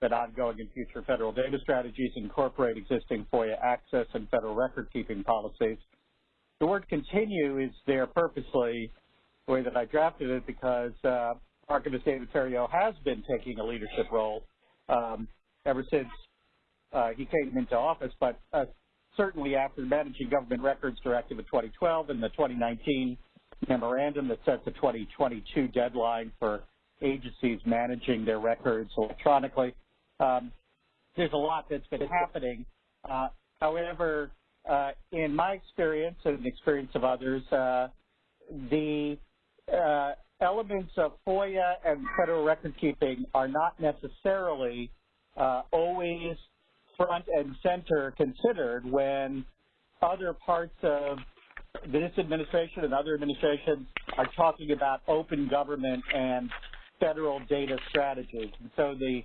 [SPEAKER 17] that ongoing and future federal data strategies incorporate existing FOIA access and federal record-keeping policies. The word continue is there purposely the way that I drafted it because uh, Archivist David Ferriero has been taking a leadership role um, ever since uh, he came into office, but uh, certainly after the Managing Government Records Directive of 2012 and the 2019 memorandum that sets a 2022 deadline for agencies managing their records electronically. Um, there's a lot that's been happening. Uh, however, uh, in my experience and the experience of others, uh, the uh, elements of FOIA and federal record keeping are not necessarily uh, always front and center considered when other parts of this administration and other administrations are talking about open government and federal data strategies. And so the,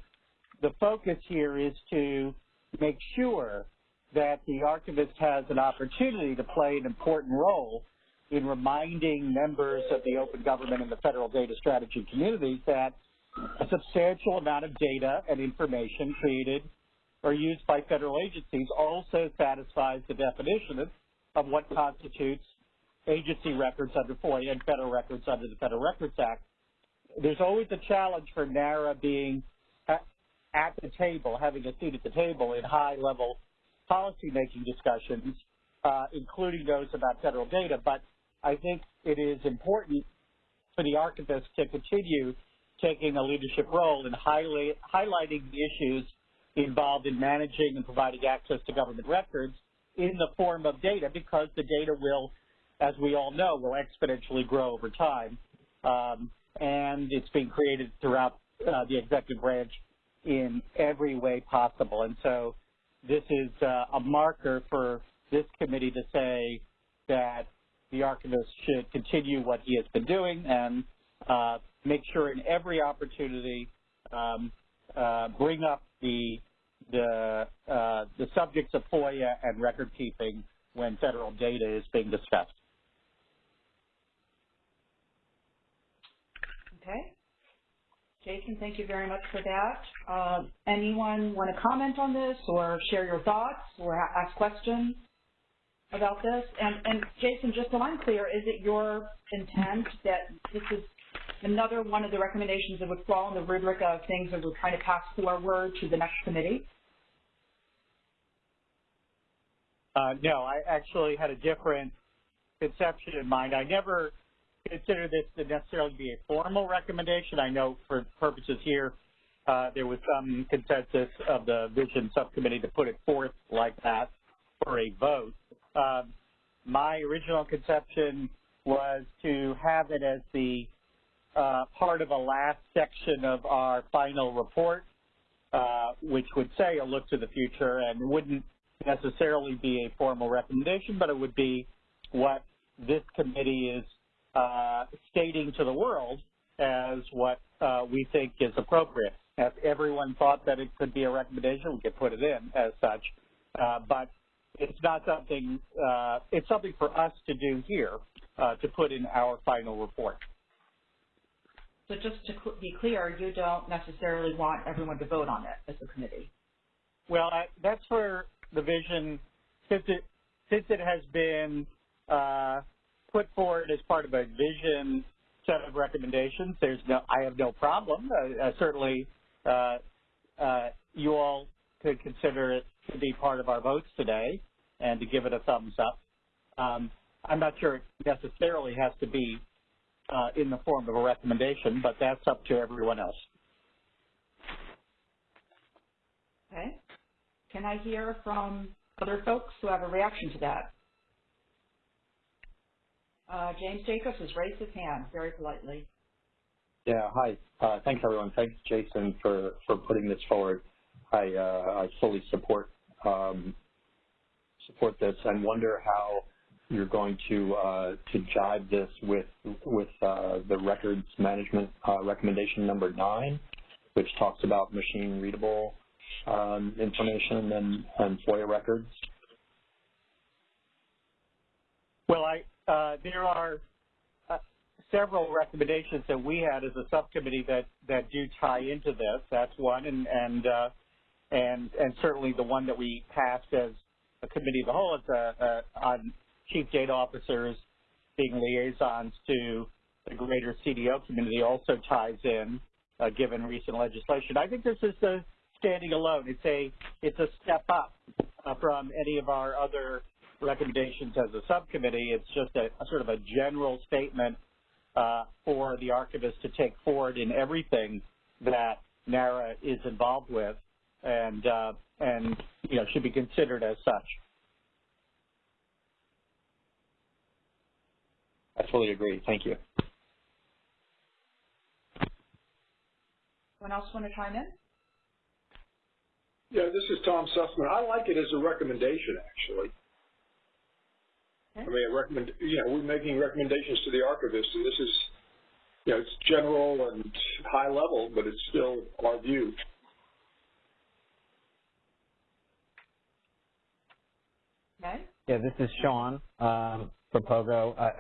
[SPEAKER 17] the focus here is to make sure that the archivist has an opportunity to play an important role in reminding members of the open government and the federal data strategy communities that a substantial amount of data and information created or used by federal agencies also satisfies the definition of what constitutes agency records under FOIA and federal records under the Federal Records Act. There's always a challenge for NARA being at the table, having a seat at the table in high-level policy-making discussions, uh, including those about federal data. But I think it is important for the archivist to continue taking a leadership role in highly, highlighting the issues involved in managing and providing access to government records in the form of data because the data will, as we all know, will exponentially grow over time. Um, and it's being created throughout uh, the executive branch in every way possible. And so this is uh, a marker for this committee to say that the archivist should continue what he has been doing and uh, make sure in every opportunity um, uh, bring up the the uh, the subjects of FOIA and record keeping when federal data is being discussed.
[SPEAKER 3] Okay. Jason, thank you very much for that. Uh, anyone want to comment on this or share your thoughts or ask questions about this? And, and Jason, just so I'm clear, is it your intent that this is another one of the recommendations that would fall in the rubric of things that we're trying to pass forward to the next committee?
[SPEAKER 17] Uh, no, I actually had a different conception in mind. I never consider this to necessarily be a formal recommendation. I know for purposes here, uh, there was some consensus of the vision subcommittee to put it forth like that for a vote. Um, my original conception was to have it as the uh, part of a last section of our final report, uh, which would say a look to the future and wouldn't necessarily be a formal recommendation, but it would be what this committee is uh, stating to the world as what uh, we think is appropriate. If everyone thought that it could be a recommendation, we could put it in as such. Uh, but it's not something, uh, it's something for us to do here uh, to put in our final report.
[SPEAKER 3] So just to be clear, you don't necessarily want everyone to vote on it as a committee?
[SPEAKER 17] Well, I, that's for the vision, since it, since it has been uh, put forward as part of a vision set of recommendations. There's no, I have no problem. Uh, uh, certainly, uh, uh, you all could consider it to be part of our votes today and to give it a thumbs up. Um, I'm not sure it necessarily has to be uh, in the form of a recommendation, but that's up to everyone else.
[SPEAKER 3] Okay. Can I hear from other folks who have a reaction to that? Uh, James Jacobs has raised his hand very politely.
[SPEAKER 15] Yeah, hi. Uh, thanks, everyone. Thanks, Jason, for, for putting this forward. I, uh, I fully support um, support this and wonder how you're going to uh, to jive this with with uh, the records management uh, recommendation number nine, which talks about machine readable um, information and, and FOIA records.
[SPEAKER 17] Well, I uh, there are uh, several recommendations that we had as a subcommittee that that do tie into this. That's one, and and uh, and and certainly the one that we passed as a committee of the whole is uh, on chief data officers being liaisons to the greater CDO community also ties in, uh, given recent legislation. I think this is a standing alone. It's a it's a step up uh, from any of our other recommendations as a subcommittee. It's just a, a sort of a general statement uh, for the archivist to take forward in everything that NARA is involved with, and uh, and you know should be considered as such.
[SPEAKER 15] I fully agree. Thank you.
[SPEAKER 3] Anyone else want to chime in?
[SPEAKER 16] Yeah, this is Tom Susman. I like it as a recommendation, actually. Okay. I mean, a recommend, you know, we're making recommendations to the archivist, and this is, you know, it's general and high level, but it's still our view.
[SPEAKER 3] Okay.
[SPEAKER 14] Yeah, this is Sean um, from POGO. Uh,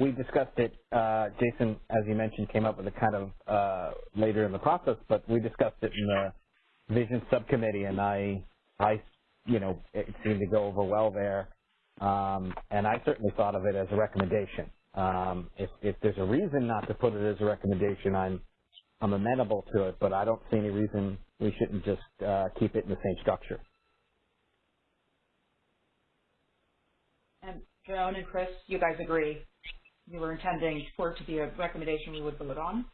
[SPEAKER 14] we discussed it, uh, Jason, as you mentioned, came up with it kind of uh, later in the process, but we discussed it in the vision subcommittee, and I, I, you know, it seemed to go over well there, um, and I certainly thought of it as a recommendation. Um, if, if there's a reason not to put it as a recommendation, I'm, I'm amenable to it, but I don't see any reason we shouldn't just uh, keep it in the same structure.
[SPEAKER 3] And Joan and Chris, you guys agree? You were intending for it to be a recommendation we would vote on?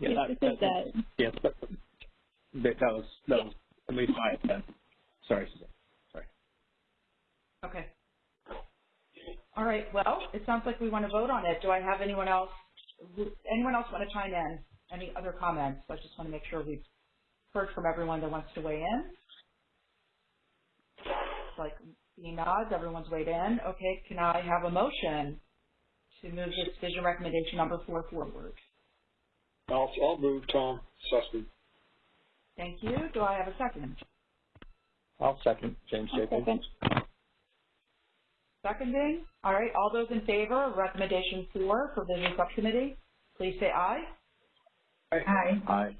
[SPEAKER 12] Yeah, that, that, that, yes, that, that was that was at least my intent. Sorry, Suzanne. Sorry.
[SPEAKER 3] Okay. All right. Well, it sounds like we want to vote on it. Do I have anyone else? Anyone else want to chime in? Any other comments? I just want to make sure we've heard from everyone that wants to weigh in. It's like seeing nods, everyone's weighed in. Okay, can I have a motion to move this vision recommendation number four forward?
[SPEAKER 16] I'll, I'll move Tom Susman.
[SPEAKER 3] Thank you. Do I have a second?
[SPEAKER 15] I'll second James Jacobs.
[SPEAKER 3] Second. Seconding. All right. All those in favor of recommendation four for vision subcommittee, please say aye.
[SPEAKER 16] Aye.
[SPEAKER 15] Aye.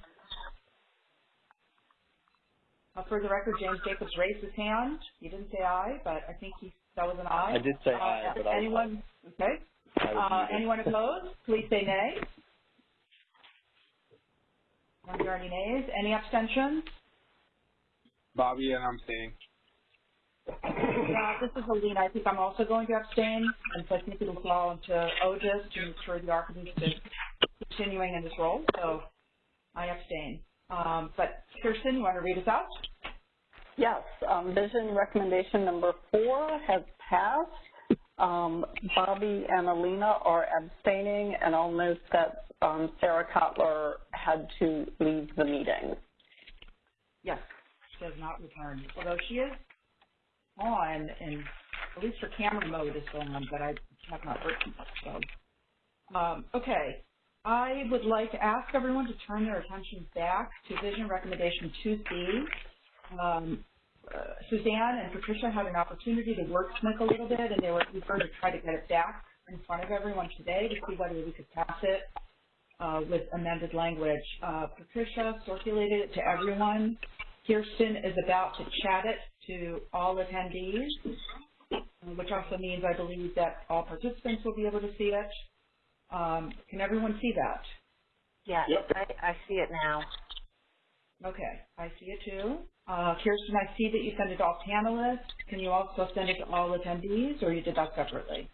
[SPEAKER 3] Uh, for the record, James Jacobs raised his hand. He didn't say aye, but I think he that was an aye.
[SPEAKER 15] I did say
[SPEAKER 3] uh,
[SPEAKER 15] aye, but
[SPEAKER 3] anyone?
[SPEAKER 15] I
[SPEAKER 3] okay. Uh, anyone opposed? Please say nay. Are there any nays? Any abstentions?
[SPEAKER 10] Bobby and I'm staying.
[SPEAKER 3] Yeah, this is Alina. I think I'm also going to abstain, and so I think it'll fall into OGIS to ensure the archivist is continuing in this role. So I abstain. Um, but Kirsten, you want to read us out?
[SPEAKER 11] Yes. Um, vision recommendation number four has passed. Um, Bobby and Alina are abstaining, and I'll note that um, Sarah Kotler had to leave the meeting.
[SPEAKER 3] Yes, she has not returned, although she is on, and at least her camera mode is on, but I have not from her. So, um, okay, I would like to ask everyone to turn their attention back to Vision Recommendation 2C. Um, uh, Suzanne and Patricia had an opportunity to work wordsmith a little bit, and they were eager to try to get it back in front of everyone today to see whether we could pass it uh, with amended language. Uh, Patricia circulated it to everyone. Kirsten is about to chat it to all attendees, which also means I believe that all participants will be able to see it. Um, can everyone see that?
[SPEAKER 8] Yeah,
[SPEAKER 16] Yep.
[SPEAKER 8] I, I see it now.
[SPEAKER 3] Okay, I see it too. Uh, Kirsten, I see that you sent it to all panelists. Can you also send it to all attendees, or you did that separately?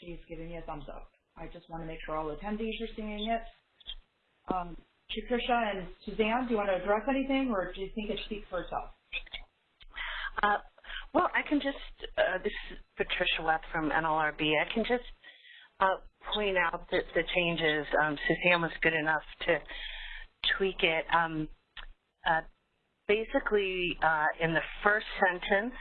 [SPEAKER 3] She's giving me a thumbs up. I just want to make sure all attendees are seeing it. Um, Patricia and Suzanne, do you want to address anything, or do you think it speaks for itself?
[SPEAKER 8] Uh, well, I can just, uh, this is Patricia Weth from NLRB. I can just uh, point out that the changes, um, Suzanne was good enough to tweak it. Um, uh, basically, uh, in the first sentence,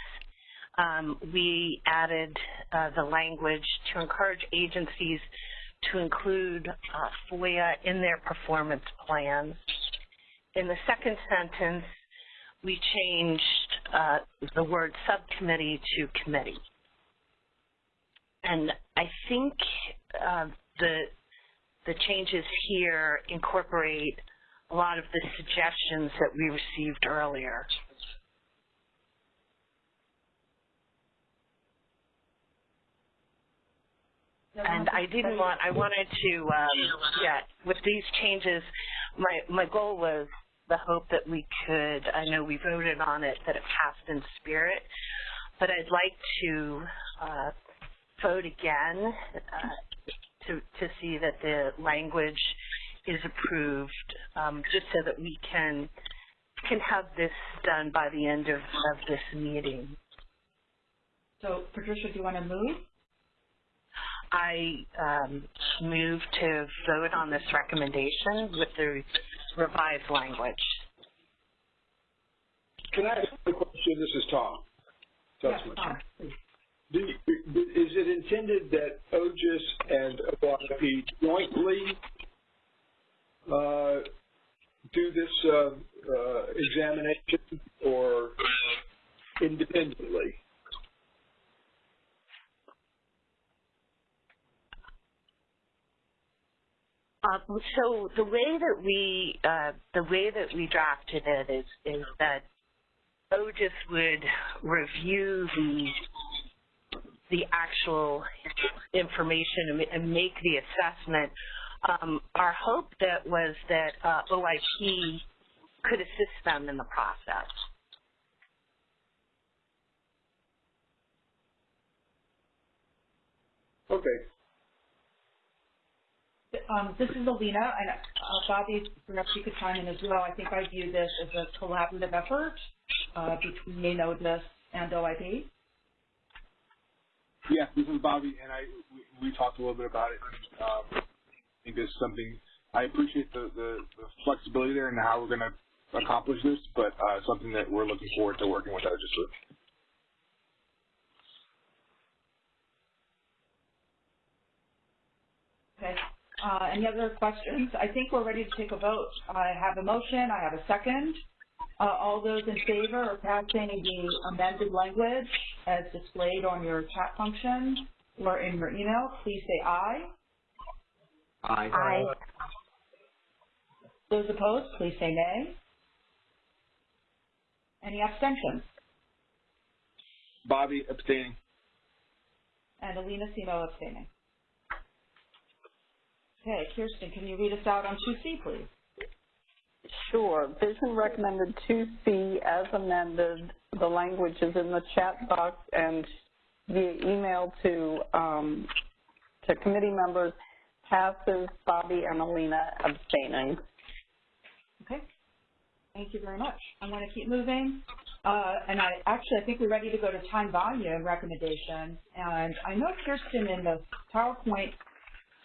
[SPEAKER 8] um, we added uh, the language to encourage agencies to include uh, FOIA in their performance plans. In the second sentence, we changed uh, the word subcommittee to committee. And I think uh, the the changes here incorporate a lot of the suggestions that we received earlier. And I didn't want, I wanted to, um, yeah, with these changes, my, my goal was the hope that we could, I know we voted on it, that it passed in spirit, but I'd like to uh, vote again uh, to, to see that the language is approved, um, just so that we can can have this done by the end of, of this meeting.
[SPEAKER 3] So, Patricia, do you want to move?
[SPEAKER 8] I um, move to vote on this recommendation with the revised language.
[SPEAKER 16] Can I ask a question? This is Tom.
[SPEAKER 3] Yes, Tom.
[SPEAKER 16] Do is it intended that OGIS and OIP jointly uh, do this uh, uh, examination or independently?
[SPEAKER 8] Uh, so the way that we uh, the way that we drafted it is is that OGIS would review the the actual information and make the assessment. Um, our hope that was that uh, OIP could assist them in the process.
[SPEAKER 16] Okay.
[SPEAKER 3] Um, this is Alina, and uh, Bobby, perhaps you could chime in as well. I think I view this as a collaborative effort uh, between OGIS and OIP.
[SPEAKER 10] Yeah, this is Bobby, and I we, we talked a little bit about it. Um, I think this is something I appreciate the, the, the flexibility there and how we're going to accomplish this, but uh, something that we're looking forward to working with OGIS with.
[SPEAKER 3] Okay. Uh, any other questions? I think we're ready to take a vote. I have a motion. I have a second. Uh, all those in favor of passing the amended language as displayed on your chat function or in your email, please say aye.
[SPEAKER 12] Aye.
[SPEAKER 3] Aye. Those opposed, please say nay. Any abstentions?
[SPEAKER 10] Bobby abstaining.
[SPEAKER 3] And Alina Semo abstaining. Okay, Kirsten, can you read us out on 2C, please?
[SPEAKER 11] Sure. Vision recommended 2C as amended. The language is in the chat box and via email to um, to committee members. Passes Bobby and Alina abstaining.
[SPEAKER 3] Okay. Thank you very much. I'm going to keep moving. Uh, and I actually, I think we're ready to go to time volume recommendations. And I know Kirsten in the PowerPoint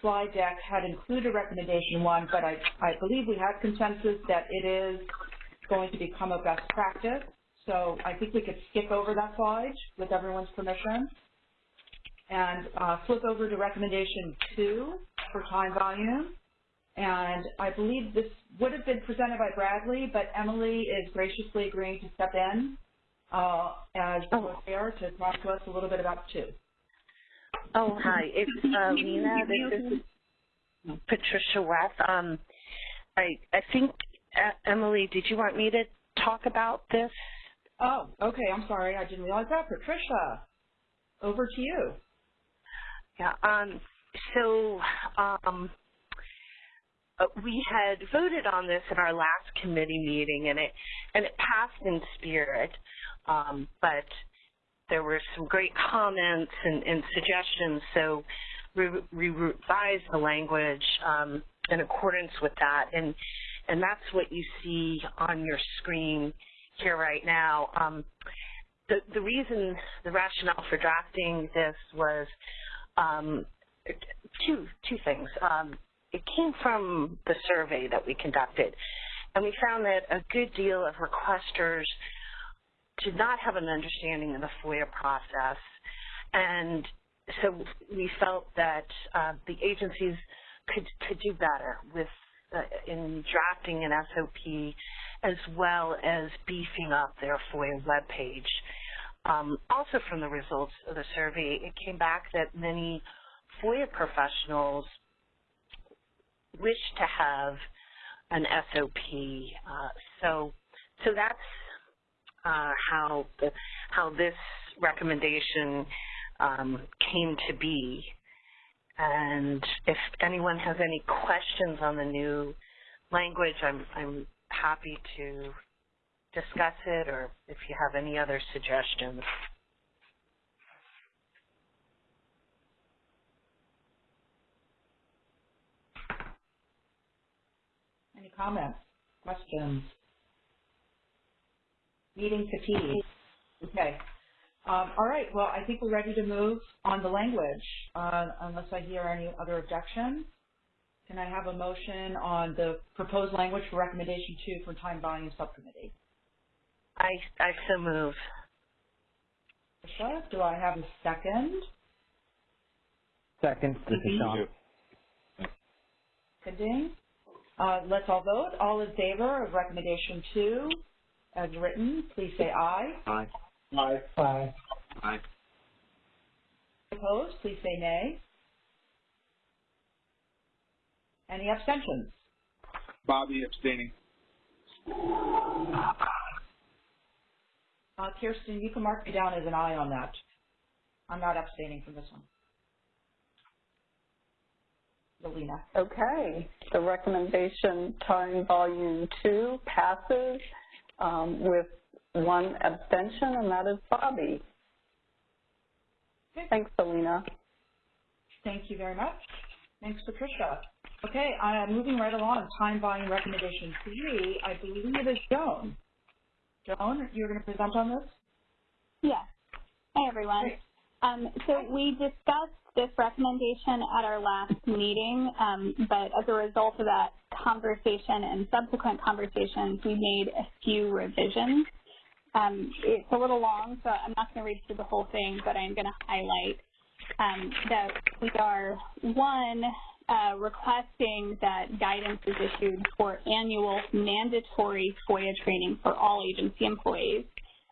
[SPEAKER 3] slide deck had included recommendation one, but I, I believe we have consensus that it is going to become a best practice. So I think we could skip over that slide with everyone's permission and uh, flip over to recommendation two for time volume. And I believe this would have been presented by Bradley, but Emily is graciously agreeing to step in uh, as oh. chair to talk to us a little bit about two.
[SPEAKER 8] Oh, hi. It's uh, Lena. This is Patricia Weth. Um, I I think uh, Emily, did you want me to talk about this?
[SPEAKER 3] Oh, okay. I'm sorry. I didn't realize that. Patricia, over to you.
[SPEAKER 8] Yeah. Um. So, um, uh, we had voted on this at our last committee meeting, and it and it passed in spirit, um, but there were some great comments and, and suggestions, so we, revised the language um, in accordance with that, and and that's what you see on your screen here right now. Um, the, the reason, the rationale for drafting this was um, two two things. Um, it came from the survey that we conducted, and we found that a good deal of requesters did not have an understanding of the FOIA process. And so we felt that uh, the agencies could, could do better with uh, in drafting an SOP as well as beefing up their FOIA webpage. Um, also from the results of the survey, it came back that many FOIA professionals wish to have an SOP. Uh, so, so that's uh, how the, how this recommendation um, came to be. And if anyone has any questions on the new language, I'm, I'm happy to discuss it or if you have any other suggestions.
[SPEAKER 3] Any comments, questions? Meeting fatigue. Okay. Um, all right. Well, I think we're ready to move on the language, uh, unless I hear any other objections. Can I have a motion on the proposed language for recommendation two for time volume subcommittee?
[SPEAKER 8] I, I so move.
[SPEAKER 3] Do I have a second?
[SPEAKER 14] Second, this is Sean.
[SPEAKER 3] Seconding. Uh, let's all vote. All in favor of recommendation two as written, please say aye.
[SPEAKER 14] Aye.
[SPEAKER 16] Aye.
[SPEAKER 4] Aye.
[SPEAKER 14] Aye.
[SPEAKER 3] Opposed, please say nay. Any abstentions?
[SPEAKER 10] Bobby abstaining.
[SPEAKER 3] Uh, Kirsten, you can mark me down as an aye on that. I'm not abstaining from this one. Alina.
[SPEAKER 11] Okay, the recommendation time volume two passes um, with one abstention, and that is Bobby.
[SPEAKER 3] Okay.
[SPEAKER 11] Thanks, Alina.
[SPEAKER 3] Thank you very much. Thanks, Patricia. Okay, uh, moving right along, time volume recommendation three, I believe it is Joan. Joan, you're going to present on this?
[SPEAKER 18] Yes. Hi, everyone. Um, so we discussed this recommendation at our last meeting, um, but as a result of that conversation and subsequent conversations, we made a few revisions. Um, it's a little long, so I'm not going to read through the whole thing, but I'm going to highlight um, that we are, one, uh, requesting that guidance is issued for annual mandatory FOIA training for all agency employees,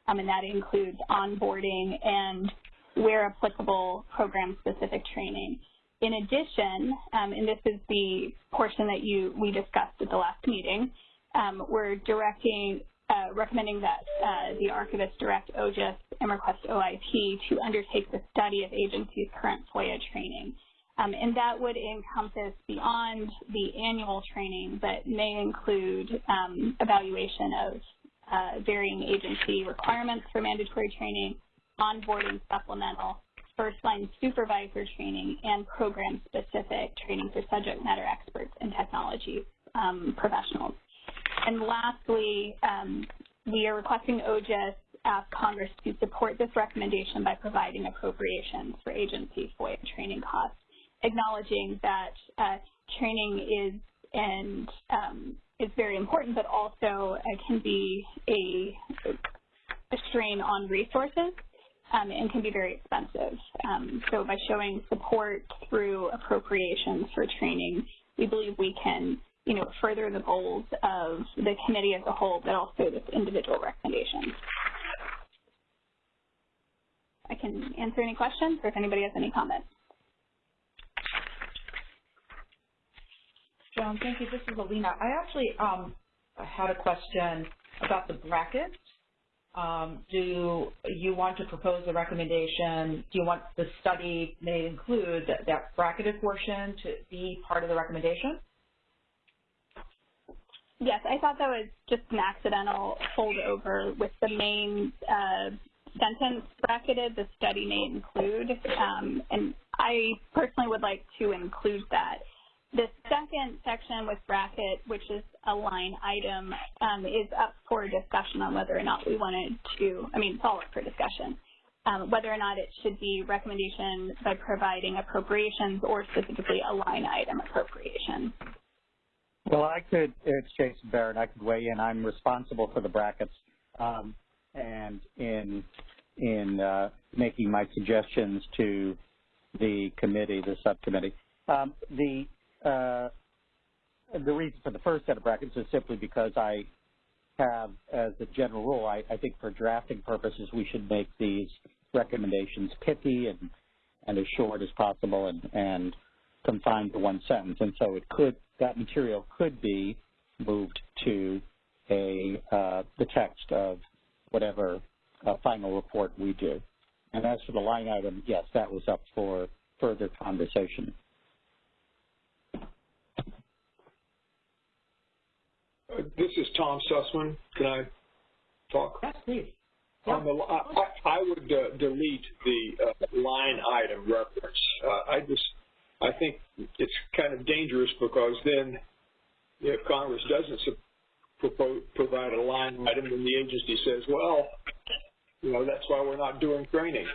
[SPEAKER 18] um, and that includes onboarding and, where applicable, program-specific training. In addition, um, and this is the portion that you we discussed at the last meeting, um, we're directing, uh, recommending that uh, the archivist direct OGIS and request OIP to undertake the study of agency's current FOIA training. Um, and that would encompass beyond the annual training, but may include um, evaluation of uh, varying agency requirements for mandatory training, onboarding supplemental, first-line supervisor training, and program-specific training for subject matter experts and technology um, professionals. And lastly, um, we are requesting OGIS ask Congress to support this recommendation by providing appropriations for agency FOIA training costs acknowledging that uh, training is and um, is very important, but also uh, can be a, a, strain on resources um, and can be very expensive. Um, so by showing support through appropriations for training, we believe we can you know, further the goals of the committee as a whole, but also this individual recommendation. I can answer any questions or if anybody has any comments.
[SPEAKER 3] Joan, thank you. This is Alina. I actually um, had a question about the brackets. Um, do you want to propose a recommendation? Do you want the study may include that, that bracketed portion to be part of the recommendation?
[SPEAKER 18] Yes, I thought that was just an accidental holdover with the main uh, sentence bracketed, the study may include, um, and I personally would like to include that. The second section with bracket, which is a line item, um, is up for discussion on whether or not we wanted to, I mean, it's all up for discussion, um, whether or not it should be recommendation by providing appropriations or specifically a line item appropriation.
[SPEAKER 17] Well, I could, it's Jason Baron, I could weigh in. I'm responsible for the brackets. Um, and in, in uh, making my suggestions to the committee, the subcommittee. Um, the, uh, the reason for the first set of brackets is simply because I have, as a general rule, I, I think for drafting purposes, we should make these recommendations pithy and, and as short as possible and, and confined to one sentence. And so it could, that material could be moved to a, uh, the text of whatever uh, final report we do. And as for the line item, yes, that was up for further conversation.
[SPEAKER 16] This is Tom Susman. Can I talk?
[SPEAKER 3] Yes, please.
[SPEAKER 16] On the, I, I would uh, delete the uh, line item reference. Uh, I just, I think it's kind of dangerous because then if Congress doesn't propose, provide a line item, then the agency says, well, you know, that's why we're not doing training.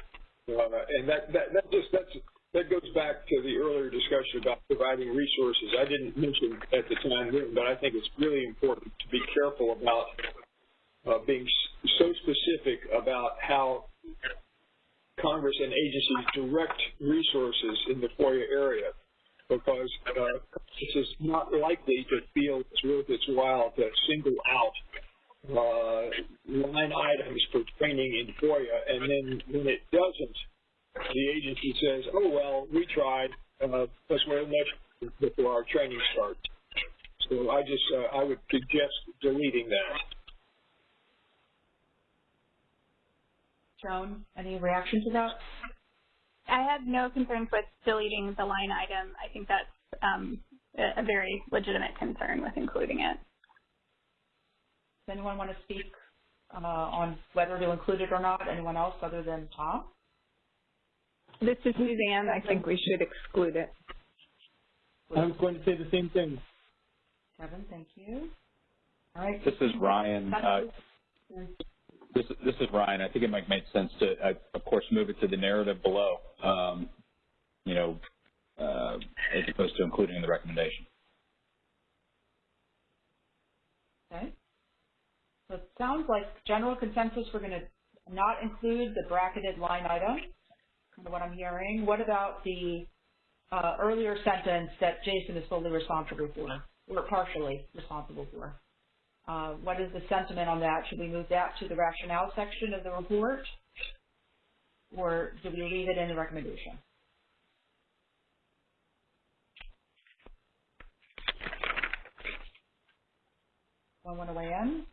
[SPEAKER 16] Uh, and that, that, that just, that's, that goes back to the earlier discussion about providing resources. I didn't mention at the time, but I think it's really important to be careful about uh, being so specific about how Congress and agencies direct resources in the FOIA area because uh, this is not likely to feel it's worth its while to single out uh, line items for training in FOIA, and then when it doesn't, the agency says, oh, well, we tried, uh, let's wear much before our training starts. So I just, uh, I would suggest deleting that.
[SPEAKER 3] Joan, any reaction to that?
[SPEAKER 18] I have no concerns with deleting the line item. I think that's um, a very legitimate concern with including it.
[SPEAKER 3] Does anyone want to speak uh, on whether to include it or not? Anyone else other than Tom?
[SPEAKER 6] This is Suzanne. I think we should exclude it.
[SPEAKER 19] I was going to say the same thing.
[SPEAKER 3] Kevin, thank you. All right.
[SPEAKER 5] This is Ryan. Uh, this, this is Ryan. I think it might make sense to, uh, of course, move it to the narrative below, um, you know, uh, as opposed to including in the recommendation.
[SPEAKER 3] Okay. So it sounds like general consensus, we're going to not include the bracketed line item, kind of what I'm hearing. What about the uh, earlier sentence that Jason is fully responsible for, or partially responsible for? Uh, what is the sentiment on that? Should we move that to the rationale section of the report? Or do we leave it in the recommendation? One want to weigh in?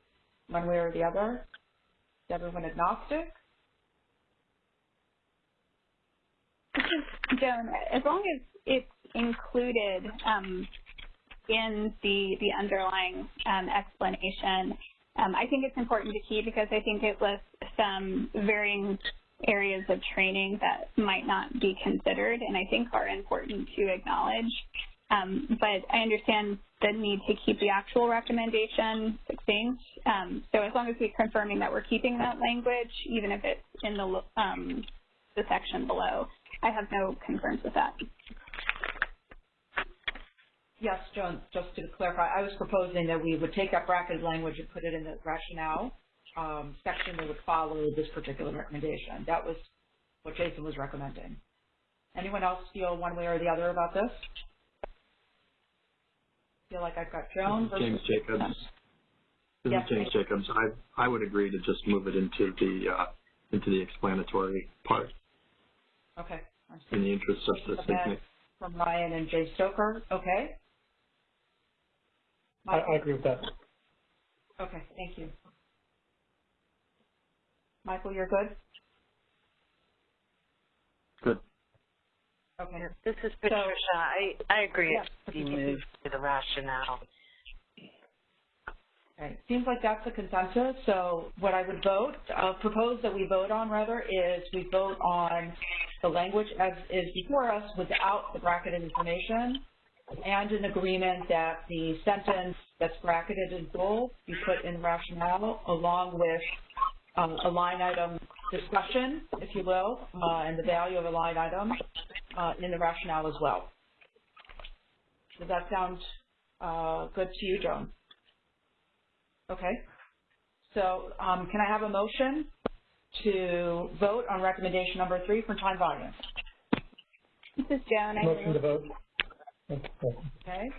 [SPEAKER 3] One way or the other? Is everyone agnostic?
[SPEAKER 18] Joan, as long as it's included um, in the, the underlying um, explanation. Um, I think it's important to keep because I think it lists some varying areas of training that might not be considered and I think are important to acknowledge. Um, but I understand the need to keep the actual recommendation succinct. Um, so as long as we're confirming that we're keeping that language, even if it's in the, um, the section below, I have no concerns with that.
[SPEAKER 3] Yes, Joan, just to clarify, I was proposing that we would take that bracketed language and put it in the rationale um, section that would follow this particular recommendation. That was what Jason was recommending. Anyone else feel one way or the other about this? Feel like I've got Joan versus
[SPEAKER 22] James Jacobs. This
[SPEAKER 3] yes,
[SPEAKER 22] is James Jacobs. I I would agree to just move it into the uh, into the explanatory part.
[SPEAKER 3] Okay.
[SPEAKER 22] In the interest of the
[SPEAKER 3] okay. From Ryan and Jay Stoker. Okay.
[SPEAKER 4] I, I agree with that.
[SPEAKER 3] Okay, thank you. Michael, you're good?
[SPEAKER 22] Good.
[SPEAKER 3] Okay.
[SPEAKER 8] This is Patricia. So, I, I agree
[SPEAKER 3] yeah,
[SPEAKER 8] it be moved to the rationale.
[SPEAKER 3] Okay. Seems like that's the consensus. So what I would vote, uh, propose that we vote on rather, is we vote on the language as is before us without the bracketed information and an agreement that the sentence that's bracketed in bold be put in rationale along with um, a line item discussion, if you will, uh, and the value of a line item uh, in the rationale as well. Does that sound Uh, good to you, Joan. Okay. So um, can I have a motion to vote on recommendation number three for time volume?
[SPEAKER 18] This is Joan. I
[SPEAKER 4] Motion to vote.
[SPEAKER 3] Okay.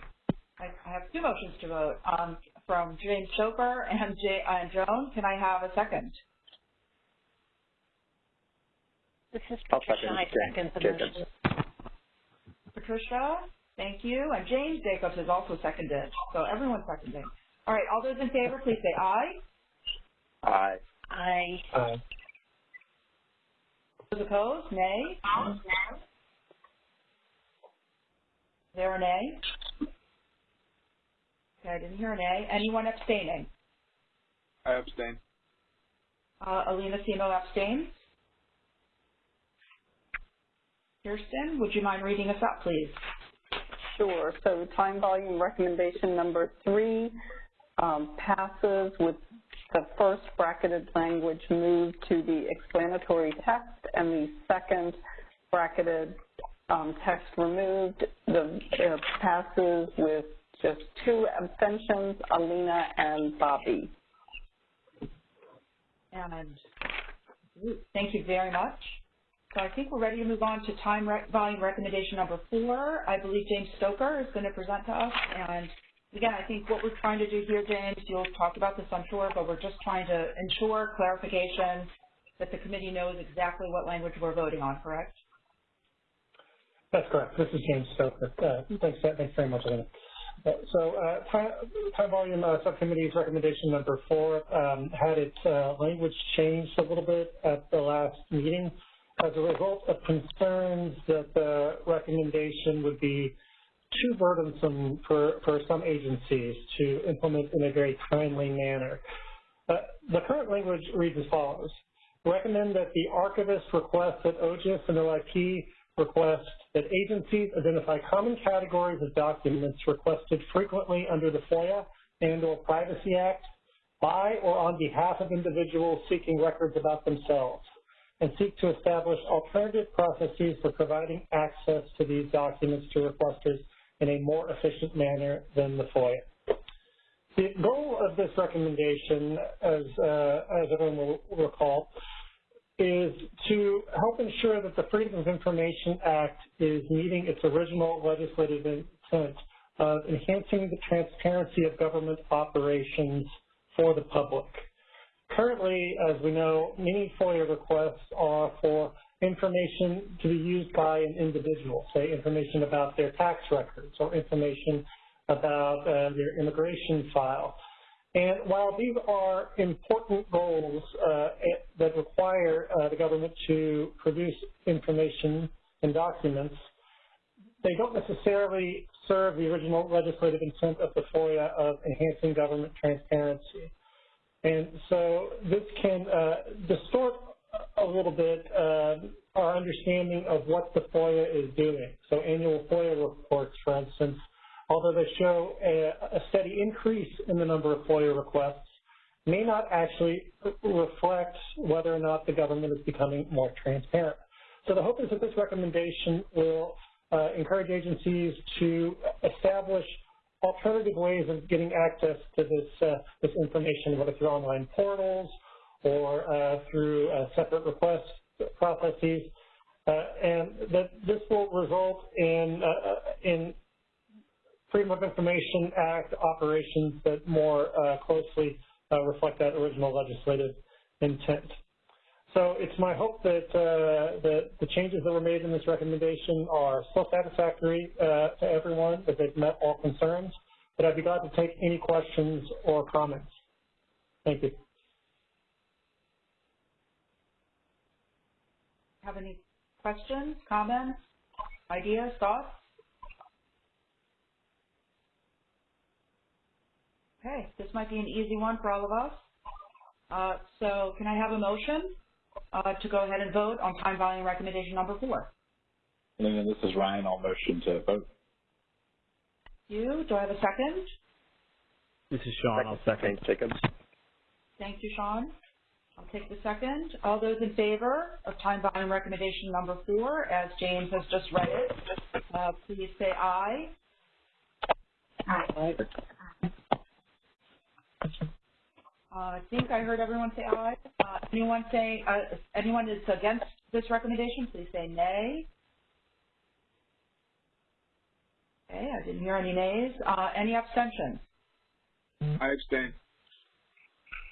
[SPEAKER 3] I, I have two motions to vote um, from James Stoker and, J, and Joan. Can I have a second?
[SPEAKER 8] This is
[SPEAKER 15] I'll
[SPEAKER 8] Patricia.
[SPEAKER 15] second
[SPEAKER 8] I second the motion.
[SPEAKER 3] Patricia, thank you. And James Jacobs is also seconded. So everyone's seconding. All right, all those in favor, please say aye.
[SPEAKER 15] Aye.
[SPEAKER 8] Aye.
[SPEAKER 4] Aye.
[SPEAKER 3] Those opposed, nay. Aye. There a nay? Okay, I didn't hear a nay. Anyone abstaining?
[SPEAKER 10] I abstain.
[SPEAKER 3] Uh, Alina Semo abstains. Kirsten, would you mind reading us up, please?
[SPEAKER 11] Sure. So time volume recommendation number three um, passes with the first bracketed language moved to the explanatory text and the second bracketed um, text removed. The uh, passes with just two abstentions, Alina and Bobby.
[SPEAKER 3] And thank you very much. So I think we're ready to move on to time rec volume recommendation number four. I believe James Stoker is going to present to us. And again, I think what we're trying to do here, James, you'll talk about this, I'm sure, but we're just trying to ensure clarification that the committee knows exactly what language we're voting on, correct?
[SPEAKER 4] That's correct. This is James Stoker. Uh, thanks, thanks very much, Alina. Uh, So uh, time volume uh, subcommittee's recommendation number four um, had its uh, language changed a little bit at the last meeting as a result of concerns that the recommendation would be too burdensome for, for some agencies to implement in a very timely manner. Uh, the current language reads as follows. Recommend that the archivist request that OGIS and OIP request that agencies identify common categories of documents requested frequently under the FOIA and or Privacy Act by or on behalf of individuals seeking records about themselves and seek to establish alternative processes for providing access to these documents to requesters in a more efficient manner than the FOIA. The goal of this recommendation, as, uh, as everyone will recall, is to help ensure that the Freedom of Information Act is meeting its original legislative intent of enhancing the transparency of government operations for the public. Currently, as we know, many FOIA requests are for information to be used by an individual, say information about their tax records or information about uh, their immigration file. And while these are important goals uh, that require uh, the government to produce information and documents, they don't necessarily serve the original legislative intent of the FOIA of enhancing government transparency. And so this can uh, distort a little bit uh, our understanding of what the FOIA is doing. So annual FOIA reports, for instance, although they show a, a steady increase in the number of FOIA requests, may not actually reflect whether or not the government is becoming more transparent. So the hope is that this recommendation will uh, encourage agencies to establish alternative ways of getting access to this, uh, this information, whether through online portals or uh, through uh, separate request processes, uh, and that this will result in, uh, in Freedom of Information Act operations that more uh, closely uh, reflect that original legislative intent. So it's my hope that, uh, that the changes that were made in this recommendation are still satisfactory uh, to everyone, that they've met all concerns, but I'd be glad to take any questions or comments. Thank you.
[SPEAKER 3] Have any questions, comments, ideas, thoughts? Okay, this might be an easy one for all of us. Uh, so can I have a motion uh, to go ahead and vote on time volume recommendation number four?
[SPEAKER 5] Lena, this is Ryan. I'll motion to vote.
[SPEAKER 3] You, do I have a second?
[SPEAKER 14] This is Sean. I'll second.
[SPEAKER 15] Jacobs.
[SPEAKER 3] Thank you, Sean. I'll take the second. All those in favor of time volume recommendation number four, as James has just read it, uh, please say aye. Aye. Uh, I think I heard everyone say aye. Uh, anyone say, uh, anyone is against this recommendation, please say nay. Okay, I didn't hear any nays. Uh, any abstentions?
[SPEAKER 10] I abstain.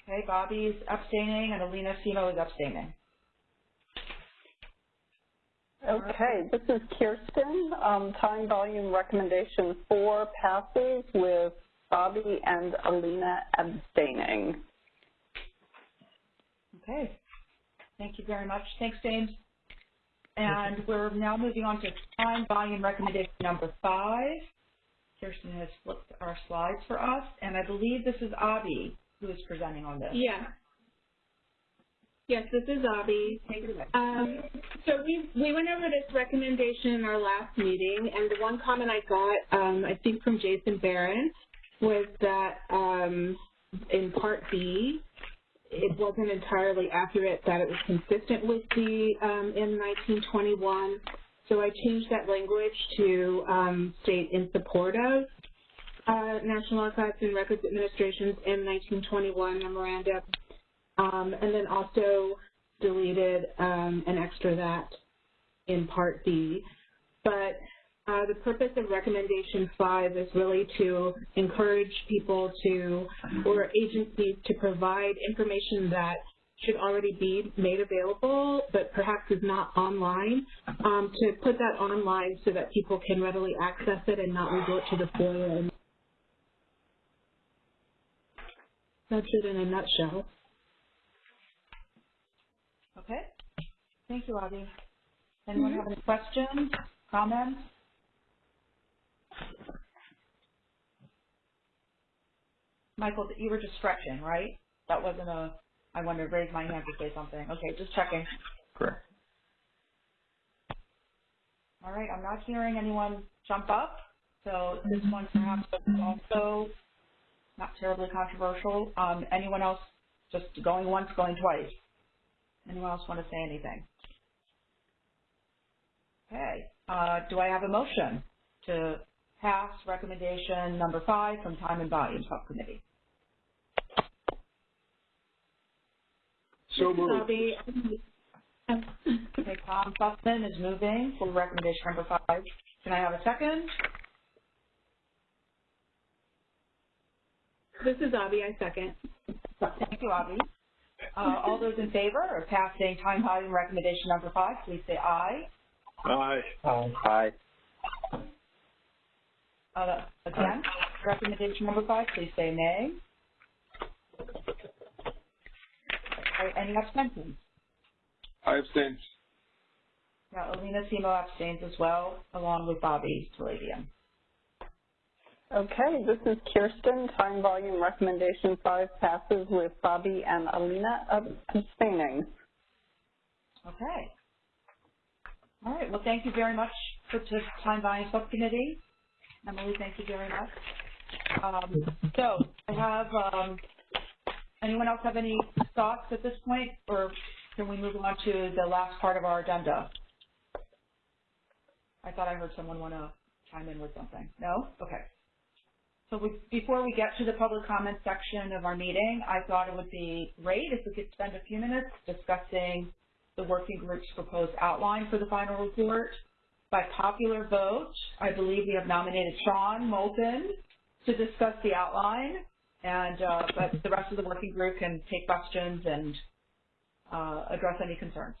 [SPEAKER 3] Okay, Bobby's abstaining and Alina Semo is abstaining.
[SPEAKER 11] Okay, this is Kirsten. Um, time volume recommendation four passes with Bobby and Alina abstaining.
[SPEAKER 3] Okay. Thank you very much. Thanks, James. And we're now moving on to time volume recommendation number five. Kirsten has flipped our slides for us, and I believe this is Avi who is presenting on this.
[SPEAKER 23] Yeah. Yes, this is Avi. Um, so we we went over this recommendation in our last meeting, and the one comment I got, um, I think from Jason Baron, was that um, in Part B, it wasn't entirely accurate that it was consistent with the um, M1921. So I changed that language to um, state in support of National Archives and Records Administration's M1921 memorandum, um, and then also deleted um, an extra that in Part B. But uh, the purpose of recommendation five is really to encourage people to, or agencies to provide information that should already be made available, but perhaps is not online, um, to put that online so that people can readily access it and not resort to the FOIA. That's it in a nutshell.
[SPEAKER 3] Okay. Thank you, Avi. Anyone mm-hmm. have any questions, comments? Michael, you were just stretching, right? That wasn't a, I wanted to raise my hand to say something. Okay, just checking.
[SPEAKER 22] Correct.
[SPEAKER 3] All right, I'm not hearing anyone jump up, so this mm-hmm. one perhaps is also not terribly controversial. Um, anyone else just going once, going twice? Anyone else want to say anything? Okay, uh, do I have a motion to pass recommendation number five from Time and Volume Subcommittee?
[SPEAKER 16] So moved.
[SPEAKER 3] Okay, Tom Susman is moving for recommendation number five. Can I have a second?
[SPEAKER 23] This is Avi, I second.
[SPEAKER 3] Thank you, Avi. Uh, all those in favor of passing time volume recommendation number five, please say aye.
[SPEAKER 16] Aye.
[SPEAKER 15] Aye.
[SPEAKER 3] Uh, against recommendation number five, please say nay. All right, any abstentions?
[SPEAKER 10] I abstain.
[SPEAKER 3] Now, Alina Semo abstains as well, along with Bobby Talebian.
[SPEAKER 11] Okay, this is Kirsten. Time volume recommendation five passes with Bobby and Alina abstaining.
[SPEAKER 3] Okay. All right, well, thank you very much for the time volume subcommittee. Emily, thank you very much. Um, so, I have, um, anyone else have any thoughts at this point, or can we move on to the last part of our agenda? I thought I heard someone want to chime in with something. No? Okay. So we, before we get to the public comment section of our meeting, I thought it would be great if we could spend a few minutes discussing the working group's proposed outline for the final report. By popular vote, I believe we have nominated Sean Moulton to discuss the outline, and uh, but the rest of the working group can take questions and uh, address any concerns.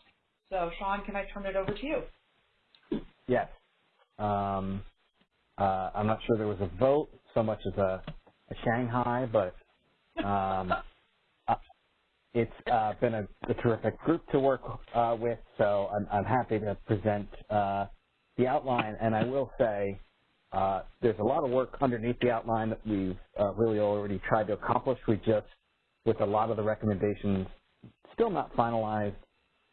[SPEAKER 3] So Sean, can I turn it over to you?
[SPEAKER 14] Yes. Um, uh, I'm not sure there was a vote so much as a, a Shanghai, but um, uh, it's uh, been a, a, terrific group to work uh, with, so I'm, I'm, happy to present uh, the outline. And I will say uh, there's a lot of work underneath the outline that we've really already tried to accomplish. We just, with a lot of the recommendations still not finalized,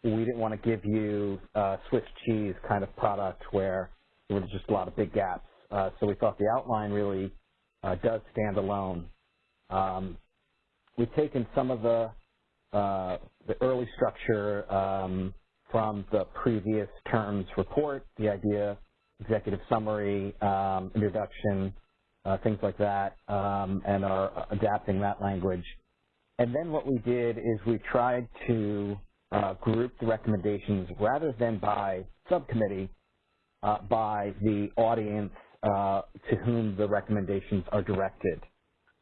[SPEAKER 14] we didn't want to give you a Swiss cheese kind of product where there were just a lot of big gaps. Uh, so we thought the outline really uh, does stand alone. Um, we've taken some of the uh, the early structure um, from the previous term's report, the idea, executive summary, um, introduction, uh, things like that, um, and are adapting that language. And then what we did is we tried to uh, group the recommendations rather than by subcommittee, uh, by the audience uh, to whom the recommendations are directed.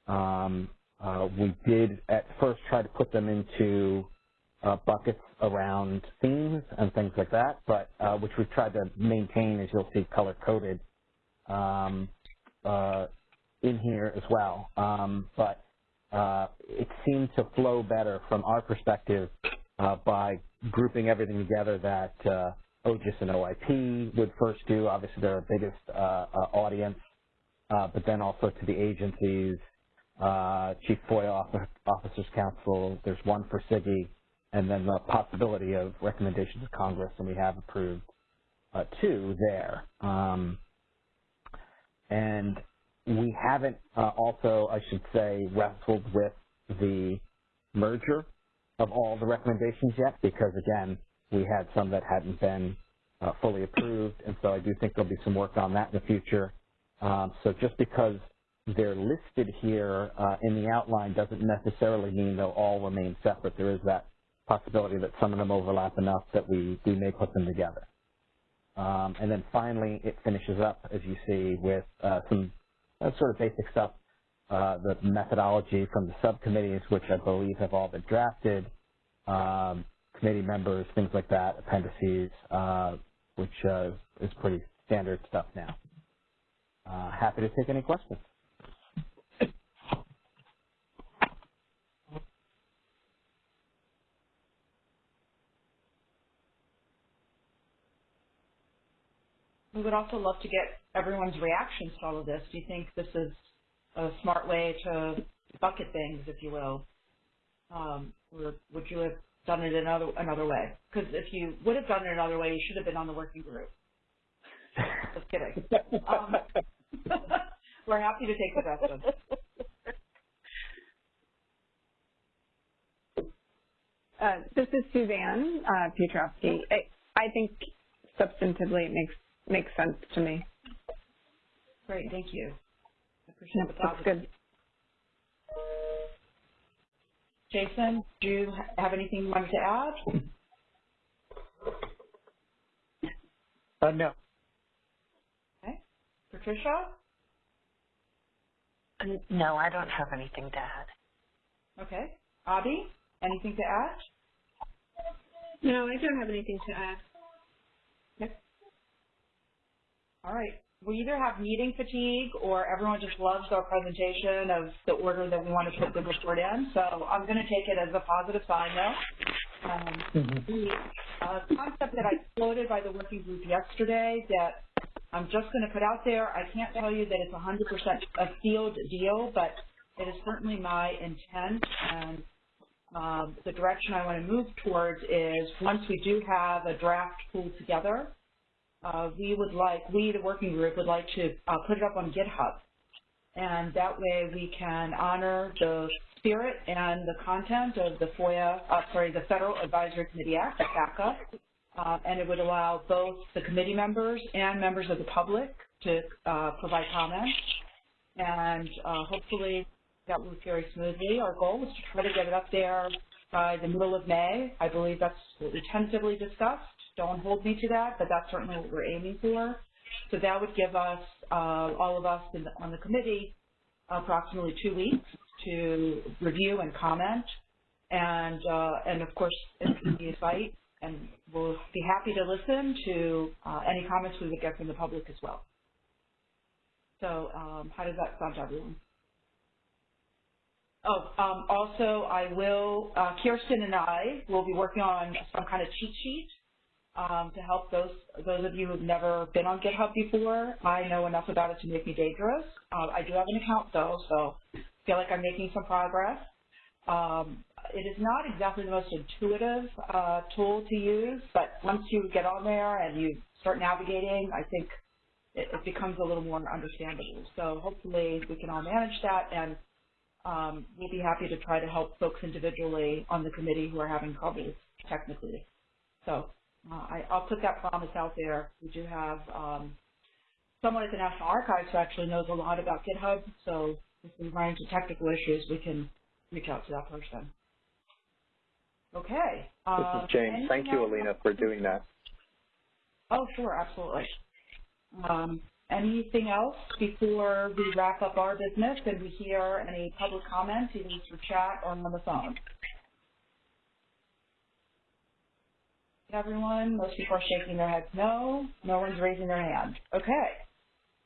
[SPEAKER 14] Um, uh, we did at first try to put them into uh, buckets around themes and things like that, but uh, which we've tried to maintain, as you'll see, color-coded um, uh, in here as well. Um, but it seemed to flow better from our perspective by grouping everything together that OGIS and OIP would first do. Obviously, they're our biggest audience, but then also to the agencies, Chief FOIA Officers Council. There's one for CIGIE, and then the possibility of recommendations of Congress, and we have approved uh, two there. Um, and we haven't uh, also, I should say, wrestled with the merger of all the recommendations yet because, again, we had some that hadn't been uh, fully approved, and so I do think there'll be some work on that in the future. Um, so just because they're listed here uh, in the outline doesn't necessarily mean they'll all remain separate. There is that possibility that some of them overlap enough that we, we may put them together. Um, and then finally, it finishes up, as you see, with uh, some uh, sort of basic stuff, uh, the methodology from the subcommittees, which I believe have all been drafted, um, committee members, things like that, appendices, uh, which uh, is pretty standard stuff now. Uh, happy to take any questions.
[SPEAKER 3] We would also love to get everyone's reactions to all of this. Do you think this is a smart way to bucket things, if you will? Um, would you have done it another another way? Because if you would have done it another way, you should have been on the working group. Just kidding. Um, we're happy to take the suggestions.
[SPEAKER 6] Uh, this is Suzanne uh, Piotrowski. I, I think substantively it makes makes sense to me.
[SPEAKER 3] Great, thank you. I appreciate
[SPEAKER 6] yep,
[SPEAKER 3] the
[SPEAKER 6] That's good.
[SPEAKER 3] Jason, do you have anything you wanted to add?
[SPEAKER 12] Uh, no.
[SPEAKER 3] Okay. Patricia?
[SPEAKER 8] No, I don't have anything to add.
[SPEAKER 3] Okay. Abby, anything to add?
[SPEAKER 23] No, I don't have anything to add.
[SPEAKER 3] Okay. All right. We either have meeting fatigue or everyone just loves our presentation of the order that we want to put the report in. So I'm going to take it as a positive sign though. Um, mm -hmm. The uh, concept that I floated by the working group yesterday that I'm just going to put out there, I can't tell you that it's 100% a field deal, but it is certainly my intent and um, the direction I want to move towards is once we do have a draft pulled together, uh, we would like, we, the working group, would like to uh, put it up on GitHub. And that way we can honor the spirit and the content of the FOIA, uh, sorry, the Federal Advisory Committee Act, the FACA, uh, and it would allow both the committee members and members of the public to uh, provide comments. And uh, hopefully that will carry smoothly. Our goal is to try to get it up there by the middle of May. I believe that's what we tentatively discussed. Don't hold me to that, but that's certainly what we're aiming for. So that would give us, uh, all of us the, on the committee, approximately two weeks to review and comment. And, uh, and of course, a site, and we'll be happy to listen to uh, any comments we would get from the public as well. So um, how does that sound to everyone? Oh, um, also, I will, uh, Kirsten and I will be working on some kind of cheat sheet um, to help those those of you who've never been on GitHub before. I know enough about it to make me dangerous. Uh, I do have an account though, so I feel like I'm making some progress. Um, it is not exactly the most intuitive uh, tool to use, but once you get on there and you start navigating, I think it, it becomes a little more understandable. So hopefully we can all manage that, and um, we'll be happy to try to help folks individually on the committee who are having troubles technically. So uh, I, will put that promise out there. We do have um, someone at the National Archives who actually knows a lot about GitHub, so if we run into technical issues, we can reach out to that person. Okay.
[SPEAKER 15] This is James. Thank you. Alina, for doing that.
[SPEAKER 3] Oh, sure, absolutely. Um, anything else before we wrap up our business and we hear any public comments, either through chat or on the phone? Everyone, most people are shaking their heads no. No one's raising their hand. Okay.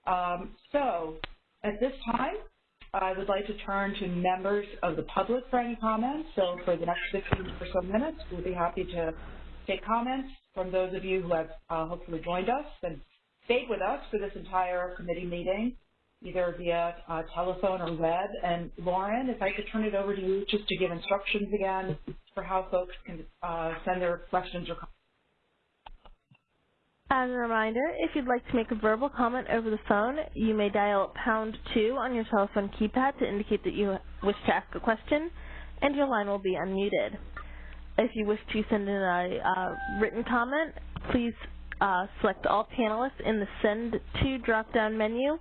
[SPEAKER 3] Um, so, at this time, I would like to turn to members of the public for any comments. So for the next 15 or so minutes, we'll be happy to take comments from those of you who have uh, hopefully joined us and stayed with us for this entire committee meeting, either via uh, telephone or web. And Lauren, if I could turn it over to you just to give instructions again for how folks can uh, send their questions or comments.
[SPEAKER 1] As a reminder, if you'd like to make a verbal comment over the phone, you may dial pound 2 on your telephone keypad to indicate that you wish to ask a question, and your line will be unmuted. If you wish to send in a uh, written comment, please uh, select all panelists in the Send To drop-down menu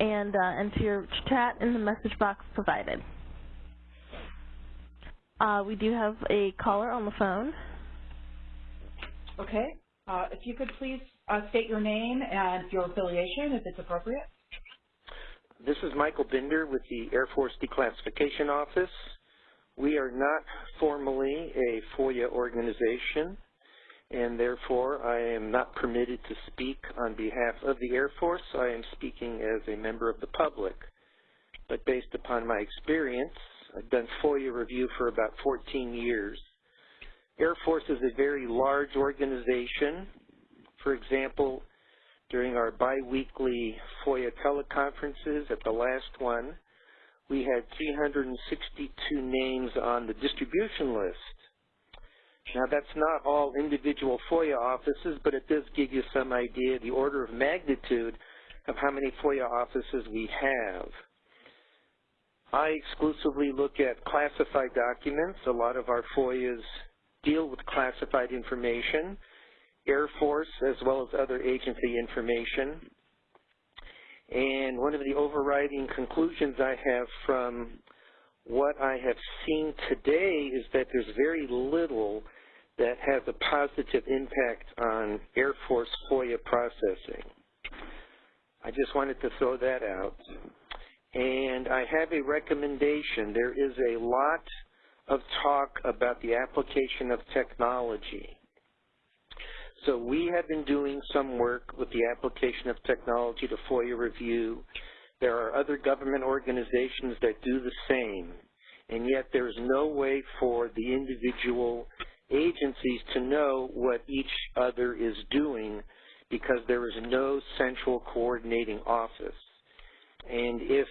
[SPEAKER 1] and uh, enter your chat in the message box provided. Uh, we do have a caller on the phone.
[SPEAKER 3] Okay. Uh, if you could please uh, state your name and your affiliation, if it's appropriate.
[SPEAKER 24] This is Michael Binder with the Air Force Declassification Office. We are not formally a FOIA organization, and therefore I am not permitted to speak on behalf of the Air Force. I am speaking as a member of the public. But based upon my experience, I've done FOIA review for about 14 years. Air Force is a very large organization. For example, during our biweekly FOIA teleconferences at the last one, we had 362 names on the distribution list. Now that's not all individual FOIA offices, but it does give you some idea of the order of magnitude of how many FOIA offices we have. I exclusively look at classified documents. A lot of our FOIAs deal with classified information, Air Force as well as other agency information. And one of the overriding conclusions I have from what I have seen today is that there's very little that has a positive impact on Air Force FOIA processing. I just wanted to throw that out. And I have a recommendation. There is a lot of talk about the application of technology. So we have been doing some work with the application of technology to FOIA review. There are other government organizations that do the same, and yet there is no way for the individual agencies to know what each other is doing because there is no central coordinating office. And if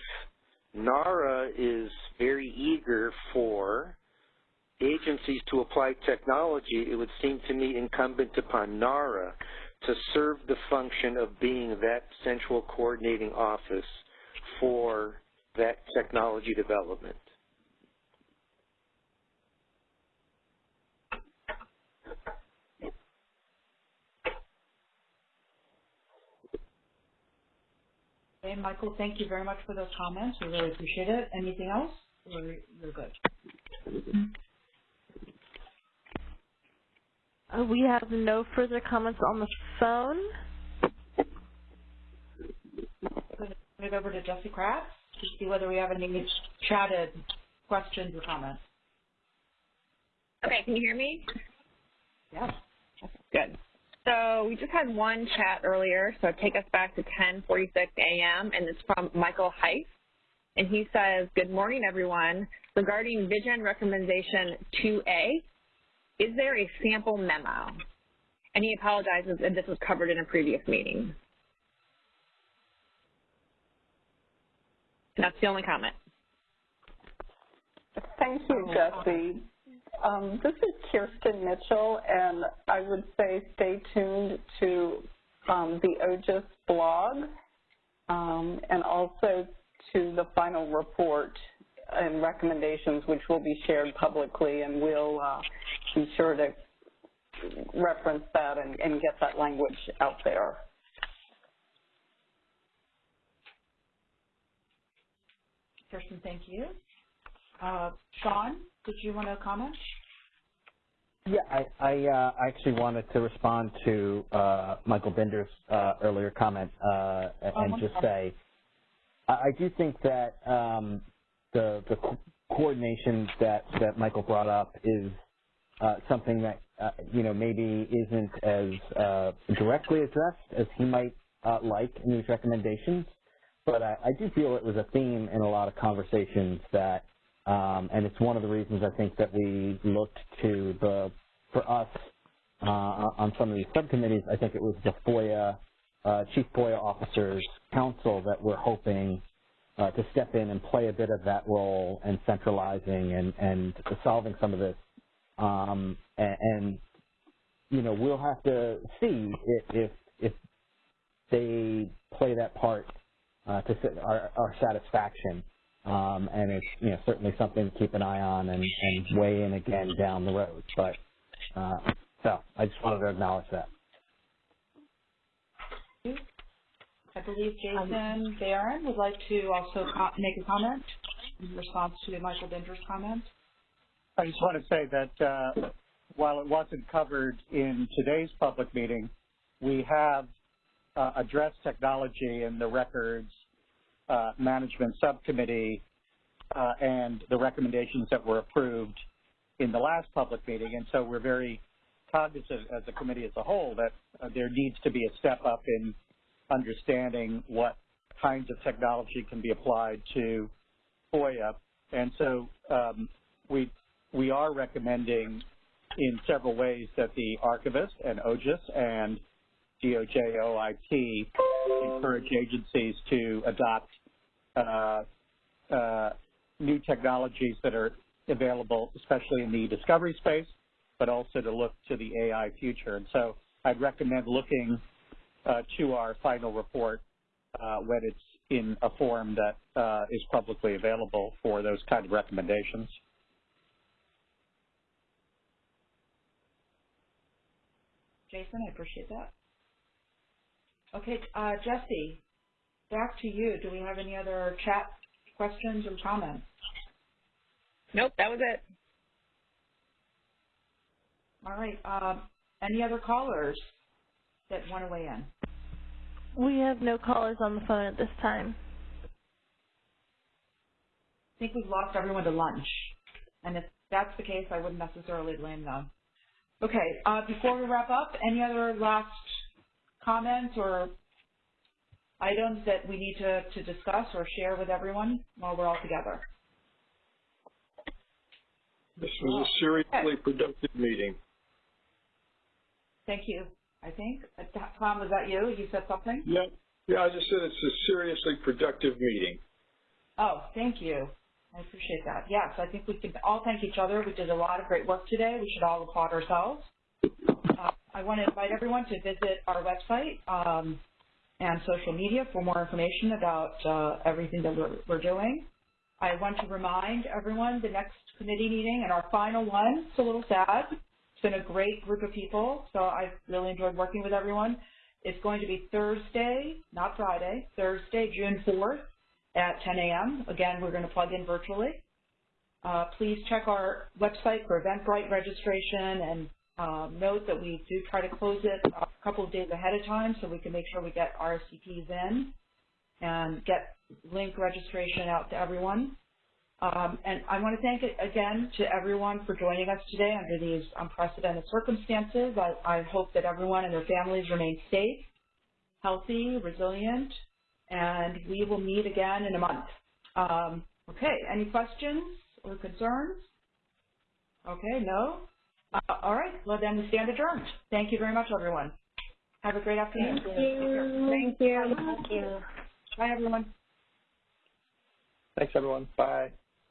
[SPEAKER 24] NARA is very eager for agencies to apply technology, it would seem to me incumbent upon NARA to serve the function of being that central coordinating office for that technology development.
[SPEAKER 3] Okay, Michael, thank you very much for those comments. We really appreciate it. Anything else? We're, good.
[SPEAKER 1] Uh, Uh, we have no further comments on the phone.
[SPEAKER 3] Turn it over to Jessie Kratz to see whether we have any chatted questions or comments.
[SPEAKER 13] Okay, can you hear me?
[SPEAKER 3] Yes.
[SPEAKER 13] Good. So we just had one chat earlier, so take us back to 10:46 a.m. and it's from Michael Heif, and he says, "Good morning, everyone. Regarding Vision Recommendation 2A, is there a sample memo?" And he apologizes if this was covered in a previous meeting. And that's the only comment.
[SPEAKER 11] Thank you, Jessie. Um, this is Kirsten Mitchell, and I would say stay tuned to um, the OGIS blog um, and also to the final report and recommendations, which will be shared publicly, and we'll uh, be sure to reference that and, and get that language out there.
[SPEAKER 3] Kirsten, thank you. Uh, Sean, did you want to comment?
[SPEAKER 14] Yeah, I, I uh, actually wanted to respond to uh, Michael Bender's uh, earlier comment uh, and
[SPEAKER 3] oh,
[SPEAKER 14] just say I, I, do think that um, the, the co- coordination that, that Michael brought up is uh, something that, uh, you know, maybe isn't as uh, directly addressed as he might uh, like in these recommendations. But I, I do feel it was a theme in a lot of conversations that um, and it's one of the reasons I think that we looked to the, for us, uh, on some of these subcommittees, I think it was the FOIA, uh, Chief FOIA Officers Council that we're hoping uh, to step in and play a bit of that role and centralizing and, and solving some of this. Um, and, and, you know, we'll have to see if, if, if they play that part uh, to our, our satisfaction. Um, and it's you know certainly something to keep an eye on and, and weigh in again down the road. But uh, so I just wanted to acknowledge that.
[SPEAKER 3] I believe Jason Baron would like to also make a comment in response to Michael Binder's comment.
[SPEAKER 17] I just want to say that uh, while it wasn't covered in today's public meeting, we have uh, addressed technology in the records uh, management subcommittee uh, and the recommendations that were approved in the last public meeting. And so we're very cognizant as a committee as a whole that uh, there needs to be a step up in understanding what kinds of technology can be applied to FOIA. And so um, we we are recommending in several ways that the archivist and OGIS and DOJ OIP encourage agencies to adopt uh, uh, new technologies that are available, especially in the discovery space, but also to look to the AI future. And so I'd recommend looking to our final report uh, when it's in a form that uh, is publicly available for those kind of recommendations.
[SPEAKER 3] Jason, I appreciate that. Okay, uh, Jessie, back to you. Do we have any other chat questions or comments?
[SPEAKER 13] Nope, that was it.
[SPEAKER 3] All right. Um, any other callers that want to weigh in?
[SPEAKER 1] We have no callers on the phone at this time.
[SPEAKER 3] I think we've lost everyone to lunch. And if that's the case, I wouldn't necessarily blame them. Okay, uh, before we wrap up, any other last comments or items that we need to, to discuss or share with everyone while we're all together?
[SPEAKER 16] This was a seriously productive meeting.
[SPEAKER 3] Thank you, I think. Uh, Tom, was that you? You said something?
[SPEAKER 16] Yeah, yeah, I just said it's a seriously productive meeting.
[SPEAKER 3] Oh, thank you. I appreciate that. Yes, I think we can all thank each other. We did a lot of great work today. We should all applaud ourselves. Uh, I want to invite everyone to visit our website um, and social media for more information about uh, everything that we're, we're doing. I want to remind everyone the next committee meeting and our final one, it's a little sad. Been a great group of people, so I've really enjoyed working with everyone. It's going to be Thursday, not Friday, Thursday, June 4th at 10 a.m. Again, we're going to plug in virtually. Uh, please check our website for Eventbrite registration and um, note that we do try to close it a couple of days ahead of time so we can make sure we get RSVPs in and get link registration out to everyone. Um, and I want to thank again to everyone for joining us today under these unprecedented circumstances. I, I hope that everyone and their families remain safe, healthy, resilient, and we will meet again in a month. Um, okay, any questions or concerns? Okay, no? Uh, all right, well then we stand adjourned. Thank you very much, everyone. Have a great afternoon.
[SPEAKER 18] Thank you. Thank you. Thank you.
[SPEAKER 3] Bye, everyone.
[SPEAKER 15] Thanks, everyone. Bye.